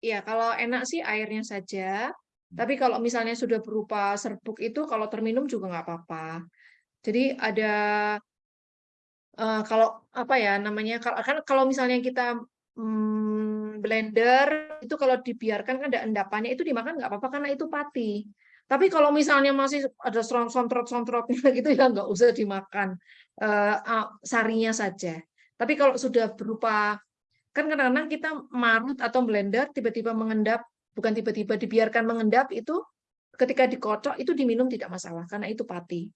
Iya, kalau enak sih airnya saja. Tapi kalau misalnya sudah berupa serbuk itu kalau terminum juga nggak apa-apa. Jadi ada uh, kalau apa ya namanya kalau kan kalau misalnya kita hmm, blender itu kalau dibiarkan kan ada endapannya itu dimakan nggak apa-apa karena itu pati. Tapi kalau misalnya masih ada sontrot-sontrotnya gitu ya nggak usah dimakan uh, sarinya saja. Tapi kalau sudah berupa kan kadang-kadang kita marut atau blender tiba-tiba mengendap bukan tiba-tiba dibiarkan mengendap itu ketika dikocok itu diminum tidak masalah karena itu pati.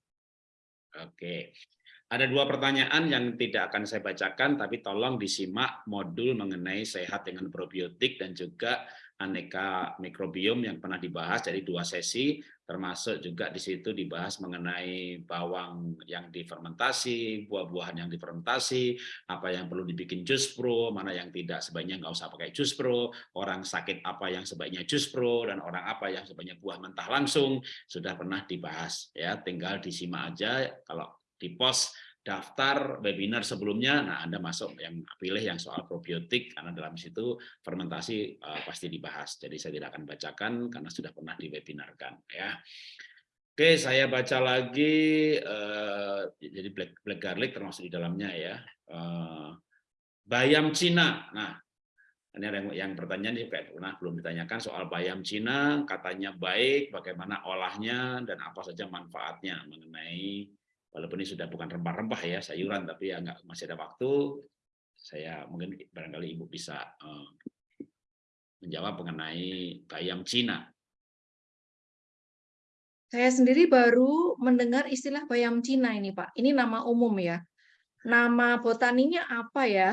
Oke. Ada dua pertanyaan yang tidak akan saya bacakan, tapi tolong disimak modul mengenai sehat dengan probiotik dan juga aneka mikrobiom yang pernah dibahas. Dari dua sesi, termasuk juga di situ dibahas mengenai bawang yang difermentasi, buah-buahan yang difermentasi, apa yang perlu dibikin jus pro, mana yang tidak sebaiknya nggak usah pakai jus pro, orang sakit apa yang sebaiknya jus pro, dan orang apa yang sebaiknya buah mentah langsung, sudah pernah dibahas. ya. Tinggal disimak aja, kalau di post daftar webinar sebelumnya, nah Anda masuk yang pilih yang soal probiotik karena dalam situ fermentasi uh, pasti dibahas. Jadi saya tidak akan bacakan karena sudah pernah diwebinarkan ya. Oke, saya baca lagi uh, jadi black black garlic termasuk di dalamnya ya. Uh, bayam Cina. Nah, ini yang, yang pertanyaan ini kayak pernah belum ditanyakan soal bayam Cina, katanya baik, bagaimana olahnya dan apa saja manfaatnya mengenai walaupun ini sudah bukan rempah-rempah ya sayuran tapi ya nggak masih ada waktu saya mungkin barangkali ibu bisa uh, menjawab mengenai bayam Cina. Saya sendiri baru mendengar istilah bayam Cina ini Pak. Ini nama umum ya. Nama botaninya apa ya?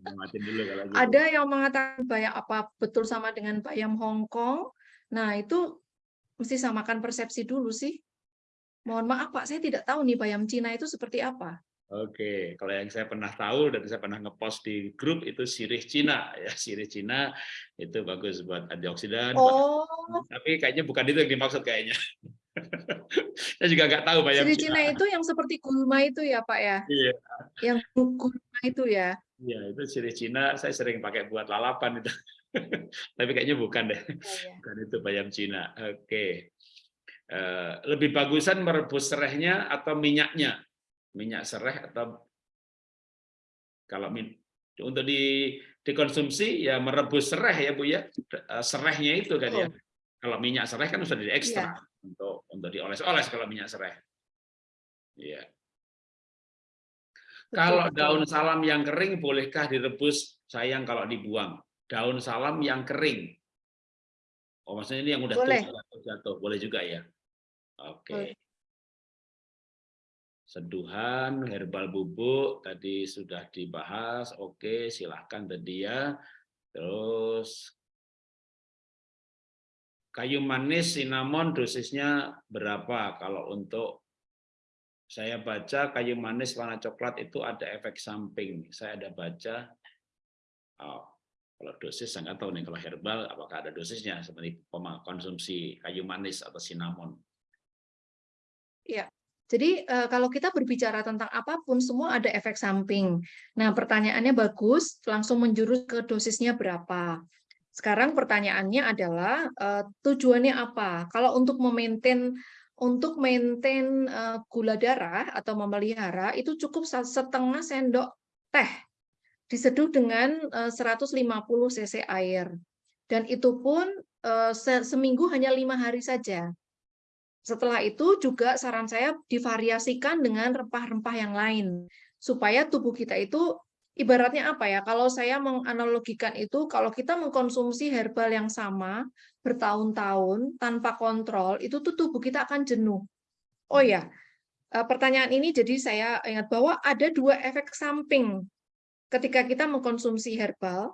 Dulu gitu. ada yang mengatakan bayam apa betul sama dengan bayam Hong Kong. Nah itu mesti samakan persepsi dulu sih. Mohon maaf Pak, saya tidak tahu nih bayam Cina itu seperti apa. Oke, kalau yang saya pernah tahu dan saya pernah ngepost di grup itu sirih Cina ya, sirih Cina itu bagus buat antioksidan. Oh. Tapi kayaknya bukan itu yang dimaksud kayaknya. saya juga nggak tahu bayam sirih Cina. Cina itu yang seperti gulma itu ya Pak ya? Iya. Yang gulma itu ya? Iya, itu sirih Cina saya sering pakai buat lalapan itu. Tapi kayaknya bukan deh. Oh, iya. Bukan itu bayam Cina. Oke. Eh, lebih bagusan merebus serehnya atau minyaknya? Minyak sereh atau kalau untuk di dikonsumsi ya merebus sereh ya bu ya. Eh, serehnya itu kan ya. Kalau minyak sereh kan sudah diekstrak ya. untuk untuk dioles-oles kalau minyak sereh. Ya kalau daun salam yang kering bolehkah direbus? Sayang kalau dibuang. Daun salam yang kering. Oh maksudnya ini yang udah boleh. jatuh. Boleh juga ya Oke. Seduhan, herbal bubuk tadi sudah dibahas. Oke, silahkan tadi ya. Terus kayu manis cinnamon dosisnya berapa? Kalau untuk saya baca kayu manis warna coklat itu ada efek samping. Saya ada baca. Oh, kalau dosis saya nggak tahu nih kalau herbal apakah ada dosisnya seperti konsumsi kayu manis atau cinnamon. Ya, jadi uh, kalau kita berbicara tentang apa pun, semua ada efek samping. Nah, pertanyaannya bagus, langsung menjurus ke dosisnya berapa. Sekarang pertanyaannya adalah uh, tujuannya apa? Kalau untuk memaintain untuk maintain uh, gula darah atau memelihara itu cukup setengah sendok teh diseduh dengan uh, 150 cc air. Dan itu pun se seminggu hanya lima hari saja. Setelah itu juga saran saya divariasikan dengan rempah-rempah yang lain supaya tubuh kita itu ibaratnya apa ya? Kalau saya menganalogikan itu kalau kita mengkonsumsi herbal yang sama bertahun-tahun tanpa kontrol, itu tuh tubuh kita akan jenuh. Oh ya, eh, pertanyaan ini jadi saya ingat bahwa ada dua efek samping ketika kita mengkonsumsi herbal,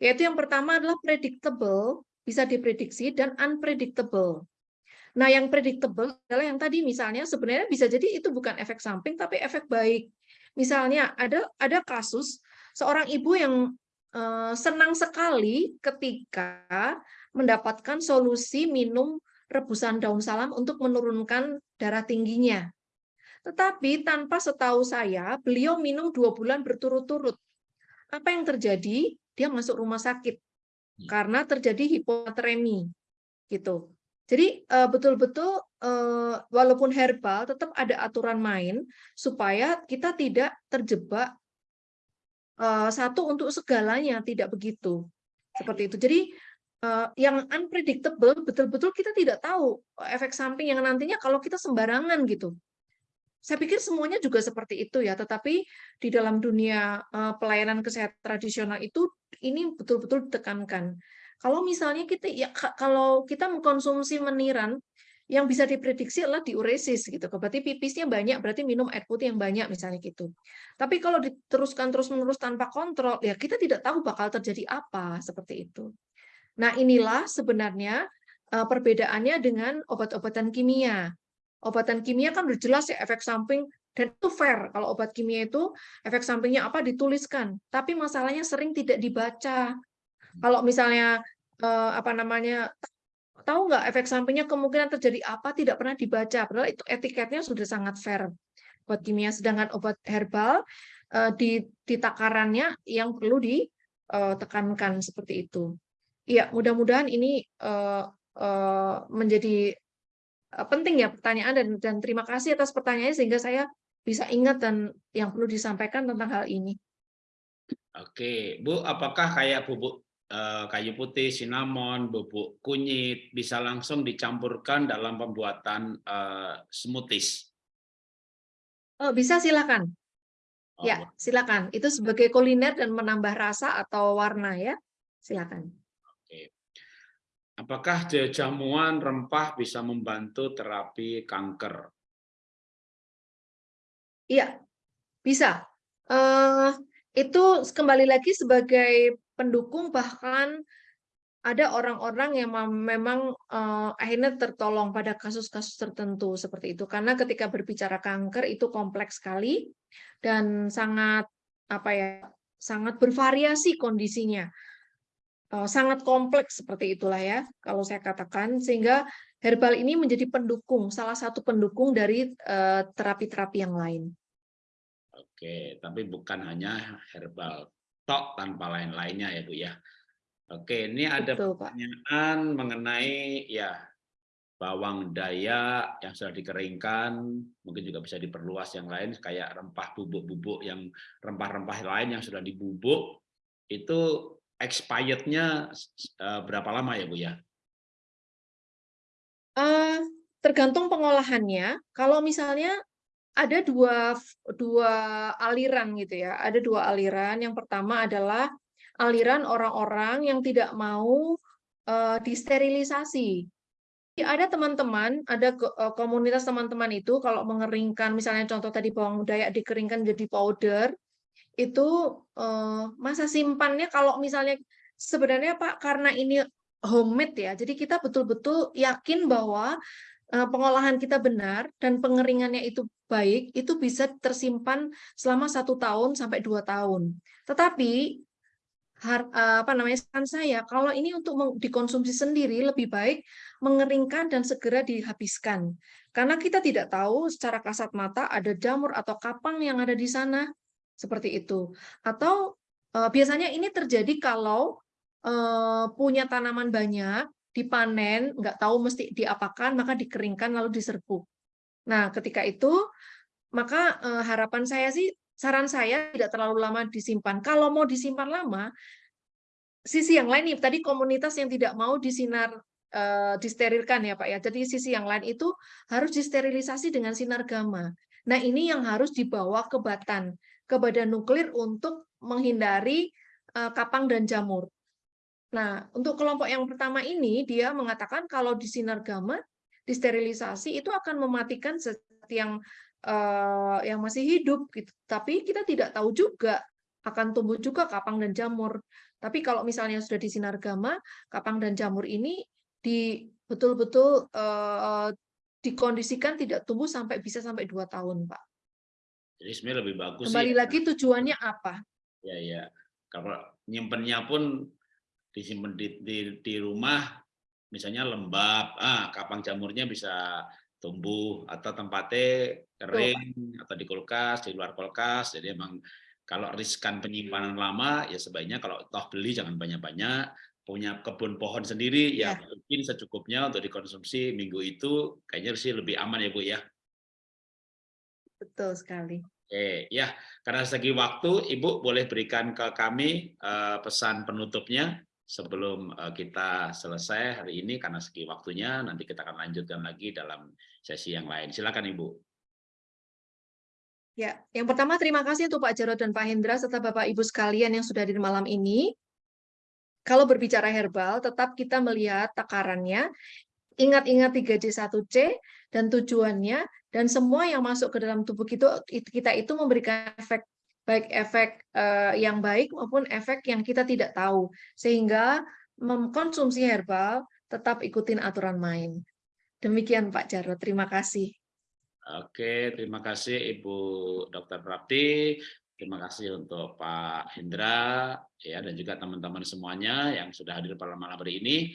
yaitu yang pertama adalah predictable, bisa diprediksi, dan unpredictable. Nah, yang predictable adalah yang tadi misalnya sebenarnya bisa jadi itu bukan efek samping tapi efek baik. Misalnya ada ada kasus seorang ibu yang uh, senang sekali ketika mendapatkan solusi minum rebusan daun salam untuk menurunkan darah tingginya. Tetapi tanpa setahu saya, beliau minum dua bulan berturut-turut. Apa yang terjadi? Dia masuk rumah sakit hmm. karena terjadi hiponatremi. Gitu. Jadi eh, betul-betul uh, walaupun herbal tetap ada aturan main supaya kita tidak terjebak uh, satu untuk segalanya tidak begitu seperti itu. Jadi yang unpredictable betul-betul kita tidak tahu efek samping yang nantinya kalau kita sembarangan gitu. Saya pikir semuanya juga seperti itu ya, tetapi di dalam dunia pelayanan kesehatan tradisional itu ini betul-betul ditekankan kalau misalnya kita ya kalau kita mengkonsumsi meniran yang bisa diprediksi adalah diuresis gitu. Berarti pipisnya banyak, berarti minum air putih yang banyak misalnya gitu. Tapi kalau diteruskan terus-menerus tanpa kontrol, ya kita tidak tahu bakal terjadi apa seperti itu. Nah, inilah sebenarnya uh, perbedaannya dengan obat-obatan kimia. Obatan kimia kan udah jelas ya efek samping dan itu fair kalau obat kimia itu efek sampingnya apa dituliskan, tapi masalahnya sering tidak dibaca. Kalau misalnya uh, apa namanya tahu nggak efek sampingnya kemungkinan terjadi apa tidak pernah dibaca, padahal itu etiketnya sudah sangat fair buat kimia. Sedangkan obat herbal uh, di, di takarannya yang perlu ditekankan seperti itu. Iya, mudah-mudahan ini uh, uh, menjadi uh, penting ya pertanyaan dan dan terima kasih atas pertanyaannya sehingga saya bisa ingat dan yang perlu disampaikan tentang hal ini. Oke, Bu, apakah kayak bubuk kayu putih, cinnamon, bubuk kunyit bisa langsung dicampurkan dalam pembuatan uh, smoothies? Oh, bisa silakan. Oh, ya, silakan. Itu sebagai kuliner dan menambah rasa atau warna ya. Silakan. Apakah jamuan rempah bisa membantu terapi kanker? Iya, bisa. Uh, itu kembali lagi sebagai pendukung bahkan ada orang-orang yang memang uh, akhirnya tertolong pada kasus-kasus tertentu seperti itu. Karena ketika berbicara kanker itu kompleks sekali dan sangat apa ya sangat bervariasi kondisinya. Eh, sangat kompleks seperti itulah ya kalau saya katakan. Sehingga herbal ini menjadi pendukung salah satu pendukung dari eh, terapi-terapi uh, yang lain. Oke, tapi bukan hanya herbal tok tanpa lain-lainnya ya Bu ya. Oke, ini ada Betul, pertanyaan Pak. mengenai ya bawang daya yang sudah dikeringkan, mungkin juga bisa diperluas yang lain kayak rempah bubuk-bubuk yang rempah-rempah lain yang sudah dibubuk itu expirednya uh, berapa lama ya Bu ya? Uh, tergantung pengolahannya. Kalau misalnya ada dua dua aliran gitu ya, ada dua aliran. Yang pertama adalah aliran orang-orang yang tidak mau uh, disterilisasi. Ada teman-teman, ada komunitas teman-teman itu kalau mengeringkan, misalnya contoh tadi bawang dayak dikeringkan jadi powder, itu uh, masa simpannya kalau misalnya sebenarnya Pak karena ini homemade ya, jadi kita betul-betul yakin bahwa pengolahan kita benar dan pengeringannya itu baik, itu bisa tersimpan selama satu tahun sampai dua tahun. Tetapi har, uh, apa namanya saran saya kalau ini untuk dikonsumsi sendiri lebih baik mengeringkan dan segera dihabiskan karena kita tidak tahu secara kasat mata ada jamur atau kapang yang ada di sana seperti itu. Atau uh, biasanya ini terjadi kalau uh, punya tanaman banyak, dipanen, nggak tahu mesti diapakan, maka dikeringkan lalu diserbuk. Nah, ketika itu maka uh, harapan saya sih, saran saya tidak terlalu lama disimpan. Kalau mau disimpan lama, sisi yang lain nih, tadi komunitas yang tidak mau disinar uh, disterilkan ya Pak ya. Jadi sisi yang lain itu harus disterilisasi dengan sinar gamma. Nah, ini yang harus dibawa ke batan ke badan nuklir untuk menghindari uh, kapang dan jamur. Nah, untuk kelompok yang pertama ini, dia mengatakan kalau di sinar gamma, disterilisasi itu akan mematikan zat yang uh, yang masih hidup. Gitu. Tapi kita tidak tahu juga akan tumbuh juga kapang dan jamur. Tapi kalau misalnya sudah di sinar gamma, kapang dan jamur ini di betul-betul uh, dikondisikan tidak tumbuh sampai bisa sampai dua tahun, Pak. Jadi sebenarnya lebih bagus Kembali sih. lagi tujuannya apa? Ya ya. Kalau nyimpennya pun disimpan di, di, di rumah, misalnya lembab, ah kapang jamurnya bisa tumbuh atau tempatnya kering atau di kulkas, di luar kulkas. Jadi emang kalau riskan penyimpanan lama ya sebaiknya kalau toh beli jangan banyak-banyak punya kebun pohon sendiri ya, ya mungkin secukupnya untuk dikonsumsi minggu itu kayaknya sih lebih aman ya Bu ya. Betul sekali. Oke, ya, karena segi waktu, Ibu boleh berikan ke kami uh, pesan penutupnya sebelum uh, kita selesai hari ini karena segi waktunya nanti kita akan lanjutkan lagi dalam sesi yang lain. Silakan Ibu. Ya, yang pertama terima kasih untuk Pak Jarod dan Pak Hendra serta Bapak Ibu sekalian yang sudah di malam ini. Kalau berbicara herbal, tetap kita melihat takarannya. Ingat-ingat 3J1C dan tujuannya dan semua yang masuk ke dalam tubuh kita itu memberikan efek baik efek uh, yang baik maupun efek yang kita tidak tahu sehingga mengkonsumsi herbal, tetap ikutin aturan main. Demikian Pak Jarod, terima kasih. Oke, terima kasih Ibu Dr. Prapti. Terima kasih untuk Pak Hendra ya dan juga teman-teman semuanya yang sudah hadir pada malam hari ini.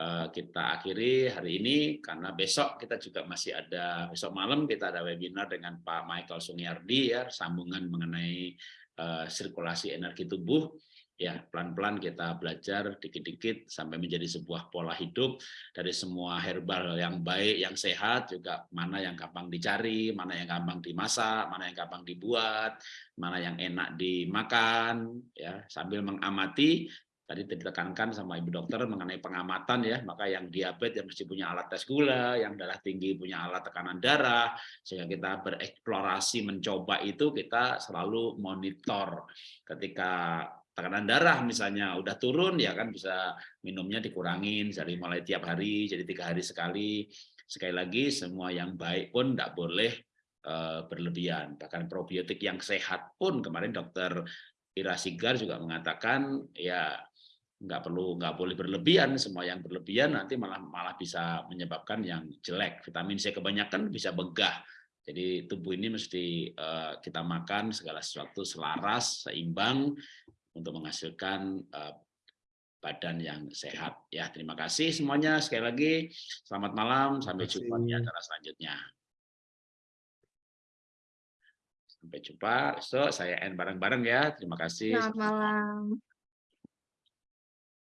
Eh, kita akhiri hari ini karena besok kita juga masih ada besok malam kita ada webinar dengan Pak Michael Sunyardi ya sambungan mengenai eh, sirkulasi energi tubuh. Ya pelan-pelan kita belajar dikit-dikit sampai menjadi sebuah pola hidup dari semua herbal yang baik yang sehat juga mana yang gampang dicari mana yang gampang dimasak mana yang gampang dibuat mana yang enak dimakan ya sambil mengamati tadi ditekankan sama ibu dokter mengenai pengamatan ya maka yang diabetes yang mesti punya alat tes gula yang darah tinggi punya alat tekanan darah sehingga kita bereksplorasi mencoba itu kita selalu monitor. Ketika tekanan darah misalnya udah turun ya kan bisa minumnya dikurangin dari mulai tiap hari jadi tiga hari sekali. Sekali lagi semua yang baik pun tidak boleh uh, berlebihan. Bahkan probiotik yang sehat pun kemarin dokter Ira Sigar juga mengatakan ya nggak perlu nggak boleh berlebihan semua yang berlebihan nanti malah malah bisa menyebabkan yang jelek vitamin C kebanyakan bisa begah jadi tubuh ini mesti uh, kita makan segala sesuatu selaras seimbang untuk menghasilkan uh, badan yang sehat. Ya, terima kasih semuanya. Sekali lagi, selamat malam. Sampai jumpa di acara selanjutnya. Sampai jumpa. So, saya end bareng-bareng ya. Terima kasih. Selamat malam.